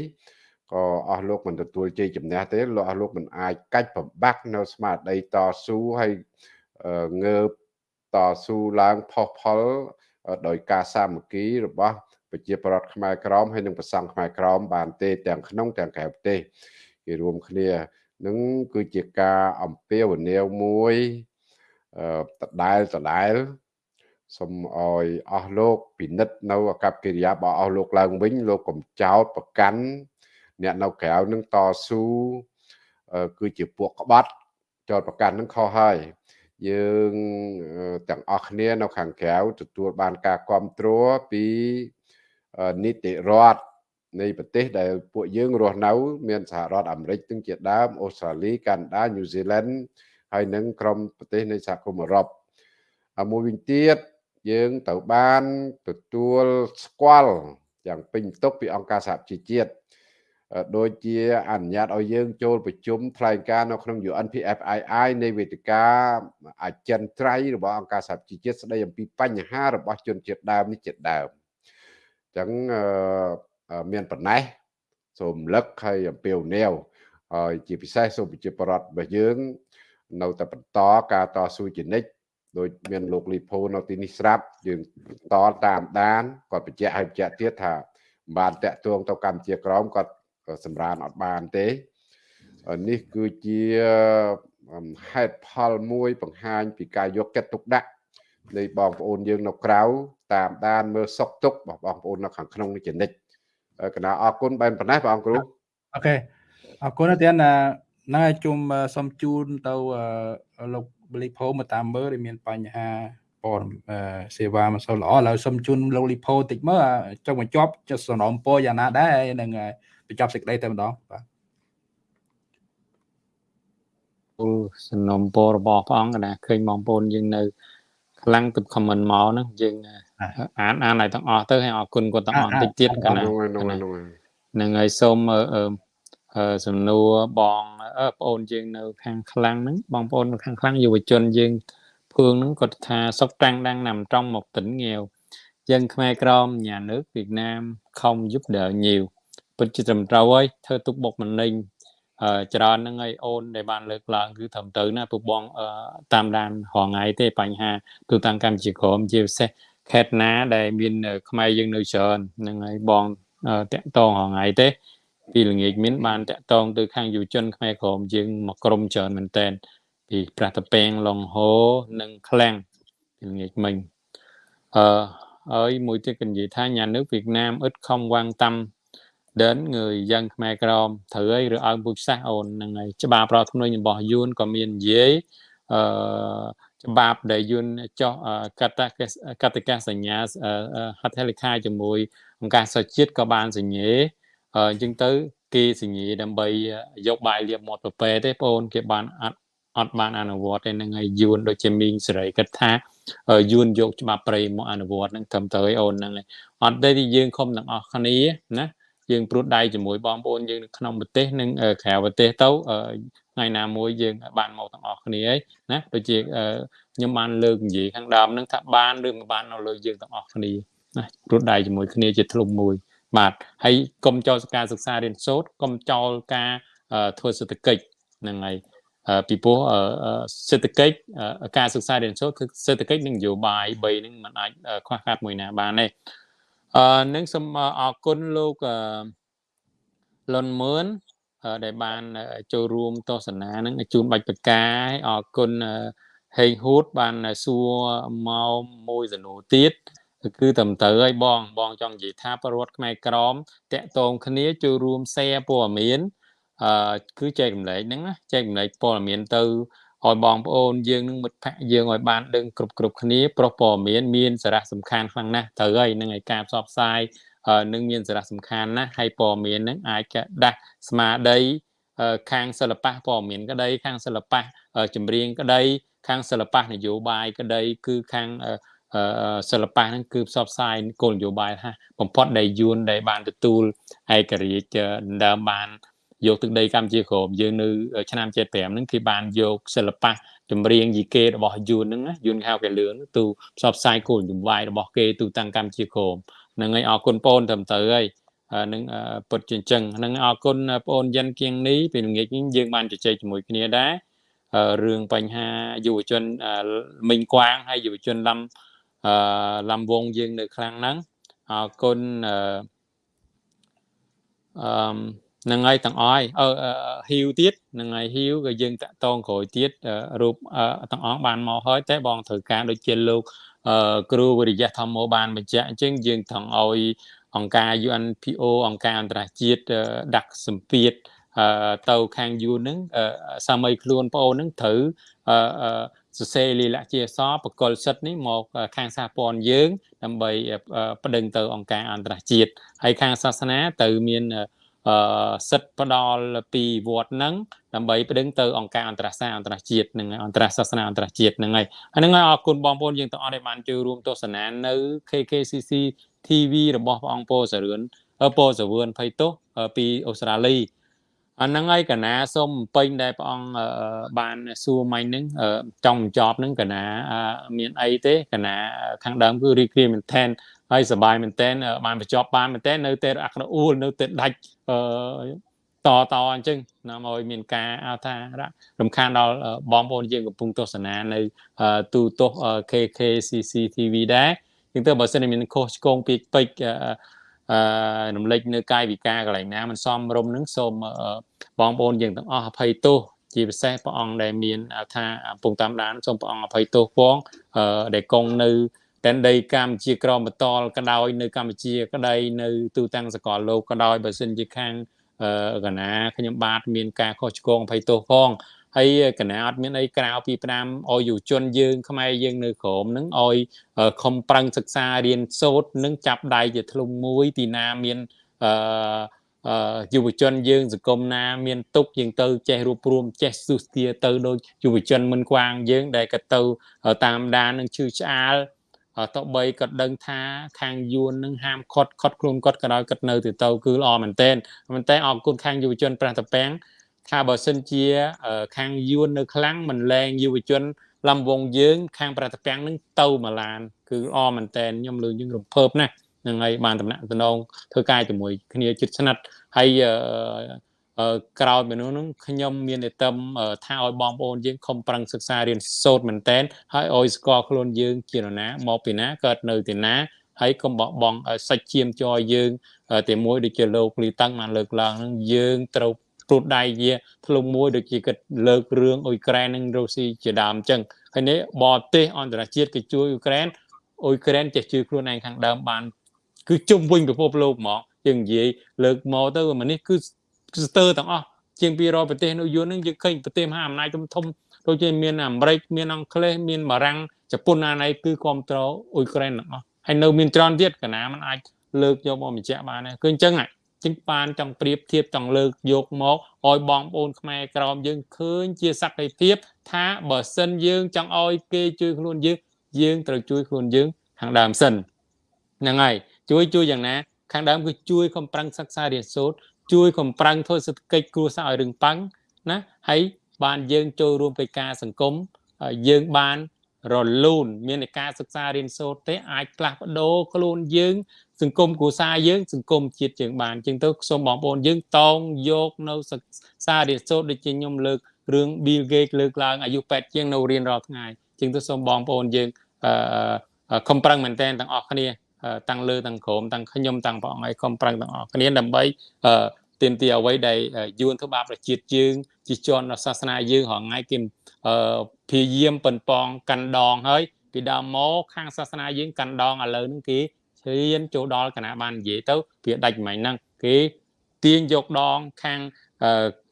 B: ក៏អស់លោកមិនទទួលជ័យជំនះទេលោកអស់លោកមិនអាចកាច់ប្របាក់នៅស្មារតីតស៊ូហើយងើបតស៊ូឡើងផុសផុលដោយការសាមគ្គីរបស់ប្រជាប្រដ្ឋខ្មែរក្រមហើយនិងប្រសង់ខ្មែរក្រមបានទេទាំងក្នុងទាំងក្រៅប្រទេសគេរួមគ្នានឹងគឺជាការអំពាវនាវមួយដដែលដដែលសូមឲ្យអស់លោកពិនិត្យនៅអកប្បកិរិយារបស់អស់លោកឡើងវិញលោកកំចោតប្រកាន់ អ្នកនៅក្រៅនឹងតស៊ូគឺជាពួកក្បត់ចោតប្រកាន់នឹងខុសហើយយើងទាំងអស់គ្នានៅខាងក្រៅទទួលបានការគ្រប់គ្រងពីនីតិរដ្ឋនៃប្រទេសដែលពួកយើងរស់នៅ មានសហរដ្ឋអាមេរិកទាំងជាដើមអូស្ត្រាលីកាណាដាញូហ្សេឡង់ហើយនិងក្រុមប្រទេសនៃសហគមន៍អឺរ៉ុបមួយវិញទៀតយើងត្រូវបានទទួលស្គាល់យ៉ាងពេញទុកពីអង្គការសហប្រជាជាតិ ដូចជាអនុញ្ញាតឲ្យយើងចូលប្រជុំថ្លែងការណ៍នៅក្នុង UNPFII នៃវេទិកាអចិន្ត្រៃយ៍របស់អង្គការសហប្រជាជាតិស្ដីអំពីបញ្ហារបស់ជនជាតិដើមនេះជាដើមអញ្ចឹងមានប៉ុណ្ណេះសូមលឹកហើយអំពាវនាវហើយជាពិសេសសូមប្រជាប្រដ្ឋរបស់យើង នៅតែបន្តការតស៊ូជានិច្ចដោយមានលោកលីផូនៅទីនេះស្រាប់យើងតតាមដានគាត់បញ្ជាក់ឲ្យបញ្ជាក់ទៀតថាបានតាក់ទងទៅកម្ពុជាក្រមគាត់ សម្រានអត់បានទេនេះគឺជាហេតុផលមួយបង្ហាញពីការយកចិត្តទុកដាក់នៃបងប្អូនយើងនៅក្រៅតាមដានមើលសុខទុក្ខរបស់បងប្អូននៅខាងក្នុងនេះជានិច្ចកណាអរគុណបែបប៉ុណ្ណេះបងគ្រូ
A: អូខេអរគុណទៀតណាហ្នឹងហើយជុំសុំជូនទៅលោកបលីផូមកតាមមើលដែលមានបញ្ហាព័ត៌សេវាមិនសូវល្អឥឡូវសុំជូនលោកលីផូតិចមើលចុងបញ្ចប់ចុះសំណពរយ៉ាងណាដែរនឹង បញ្ចប់សេចក្តីតែម្ដងបាទ
C: អូសំណពររបស់ព្រះអង្គណាឃើញបងប្អូនយើងនៅខ្លាំងទឹក comment មកហ្នឹងយើងអានអានឲ្យទាំងអស់ទៅហើយអរគុណគាត់ទាំងអស់តិចទៀតកណាហ្នឹងហើយសូមសំណួរបងប្អូនយើងនៅ ខាងខ្លាំងហ្នឹងបងប្អូននៅខាងខ្លាំងយុវជនយើងភឿងហ្នឹងគាត់ថាសុកតាំងដាំងណាំ trong một tỉnh nghèo យើងខ្មែរក្រម nhà nước Việt Nam không giúp đỡ nhiều ពិតជាត្រឹមត្រូវហើយធ្វើទុកបុកម្នេញច្រើនហ្នឹងហើយអូនដែលបានលើកឡើងគឺត្រឹមត្រូវណាពុកបងតាមដានរងថ្ងៃទេបញ្ហាទូតាំងកម្ពុជាក្រមជាពិសេសខេត្តណាដែលមានខ្មែរយើងនៅច្រើនហ្នឹងហើយបងតាក់តងរងថ្ងៃទេពីល្ងាចមានបានតាក់តងទៅខាងយុវជនខ្មែរក្រមយើងមកក្រុមច្រើនមែនតើពីប្រាតពេងឡុងហូនិងឃ្លាំងពីល្ងាចមិញអឺហើយមួយទៀតក៏និយាយថា nhà nước Việt Nam ít không quan tâm đến người dân Khmer Krom ត្រូវហើយឬឲ្យពុជសាសអូនហ្នឹងហើយច្បាប់ប្រធ្នុញរបស់យួនក៏មាននិយាយអឺច្បាប់ដែលយួនចោះកតកតកសញ្ញាហត្ថលេខាជាមួយអង្គការសហជាតិក៏បានសញ្ញាអញ្ចឹងទៅគេសញ្ញាដើម្បីយកបាយលៀបមាត់ប្រពេទេបងអូនគេបានអត់អត់បានអនុវត្តទេនឹងហើយយួនដូចជាមីងសេរីគិតថាយួនយកច្បាប់ប្រេមកអនុវត្តនឹងត្រឹមត្រូវអូនហ្នឹងហើយអត់ទេយើងខំទាំងអស់គ្នាណា យើងព្រួតដៃជាមួយបងប្អូនយើងនៅក្នុងប្រទេសនិងក្រៅប្រទេសទៅថ្ងៃណាមួយយើងបានមកទាំងអស់គ្នាហើយណាដូចជាខ្ញុំបានលើកនិយាយខាងដើមហ្នឹងថាបានឬមិនបាននៅលើយើងទាំងអស់គ្នាណាព្រួតដៃជាមួយគ្នាជាធ្លុំមួយបាទហើយកុំចោលការសិក្សារៀនសូត្រកុំចោលការធ្វើសេដ្ឋកិច្ចហ្នឹងហើយពីព្រោះសេដ្ឋកិច្ចការសិក្សារៀនសូត្រគឺសេដ្ឋកិច្ចនិងនយោបាយ3ហ្នឹងมันអាចខ្វះខាតមួយណាបានទេ អឺនឹងសូមអរគុណលោកលុនមឿនដែលបានចូលរួមទស្សនានឹងជូនបាច់បកាអរគុណហេងហួតបានសួរមកមួយសំណួរទៀតគឺត្រឹមត្រូវហើយបងបងចង់និយាយថាប្រវត្តិខ្មែរក្រមតកតងគ្នាចូលរួម share ព័ត៌មានអឺគឺចែករំលែកហ្នឹងណាចែករំលែកព័ត៌មានទៅ ឲ្យបងប្អូនយើងនឹងមិត្តភ័ក្តិយើងឲ្យបានដឹងគ្រប់គ្រប់គ្នាប្រុសព័ត៌មានមានសារៈសំខាន់ខ្លាំងណាស់ត្រូវហើយនឹងឲ្យការផ្សព្វផ្សាយនឹងមានសារៈសំខាន់ណាស់ហើយព័ត៌មាននឹងអាចដាស់ស្មារតីខាងសិល្បៈព័ត៌មានក្តីខាងសិល្បៈចម្រៀងក្តីខាងសិល្បៈនយោបាយក្តីគឺខាងសិល្បៈហ្នឹងគឺផ្សព្វផ្សាយគោលនយោបាយថាបំផុតដែលយួនដែលបានទទួលឯករាជ្យដើមបាន យកទឹកដីកម្ពុជាក្រមយើងនៅឆ្នាំ75ហ្នឹងគេបានយកសិល្បៈចម្រៀងយីគេរបស់យួនហ្នឹងណាយួនហៅគេលឿនទូផ្សព្វផ្សាយគោលនយោបាយរបស់គេទូតាំងកម្ពុជាក្រមហ្នឹងហើយអរគុណបងត្រឹមត្រូវហើយនឹងពុតជាអញ្ចឹងហ្នឹងអរគុណបងយិនគៀងនេះពីល្ងាចនេះយើងបានជជែកជាមួយគ្នាដែររឿងបញ្ហាយុវជនមីងគួងហើយយុវជនឡំអឺឡំវងយើងនៅខាងហ្នឹងអរគុណអឺអឺ នឹងហើយទាំងអស់អឺហ៊ីវទៀតនឹងហើយហ៊ីវក៏យើងតាក់តងក្រោយទៀតរូបទាំងអស់បានមកហើយតែបងត្រូវការដូចជាលោកគ្រូវិរិយៈធម្មោបានបញ្ជាក់អញ្ចឹងយើងថងឲ្យអង្គការ UNPO អង្គការអន្តរជាតិដាក់សម្ពាធទៅខាងយូនហ្នឹងសាមីខ្លួនប្អូនហ្នឹងត្រូវសរសេរលិលាក់ជាសបកលសិទ្ធនេះមកខាងសហព័ន្ធយើង ដើម្បីប្តឹងទៅអង្គការអន្តរជាតិហើយខាងសាសនាទៅមានអឺ សិទ្ធផ្ដល់ពីវត្តហ្នឹងដើម្បីប្តឹងទៅអង្គការអន្តរសាសអន្តរជាតិនឹងអន្តរសាសនាអន្តរជាតិហ្នឹងហើយហ្នឹងហើយអរគុណបងប្អូនយើងទាំងអស់ដែលបានចូលរួមទស្សនានៅ KKCC TV របស់ព្រះអង្គពោសរឿនពោសវឿនភ័យទោសពីអូស្ត្រាលីអាហ្នឹងហើយកណាសូមពេញដែលព្រះអង្គបានសួរមិញហ្នឹងចង់ចប់ហ្នឹងកណាមានអីទេកណាខាងដើមគឺរីករាយមែនតែន ហើយសប្បាយមែនតែនបានបញ្ចប់បានមែនតែននៅតែអក្សរអួលនៅតែដាច់តតអញ្ចឹងនាំឲ្យមានការអថារំខានដល់បងប្អូនយើងកំពុងទស្សនានៅទូទស្ស KKCC TV ដែរជាងទៅបើសិនមានខុសឆ្គងពីពេចអឺរំលេចនៅកាយវិការកន្លែងណាមិនសមរម្យនឹងសូមបងប្អូនយើងទាំងអស់អភ័យទោសជាពិសេសព្រះអង្គដែលមានថាកំពុងតាមដានសូមព្រះអង្គអភ័យទោសផងអឺដែលគង់នៅ តែនដីកម្ពុជាក្រមបតលក៏ដោយនៅកម្ពុជាក៏ដោយនៅទូទាំងសកលលោកក៏ដោយបើសិនជាខាងអឺកណាខ្ញុំបាទមានការខុសឆ្គងអភ័យទោសផងហើយកណាអត់មានអីក្រៅពីផ្ដាំឲ្យយុវជនយើងខ្មែរយើងនៅក្រមនឹងឲ្យខំប្រឹងសិក្សារៀនសូត្រនឹងចាប់ដៃជាធ្លុំមួយទីណាមានអឺយុវជនយើងសង្គមណាមានទុកយើងទៅចេះរួបរวมចេះសុស្ទាទៅដូចយុវជនមិនខ្វាងយើងដែលក៏ទៅតាមដាននឹងឈឺឆ្អាល តបីគាត់ដឹងថាខាងយួននឹងហាមខត់ខត់ខ្លួនគាត់ក៏ដោយគាត់នៅទៅទៅគឺល្អមែនតើមែនតើអរគុណខាងយុវជនប្រះតពាំងថាបើសិនជា ខាងយួននៅខ្លាំងមិនលែងយុវជនលំវងយើង ខាងប្រតិពាំងនឹងទៅម៉ាឡាន គឺអមែនតែនខ្ញុំលើយើងរំភើបណាស់នឹងហើយបានតំណាក់តំណងធ្វើការជាមួយគ្នាជិតស្និទ្ធហើយ ក្រោយពីនោះនឹងខ្ញុំមានតែតឹមថាឲ្យបងប្អូនយើងខំប្រឹងសិក្សារៀនសូត្រមែនតែនហើយឲ្យស្គាល់ខ្លួនយើងជានរណាមកពីណាកើតនៅទីណាហើយកុំបោះបង់សាច់ឈាមចយយើងតែមួយដូចជាលោកលីតាំងបានលើកឡើងនឹងយើងត្រូវព្រួតដៃជាធ្លុំមួយដូចជាគិតលើករឿងអ៊ុយក្រែននិងរុស្ស៊ីជាដើមអញ្ចឹងហើយនេះបរទេសអន្តរជាតិគេជួយអ៊ុយក្រែនអ៊ុយក្រែនចេះជួយខ្លួនឯងខាងដើមបាន គឺជុំវិញពិភពលោកហ្មងយើងនិយាយលើកមកទៅអានេះគឺ ស្ទើរទាំងអស់ជាង200ប្រទេសនៅយួននឹងយើងឃើញប្រទេសមហាអំណាចធំធំដូចជាមានអាមេរិកមានអង់គ្លេសមានបារាំងជប៉ុនអាណៃគឺគ្រប់គ្រងអ៊ុយក្រែនទាំងអស់ហើយនៅមានច្រើនទៀតកណាมันអាចលើកយកមកបញ្ជាក់បានគឺអញ្ចឹងហ្នឹងចឹងបានចង់ប្រៀបធៀបចង់លើកយកមកឲ្យបងប្អូនខ្មែរក្រមយើងឃើញជាសក្តិភាពថាបើសិនយើងចង់ឲ្យគេជួយខ្លួនយើងយើងត្រូវជួយខ្លួនយើងខាងដើមសិនហ្នឹងហើយជួយជួយយ៉ាងណាខាងដើមគឺជួយកំប្រឹងសិក្សារៀនសូត្រ ជួយកំប្រឹងធ្វើសេដ្ឋកិច្ចគ្រួសារឲ្យរឹងប៉ឹងណាហើយបានយើងចូលរួមកិច្ចការសង្គមយើងបានរលូន មានការសិក្សារៀនសូត្រទេអាចផ្លាស់ប្ដូរខ្លួនយើង សង្គមគ្រួសារយើង សង្គមជាតិយើងបានជាងទៅសូមបងប្អូនយើងតោងយកនៅសាររៀនសូត្រដូចជាខ្ញុំលើករឿង Bill Gates លើកឡើងអាយុ8ជាងនៅរៀនរាល់ថ្ងៃជាងទៅសូមបងប្អូនយើងអឺខំប្រឹងមែនតើទាំងអស់គ្នា តាំងលើតាំងក្រោមតាំងខ្ញុំតាំងព្រះអង្គឲ្យខំប្រឹងទាំងអស់គ្នាដើម្បីអឺទាមទារអ្វីដែលយួនធ្វើបាបប្រជាជាតិយើងជាជនសាសនាយើងរងថ្ងៃគេអឺព្យាយាមប៉ុនប៉ងកាន់ដងហើយពីដើមមកខាងសាសនាយើងកាន់ដងឥឡូវហ្នឹងគេឈានចូលដល់គណៈបាននិយាយទៅវាដាច់មិនហ្នឹងគេទាញយកដងខាង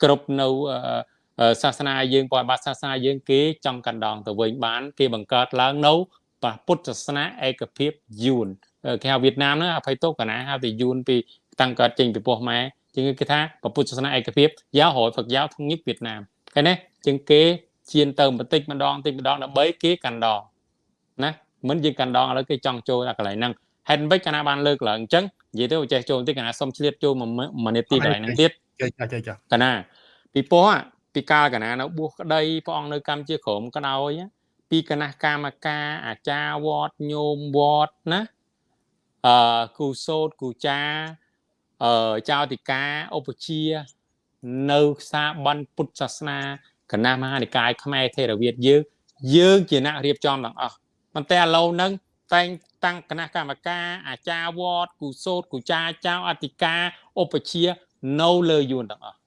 C: គ្រប់នៅសាសនាយើងបរិបត្តិសាសនាយើងគេចង់កណ្ដងទៅវិញបាន គេបង្កើតឡើងនៅពុទ្ធសាសនាឯកភាពយួន គេហៅវៀតណាមហ្នឹងអភ័យទោសកណាហៅតែយួនពីតាំងកើតចេញពីពោះម៉ែជាងគេថាពុទ្ធសាសនាឯកភាពយ៉ារយហ្វឹកយ៉ាវធំញឹកវៀតណាមឃើញទេជាងគេជៀនទៅបន្តិចម្ដងបន្តិចម្ដងដើម្បីគេកណ្ដងណាមិនយើងកណ្ដងឥឡូវគេចង់ចូលដល់កន្លែងហ្នឹងហេតុមិនកណាបានលើកឡើងអញ្ចឹងនិយាយទៅចេះចូលបន្តិចកណាសុំឆ្លៀតចូលមួយនាទីកន្លែងហ្នឹងទៀត
A: ចាចាចា
C: កណាពីពោះពីកាលកណានៅបួសក្តីព្រះអង្គនៅកម្ពុជាក្រមក្តោយពីគណៈកម្មការអាចារ្យវត្តញោមវត្តណា អឺគូសោតគូចាអឺចៅតិកាឧបជា នៅខ្សាប័ណ្ណពុទ្ធសាសនាគណៈមហានិកាយខ្មែរថេរវាទយើងយើងជាអ្នករៀបចំទាំងអស់ប៉ុន្តែឥឡូវហ្នឹងតែងតាំងគណៈកម្មការអាចារ្យវត្តគូសោតគូចាចៅអធិការឧបជានៅលើយួនទាំងអស់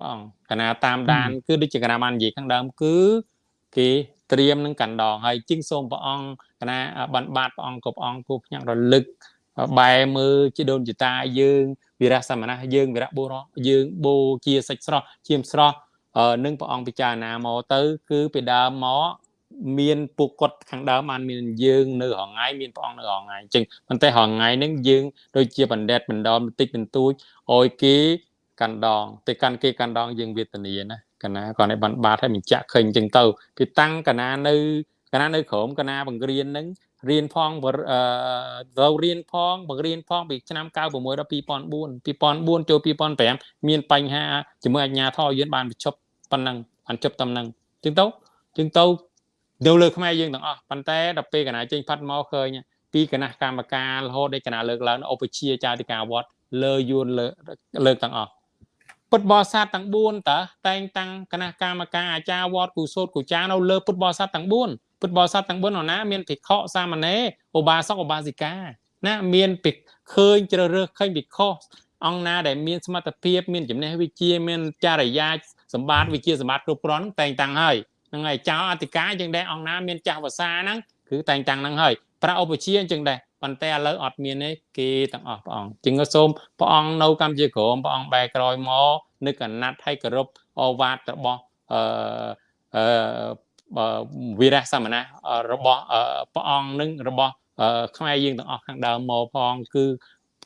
C: បងគណៈតាមដាន គឺដូចជាគណៈបាននិយាយខាងដើមគឺ គេត្រៀមនឹងកណ្ដងហើយជាងសូមព្រះអង្គគ ណៈបានបាតព្រះអង្គគ្រប់អង្គគូផ្ញាក់រលឹកបែមើលជាដូនជាតាយើងវិរៈសមណៈយើងវិរៈបុរសយើងបូជាសាច់ស្រស់ជាមស្រស់នឹងព្រះអង្គពិចារណាមកទៅ គឺពីដើមមកមានពួកគាត់ខាងដើមបានមានយើង នៅរងថ្ងៃមានព្រះអង្គនៅរងថ្ងៃអញ្ចឹងប៉ុន្តែរងថ្ងៃហ្នឹងយើងដូចជាបណ្ឌិតបណ្ដុំបន្តិចបន្តួចឲ្យគេកាន់ដងទៅកាន់គេកាន់ដងយើងវេទនាណាកណាគាត់ឲ្យបានបាត់ហើយបញ្ជាក់ឃើញអញ្ចឹងទៅពីតាំងកណានៅ កណានៅក្រោមកណាបង្រៀនហ្នឹងរៀនផងអឺត្រូវរៀនផងបង្រៀនផងពីឆ្នាំ96ដល់2004 2004ចូល2005មានបញ្ហាជាមួយអាជ្ញាធរយើងបានបញ្ឈប់ប៉ុណ្ណឹងបានជប់តំណឹងអញ្ចឹងទៅអញ្ចឹងទៅនៅលើខ្មែរយើងទាំងអស់ប៉ុន្តែដល់ពេលកណាចេញផាត់មកឃើញពីគណៈកម្មការរហូតដល់គណៈលើកឡើងឧបជាចាតិកាវត្តលើយួនលើលើកទាំងអស់ពុទ្ធបរិស័ទទាំង4តើតែងតាំងគណៈកម្មការអាចារ្យវត្តគូសោតគូចានៅលើពុទ្ធបរិស័ទទាំង4 ពុទ្ធបរិស័ទទាំង4នោះណាមានភិក្ខុសាមណេរឧបាសកឧបាសិកាណាមានភិក្ខឃើញជ្រើសរើសឃើញភិក្ខុអង្គណាដែលមានសមត្ថភាពមានចំណេះវិជ្ជាមានចរិយាសម្បត្តិវិជ្ជាសម្បត្តិគ្រប់គ្រាន់តែងតាំងហើយហ្នឹងហើយចៅអធិការចឹងដែរអង្គណាមានចាស់ភាសាហ្នឹងគឺតែងតាំងហ្នឹងហើយប្រាឧបជាចឹងដែរប៉ុន្តែឥឡូវអត់មានទេគេទាំងអស់ព្រះអង្គជាងសូមព្រះអង្គនៅកម្ពុជាក្រមព្រះអង្គបែកក្រោយមកនឹកអាណត្តិឲ្យគោរពអវាទរបស់អឺអឺ វីរៈសមណៈរបស់ព្រះអង្គនឹងរបស់ខ្មែរយើងទាំងអស់ខាងដើមមកផងគឺ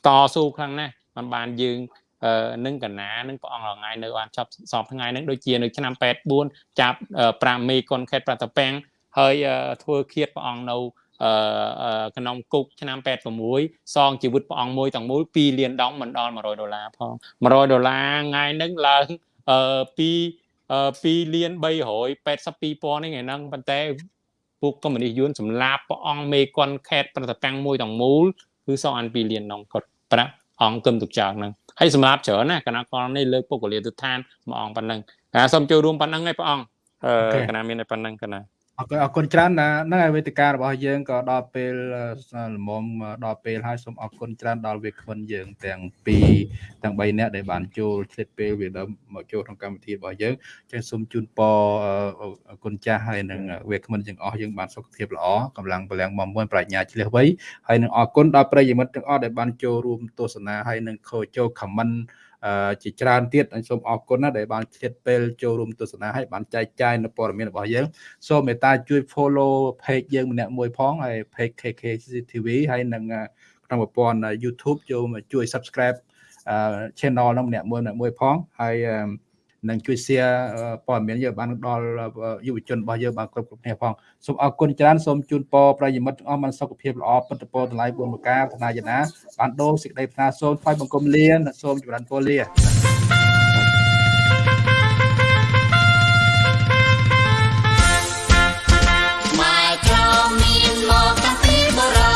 C: តស៊ូខ្លាំងណាស់มันបានយើងនឹងកណានឹងព្រះអង្គរងៃនៅបានចាប់សពថ្ងៃហ្នឹងដូចជានៅឆ្នាំ84ចាប់5មេកុនខេត្តប្រតពាំងហើយធ្វើឃាតព្រះអង្គនៅក្នុងគុកឆ្នាំ86សងជីវិតព្រះអង្គមួយទាំងមូល2លានដងមិនដល់100ដុល្លារផង100ដុល្លារថ្ងៃហ្នឹងឡើងពី 2លាន382,000នេះថ្ងៃហ្នឹងប៉ុន្តែពួកកុម្មុយនីសយួនសម្លាប់ព្រះអង្គមេកុនខេតប្រតតាំងមួយទាំងមូលគឺសងអាន2លានដងគាត់ប្រាក់អង្គគឹមទុកចោលហ្នឹងហើយសម្រាប់ច្រើនណាគណៈកលនេះលើកពុកលាទិដ្ឋានមួយអង្គប៉ុណ្ណឹងហើយសូមចូលរួមប៉ុណ្ណឹងឯងព្រះអង្គអឺគណៈមានតែប៉ុណ្ណឹងគណៈ
A: អរគុណអរគុណច្រើនណាហ្នឹងហើយវេទិការបស់យើងក៏ដល់ពេលល្មមដល់ពេលហើយសូមអរគុណច្រើនដល់វាគ្មិនយើងទាំងពីរទាំង3នាក់ដែលបានចូលឆ្លៀតពេលវាដើមមកចូលក្នុងកម្មវិធីរបស់យើងចឹងសូមជូនពរអរគុណចាស់ហើយនឹងវាគ្មិនទាំងអស់យើងបានសុខភាពល្អកម្លាំងពលំមមួនប្រាជ្ញាឆ្លៀសវៃហើយនឹងអរគុណដល់ប្រិយមិត្តទាំងអស់ដែលបានចូលរួមទស្សនាហើយនឹងចូល comment ជាច្រើនទៀតអញសូមអរគុណណាស់ដែលបានឆ្លៀតពេលចូលរួមទស្សនាហើយបានចែកចាយនៅព័ត៌មានរបស់យើងសូមមេត្តាជួយ follow page យើងម្នាក់មួយផងហើយ page KKCTV ហើយនឹងក្នុងប្រព័ន្ធ YouTube ចូលជួយ subscribe channel នោះម្នាក់មួយម្នាក់មួយផងហើយ និងជួយ share ព័ត៌មានយើងបានដល់យុវជនរបស់យើងបានគ្រប់គ្រប់គ្នាផងសូមអរគុណច្រើនសូមជូនពរប្រិយមិត្តទាំងអស់បានសុខភាពល្អពិតពរតម្លៃបុណ្យប្រការធនាយណាបានដូរសេចក្តីប្រាថ្នាសូមថ្វាយបង្គំលាសូមចម្រើនពរលា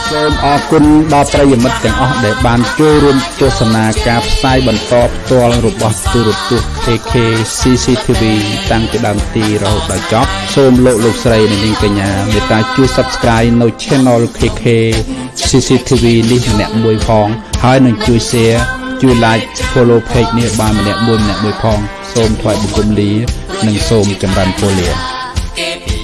E: ម៉ែចៅមានមកតាំងពីបុរាណ
A: មអរគុណដល់ប្រិយមិត្តទាំងអស់ដែលបានចូលរួមទស្សនាការផ្សាយបន្តផ្ទាល់របស់ទូរទស្សន៍ KK CCTV តាំងពីដើមទីរហូតដល់ចប់សូមលោកលោកស្រីនិងនាងកញ្ញាមេត្តាជួយ Subscribe នៅ Channel KK CCTV នេះម្នាក់មួយផង ហើយនឹងជួយ Share ជួយ Like Follow Page នេះបានម្នាក់មួយម្នាក់មួយផង សូមថ្លែងបង្គំលា និងសូមចម្រើនពរលា